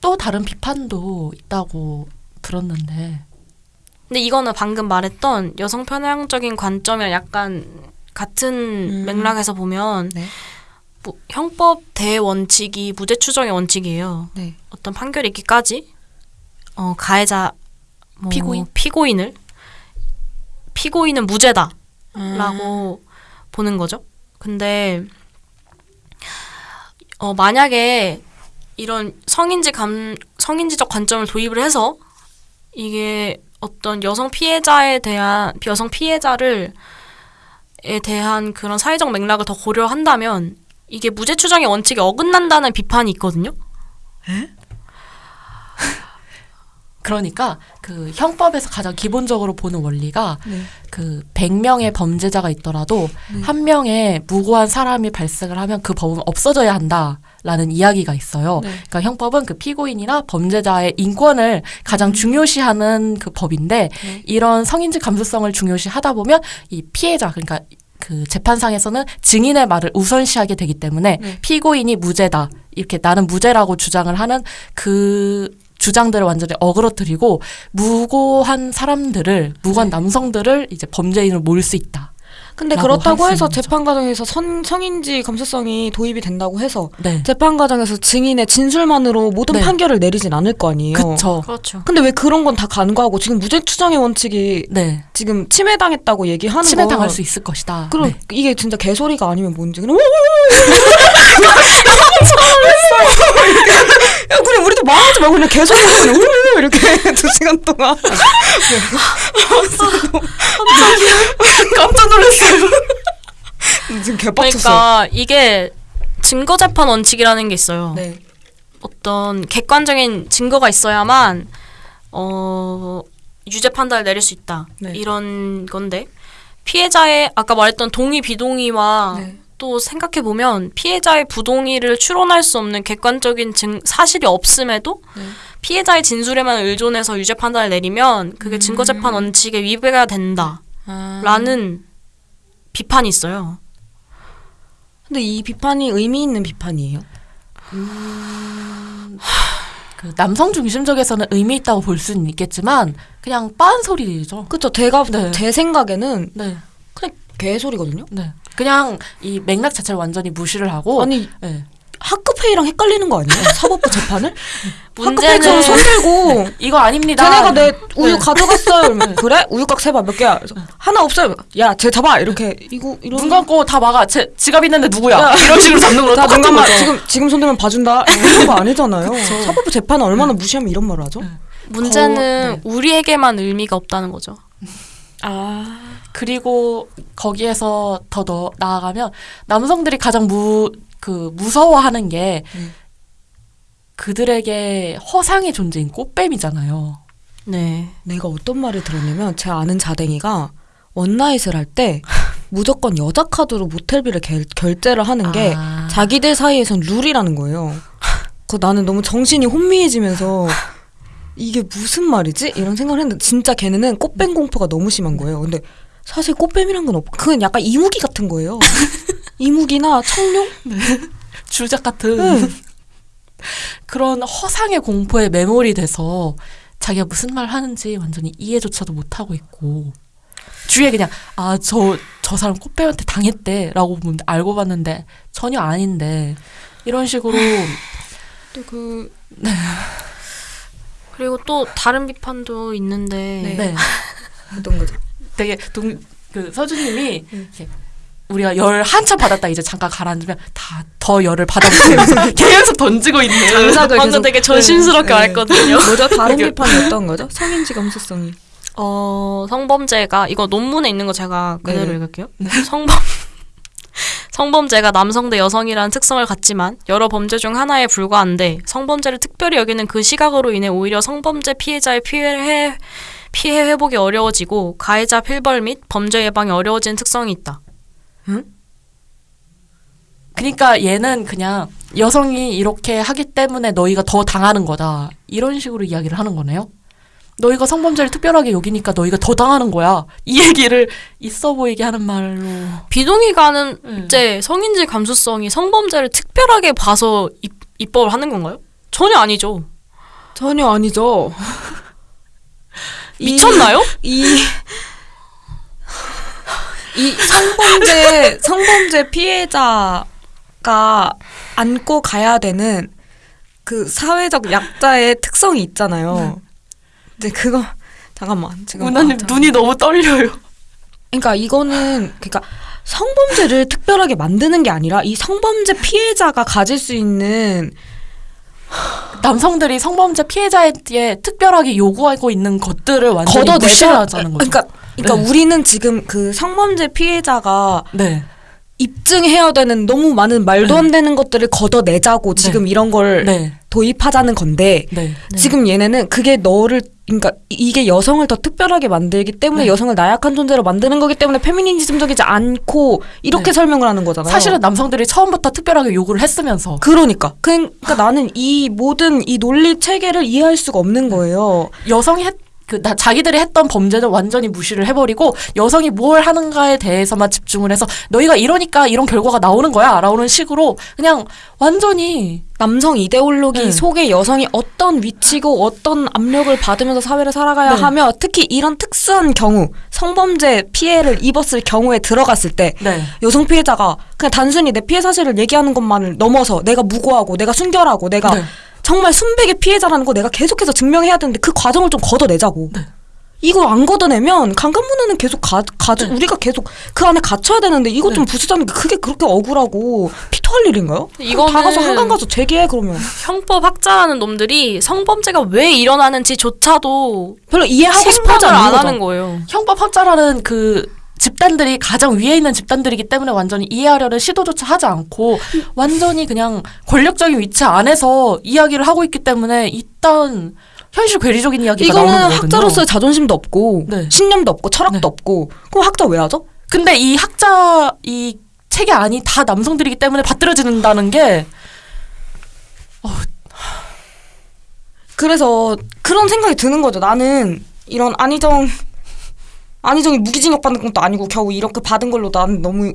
또 다른 비판도 있다고 들었는데. 근데 이거는 방금 말했던 여성 편향적인 관점이랑 약간 같은 음. 맥락에서 보면 네. 뭐 형법 대원칙이 무죄 추정의 원칙이에요. 네. 어떤 판결이 있기까지 어, 가해자 뭐 피고인? 피고인을 피고인은 무죄다 라고 음. 보는 거죠. 근데 어, 만약에 이런 성인지 감 성인지적 관점을 도입을 해서 이게 어떤 여성 피해자에 대한 여성 피해자를 에 대한 그런 사회적 맥락을 더 고려한다면 이게 무죄 추정의 원칙에 어긋난다는 비판이 있거든요. 그러니까 그 형법에서 가장 기본적으로 보는 원리가 네. 그 100명의 범죄자가 있더라도 네. 한 명의 무고한 사람이 발생을 하면 그 법은 없어져야 한다라는 이야기가 있어요. 네. 그러니까 형법은 그 피고인이나 범죄자의 인권을 가장 중요시하는 그 법인데 네. 이런 성인지 감수성을 중요시하다 보면 이 피해자 그러니까 그 재판상에서는 증인의 말을 우선시하게 되기 때문에 네. 피고인이 무죄다 이렇게 나는 무죄라고 주장을 하는 그 주장들을 완전히 어그러뜨리고 무고한 사람들을 무고한 네. 남성들을 이제 범죄인으로 몰수 있다. 근데 그렇다고 해서 거죠. 재판 과정에서 선, 성인지 감수성이 도입이 된다고 해서 네, 재판 과정에서 증인의 진술만으로 모든 네. 판결을 내리진 않을 거 아니에요. 그쵸. 그렇죠. 근데 왜 그런 건 다 간과하고 지금 무죄 추정의 원칙이 네, 지금 침해당했다고 얘기하는 침해 건 당할 수 있을 것이다. 그럼 네. 이게 진짜 개소리가 아니면 뭔지 그냥 야 그냥 우리도 말하지 말고 그냥 개소리 하고 그냥 우르르 이렇게 두 시간 동안 깜짝 놀랐어요. 지금 개빡쳤어요. 그러니까 이게 증거 재판 원칙이라는 게 있어요. 네. 어떤 객관적인 증거가 있어야만 어 유죄 판단을 내릴 수 있다. 네. 이런 건데 피해자의 아까 말했던 동의 비동의와 네. 또 생각해 보면 피해자의 부동의를 추론할 수 없는 객관적인 증 사실이 없음에도 네. 피해자의 진술에만 의존해서 유죄 판단을 내리면 그게 음. 증거 재판 원칙에 위배가 된다라는 아. 비판이 있어요. 근데 이 비판이 의미 있는 비판이에요. 그 남성 중심적에서는 의미 있다고 볼 수는 있겠지만 그냥 빤 소리죠. 그쵸? 제가 네. 제 생각에는 네, 그냥 개 소리거든요. 네. 그냥 이 맥락 자체를 완전히 무시를 하고 아니 네. 학급회의랑 헷갈리는 거 아니에요? 사법부 재판을? 학급회의처럼 손 들고 이거 아닙니다. 쟤네가 내 우유 네. 가져갔어요. 이러면 그래? 우유곽 세봐 몇 개야? 그래서 하나 없어요. 야, 쟤 잡아 이렇게 이거 이런. 눈 감고 다 막아. 제 지갑 있는데 누구야? 야. 이런 식으로 잡는 거랑 똑같은 감아. 거죠. 지금 지금 손 들면 봐준다. 이런 거 아니잖아요. 사법부 재판은 얼마나 무시하면 이런 말을 하죠? 문제는 네. 우리에게만 의미가 없다는 거죠. 아, 그리고 거기에서 더 더 나아가면 남성들이 가장 무 그 무서워하는 게 음. 그들에게 허상의 존재인 꽃뱀이잖아요. 네. 내가 어떤 말을 들었냐면 제 아는 자댕이가 원나잇을 할 때 무조건 여자 카드로 모텔비를 결, 결제를 하는 게 아. 자기들 사이에선 룰이라는 거예요. 그 나는 너무 정신이 혼미해지면서 이게 무슨 말이지? 이런 생각을 했는데 진짜 걔네는 꽃뱀 공포가 너무 심한 거예요. 근데 사실 꽃뱀이란 건 없고 그건 약간 이무기 같은 거예요. 이무기나 청룡? 주작 같은 응. 그런 허상의 공포에 매몰이 돼서 자기가 무슨 말 하는지 완전히 이해조차도 못하고 있고 주위에 그냥 아 저저 사람 꽃뱀한테 당했대라고 알고 봤는데 전혀 아닌데 이런 식으로 또그 그리고 또 다른 비판도 있는데 네. 어떤 거죠? 되게 동, 그 서주님이 이렇게 우리가 열 한참 받았다 이제 잠깐 가라앉으면 다 더 열을 받아보면서 계속 던지고 있는 장작을 방금 되게 조심스럽게 네, 말했거든요. 뭐죠? 다른 비판이 어떤 거죠? 성인지 감수성이. 어, 성범죄가 이거 논문에 있는 거 제가 그대로 네네. 읽을게요. 성범 성범죄가 남성 대 여성이라는 특성을 갖지만 여러 범죄 중 하나에 불과한데 성범죄를 특별히 여기는 그 시각으로 인해 오히려 성범죄 피해자의 피해 피해 회복이 어려워지고 가해자 필벌 및 범죄 예방이 어려워지는 특성이 있다. 그러니까 얘는 그냥 여성이 이렇게 하기 때문에 너희가 더 당하는 거다 이런 식으로 이야기를 하는 거네요. 너희가 성범죄를 특별하게 여기니까 너희가 더 당하는 거야. 이 얘기를 있어 보이게 하는 말로. 비동의가 하는 음. 이제 성인지 감수성이 성범죄를 특별하게 봐서 입, 입법을 하는 건가요? 전혀 아니죠. 전혀 아니죠. 이- 미쳤나요? 이, 이 성범죄, 성범죄 피해자가 안고 가야 되는 그 사회적 약자의 특성이 있잖아요. 근데 그거, 잠깐만. 지금. 문화님 아. 눈이 너무 떨려요. 그러니까 이거는, 그러니까 성범죄를 특별하게 만드는 게 아니라 이 성범죄 피해자가 가질 수 있는 남성들이 성범죄 피해자에게 특별하게 요구하고 있는 것들을 완전히 걷어내자. 무시를 하자는 거죠. 그러니까, 그러니까 네. 우리는 지금 그 성범죄 피해자가 네. 입증해야 되는 너무 많은 말도 안 되는 것들을 걷어내자고 지금 이런 걸 네. 도입하자는 건데 네. 지금 얘네는 그게 너를 그러니까 이- 이게 여성을 더 특별하게 만들기 때문에 네. 여성을 나약한 존재로 만드는 거기 때문에 페미니즘적이지 않고 이렇게 네. 설명을 하는 거잖아요. 사실은 남성들이 처음부터 특별하게 요구를 했으면서 그러니까 그러니까 나는 이 모든 이 논리 체계를 이해할 수가 없는 거예요. 여성이 했, 그, 나, 자기들이 했던 범죄는 완전히 무시를 해버리고 여성이 뭘 하는가에 대해서만 집중을 해서 너희가 이러니까 이런 결과가 나오는 거야 라는 식으로 그냥 완전히 남성 이데올로기 네. 속에 여성이 어떤 위치고 어떤 압력을 받으면서 사회를 살아가야 네. 하며 특히 이런 특수한 경우 성범죄 피해를 입었을 경우에 들어갔을 때 네. 여성 피해자가 그냥 단순히 내 피해 사실을 얘기하는 것만을 넘어서 내가 무고하고 내가 순결하고 내가 네. 정말 순백의 피해자라는 거 내가 계속해서 증명해야 되는데 그 과정을 좀 걷어내자고. 네. 이걸 안 걷어내면 강간 문화는 계속 가, 가 네. 우리가 계속 그 안에 갇혀야 되는데 이것 좀 부수자는 게 그게 그렇게 억울하고 피토할 일인가요? 이거는 다 가서 한강 가서 재개해 그러면 형법 학자라는 놈들이 성범죄가 왜 일어나는지조차도 별로 이해하고 싶어하지 않는 안 거죠. 하는 거예요. 형법 학자라는 그 집단들이 가장 위에 있는 집단들이기 때문에 완전히 이해하려는 시도조차 하지 않고 완전히 그냥 권력적인 위치 안에서 이야기를 하고 있기 때문에 일단 현실 괴리적인 이야기가 나오는 이거는 거거든요. 학자로서의 자존심도 없고 네. 신념도 없고 철학도 네. 없고 그럼 학자 왜 하죠? 근데 이 학자 이 책의 안이 다 남성들이기 때문에 받들어진다는 게 그래서 그런 생각이 드는 거죠. 나는 이런 안희정 안희정이 무기징역 받는 것도 아니고 겨우 이렇게 받은 걸로 나는 너무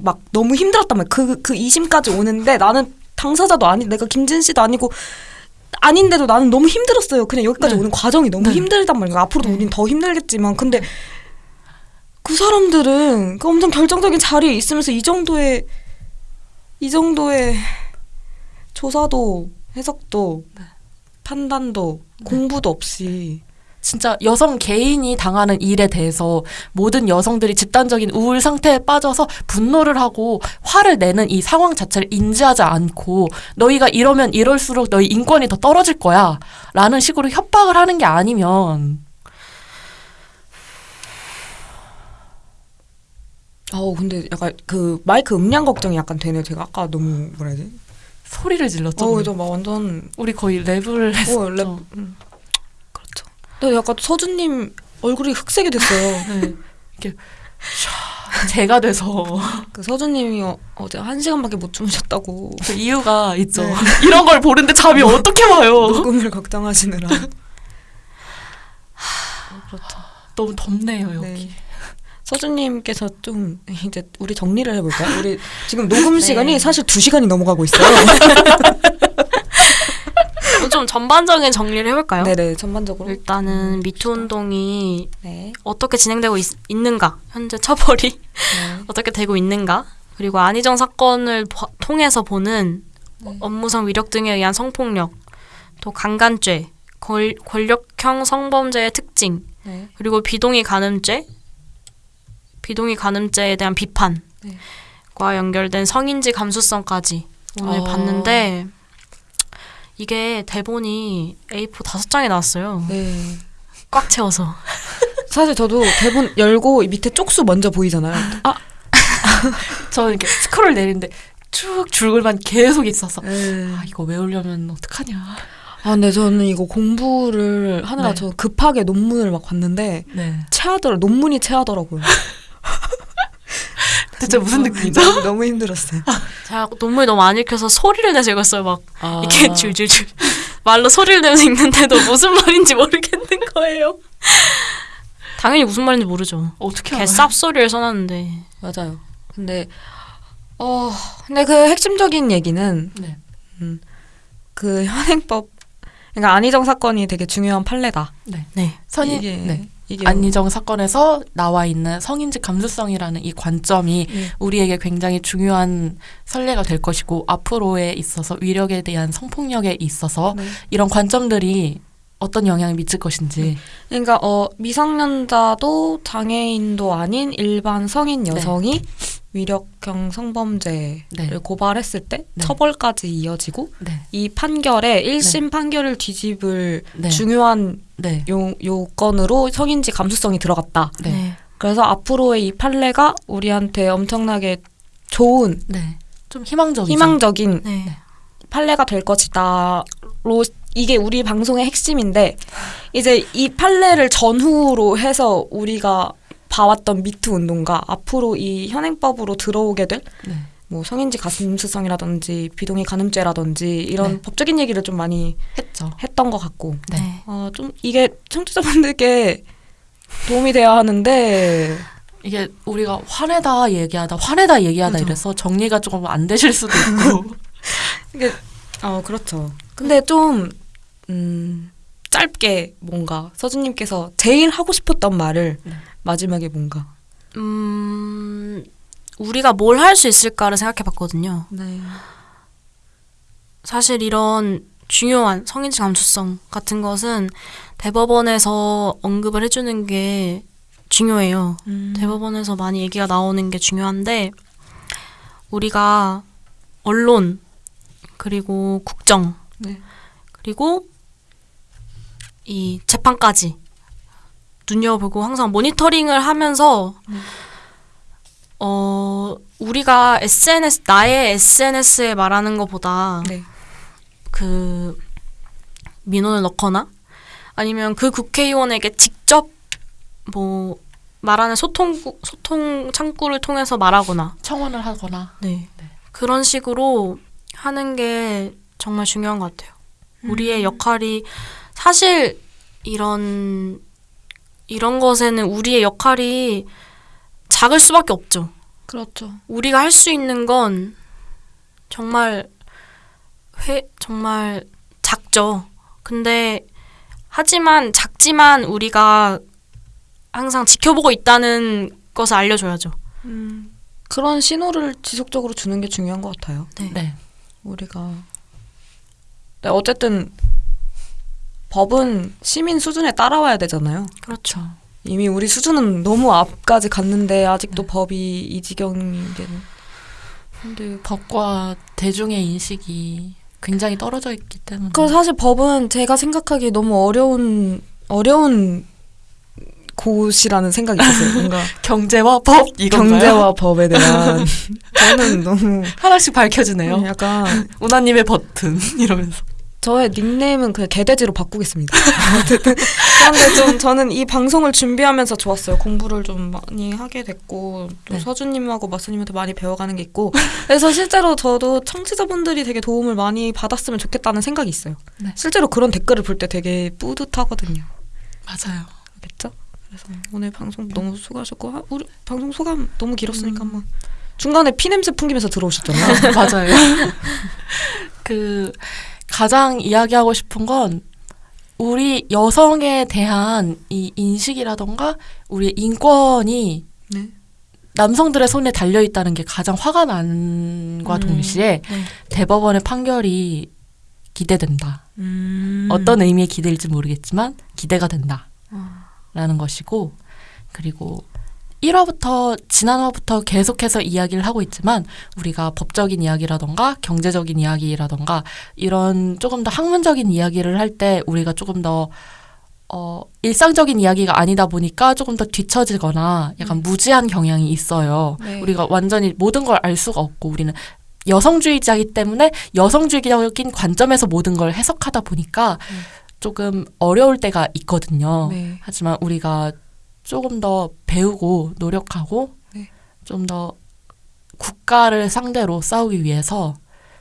막 너무 힘들었단 말이야. 그 그 이심까지 오는데 나는 당사자도 아니 내가 김진 씨도 아니고 아닌데도 나는 너무 힘들었어요. 그냥 여기까지 네. 오는 과정이 너무 네. 힘들단 말이야. 앞으로도 우린 더 힘들겠지만 근데 그 사람들은 그 엄청 결정적인 자리에 있으면서 이 정도의 이 정도의 조사도 해석도 판단도 공부도 없이 진짜 여성 개인이 당하는 일에 대해서 모든 여성들이 집단적인 우울 상태에 빠져서 분노를 하고 화를 내는 이 상황 자체를 인지하지 않고 너희가 이러면 이럴수록 너희 인권이 더 떨어질 거야 라는 식으로 협박을 하는 게 아니면 어 근데 약간 그 마이크 음량 걱정이 약간 되네요. 제가 아까 너무 뭐라 해야 되지? 소리를 질렀죠. 어. 저 막 완전 우리 거의 랩을 했었죠. 어, 랩. 음. 근데 약간 서준님 얼굴이 흑색이 됐어요. 네. 이렇게 샤, 제가 돼서 그 서준님이 어, 어제 한 시간밖에 못 주무셨다고 그 이유가 있죠. 네. 이런 걸 보는데 잠이 어떻게 와요? 녹음을 걱정하시느라. 그렇죠. 너무 덥네요 여기. 네. 서준님께서 좀 이제 우리 정리를 해볼까요? 우리 지금 녹음 시간이 사실 두 시간이 넘어가고 있어요. 좀 전반적인 정리를 해볼까요? 네네 전반적으로. 일단은 미투 운동이 네. 어떻게 진행되고 있, 는가 현재 처벌이 네. 어떻게 되고 있는가, 그리고 안희정 사건을 봐- 통해서 보는 네. 업무성 위력 등에 의한 성폭력, 또 강간죄, 권, 권력형 성범죄의 특징, 네. 그리고 비동의 간음죄, 비동의 간음죄에 대한 비판과 네. 연결된 성인지 감수성까지 오늘 어. 봤는데 이게 대본이 A4 다섯 장이 나왔어요. 네. 꽉 채워서. 사실 저도 대본 열고 이 밑에 쪽수 먼저 보이잖아요. 아, 저는 이렇게 스크롤 내리는데 쭉 줄글만 계속 있어서 네. 아 이거 외우려면 어떡하냐. 아, 근데 저는 이거 공부를 하느라 네. 저 급하게 논문을 막 봤는데 네. 체하더라 논문이 체하더라고요. 대체 무슨 느낌이죠? 너무, 너무 힘들었어요. 제가 논문을 너무 안 읽혀서 소리를 내서 읽었어요. 막 아. 이렇게 줄줄줄 말로 소리를 내면서 읽는데도 무슨 말인지 모르겠는 거예요. 당연히 무슨 말인지 모르죠. 어떻게 개 알아요? 쌉소리를 써놨는데 맞아요. 근데 어 근데 그 핵심적인 얘기는 네. 그 현행법 그러니까 안희정 사건이 되게 중요한 판례다. 네. 네. 선이 네. 안희정 사건에서 나와 있는 성인지 감수성이라는 이 관점이 네. 우리에게 굉장히 중요한 선례가 될 것이고 앞으로에 있어서 위력에 대한 성폭력에 있어서 네. 이런 관점들이 어떤 영향을 미칠 것인지 그러니까 어 미성년자도 장애인도 아닌 일반 성인 여성이 위력형 성범죄를 네. 고발했을 때 네. 처벌까지 이어지고 네. 이 판결에 1심 판결을 뒤집을 네. 중요한 네. 요, 요건으로 성인지 감수성이 들어갔다. 네. 그래서 앞으로의 이 판례가 우리한테 엄청나게 좋은 네. 좀 희망적이죠. 희망적인 네. 판례가 될 것이다로 이게 우리 방송의 핵심인데 이제 이 판례를 전후로 해서 우리가 봐왔던 미투 운동과 앞으로 이 현행법으로 들어오게 될 네. 뭐 성인지 가슴수성이라든지 비동의 간음죄라든지 이런 네. 법적인 얘기를 좀 많이 했죠. 했던 것 같고 네. 네. 어, 좀 이게 청취자분들께 도움이 돼야 하는데 이게 우리가 화내다 얘기하다 화내다 얘기하다 그죠. 이래서 정리가 조금 안 되실 수도 있고 이게 어 그렇죠. 근데 좀 음, 짧게 뭔가 서준님께서 제일 하고 싶었던 말을 네. 마지막에 뭔가 음, 우리가 뭘 할 수 있을까를 생각해 봤거든요. 네. 사실 이런 중요한 성인지 감수성 같은 것은 대법원에서 언급을 해주는 게 중요해요. 음. 대법원에서 많이 얘기가 나오는 게 중요한데 우리가 언론 그리고 국정 네. 그리고 이 재판까지 눈여보고 항상 모니터링을 하면서 네. 어 우리가 SNS 나의 SNS에 말하는 것보다 네. 그 민원을 넣거나 아니면 그 국회의원에게 직접 뭐 말하는 소통 소통 창구를 통해서 말하거나 청원을 하거나 네. 네. 그런 식으로 하는 게 정말 중요한 것 같아요. 우리의 역할이 사실 이런 이런 것에는 우리의 역할이 작을 수밖에 없죠. 그렇죠. 우리가 할 수 있는 건 정말 회 정말 작죠. 근데 하지만 작지만 우리가 항상 지켜보고 있다는 것을 알려줘야죠. 음, 그런 신호를 지속적으로 주는 게 중요한 것 같아요. 네. 네. 우리가 네, 어쨌든 법은 시민 수준에 따라와야 되잖아요. 그렇죠. 이미 우리 수준은 너무 앞까지 갔는데 아직도 네. 법이 이 지경인 게 근데 법과 대중의 인식이 굉장히 떨어져 있기 때문에 그 사실 법은 제가 생각하기에 너무 어려운 어려운 곳이라는 생각이 있었어요. 뭔가 경제와 법 이건가요? 경제와 법에 대한 저는 너무 하나씩 밝혀지네요. 약간 우나님의 버튼 이러면서 저의 닉네임은 그냥 개돼지로 바꾸겠습니다. 그런데 좀 저는 이 방송을 준비하면서 좋았어요. 공부를 좀 많이 하게 됐고 또 네. 서준님하고 마스님한테 많이 배워가는 게 있고 그래서 실제로 저도 청취자분들이 되게 도움을 많이 받았으면 좋겠다는 생각이 있어요. 네. 실제로 그런 댓글을 볼 때 되게 뿌듯하거든요. 맞아요. 그렇겠죠? 그래서 오늘 방송 너무 수고하셨고 하- 우리 방송 소감 너무 길었으니까 음. 한번 중간에 피 냄새 풍기면서 들어오셨잖아요. 맞아요. 그 가장 이야기하고 싶은 건 우리 여성에 대한 이 인식이라던가 우리의 인권이 네. 남성들의 손에 달려 있다는 게 가장 화가 난과 음. 동시에 네. 대법원의 판결이 기대된다. 음. 어떤 의미의 기대일지 모르겠지만 기대가 된다. 아. 라는 것이고 그리고 1화부터 지난화부터 계속해서 이야기를 하고 있지만 우리가 법적인 이야기라던가 경제적인 이야기라던가 이런 조금 더 학문적인 이야기를 할 때 우리가 조금 더 어, 일상적인 이야기가 아니다 보니까 조금 더 뒤처지거나 약간 무지한 경향이 있어요. 네. 우리가 완전히 모든 걸 알 수가 없고 우리는 여성주의자이기 때문에 여성주의적인 관점에서 모든 걸 해석하다 보니까 음. 조금 어려울 때가 있거든요. 네. 하지만 우리가 조금 더 배우고 노력하고 네. 좀더 국가를 상대로 싸우기 위해서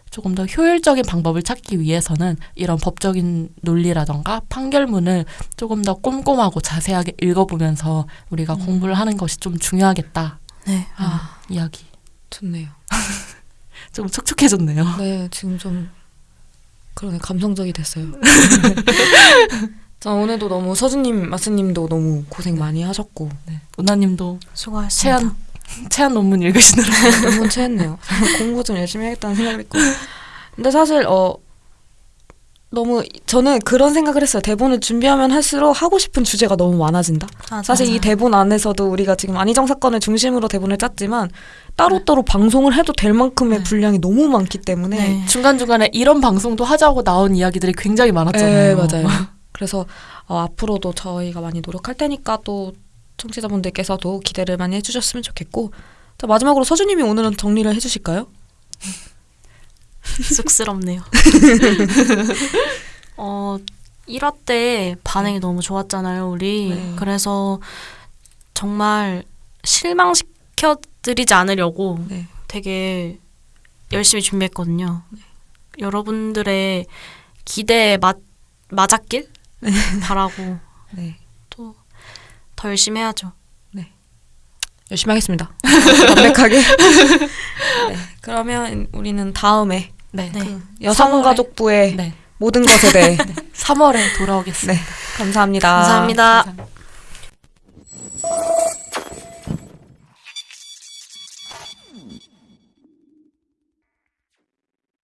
조금 더 효율적인 방법을 찾기 위해서는 이런 법적인 논리라던가 판결문을 조금 더 꼼꼼하고 자세하게 읽어보면서 우리가 음. 공부를 하는 것이 좀 중요하겠다 네. 하는 아, 이야기. 좋네요. 좀 촉촉해졌네요. 네, 지금 좀 그러네 감성적이 됐어요. 자 오늘도 너무 서준님, 마스님도 너무 고생 많이 하셨고 네. 우나님도 수고하셨습니다. 체한 체한 논문 읽으시느라 너무 체했네요. 공부 좀 열심히 해야겠다는 생각을 했고. 근데 사실 어 너무 저는 그런 생각을 했어요. 대본을 준비하면 할수록 하고 싶은 주제가 너무 많아진다. 맞아요. 사실 이 대본 안에서도 우리가 지금 안희정 사건을 중심으로 대본을 짰지만 따로따로 방송을 해도 될 만큼의 네. 분량이 너무 많기 때문에 네. 중간 중간에 이런 방송도 하자고 나온 이야기들이 굉장히 많았잖아요. 네, 맞아요. 그래서 어, 앞으로도 저희가 많이 노력할 테니까 또 청취자분들께서도 기대를 많이 해주셨으면 좋겠고 자, 마지막으로 서주님이 오늘은 정리를 해주실까요? 쑥스럽네요. 어, 1화 때 반응이 너무 좋았잖아요, 우리. 네. 그래서 정말 실망시켜드리지 않으려고 네. 되게 열심히 준비했거든요. 여러분들의 기대에 맞, 맞았길 바라고 네. 또 더 열심히 해야죠. 네. 열심히 하겠습니다. 담백하게. 네. 그러면 우리는 다음에 네. 그, 그 여성가족부의 네. 모든 것에 대해 3월에 돌아오겠습니다. 네. 감사합니다. 감사합니다. 감사합니다.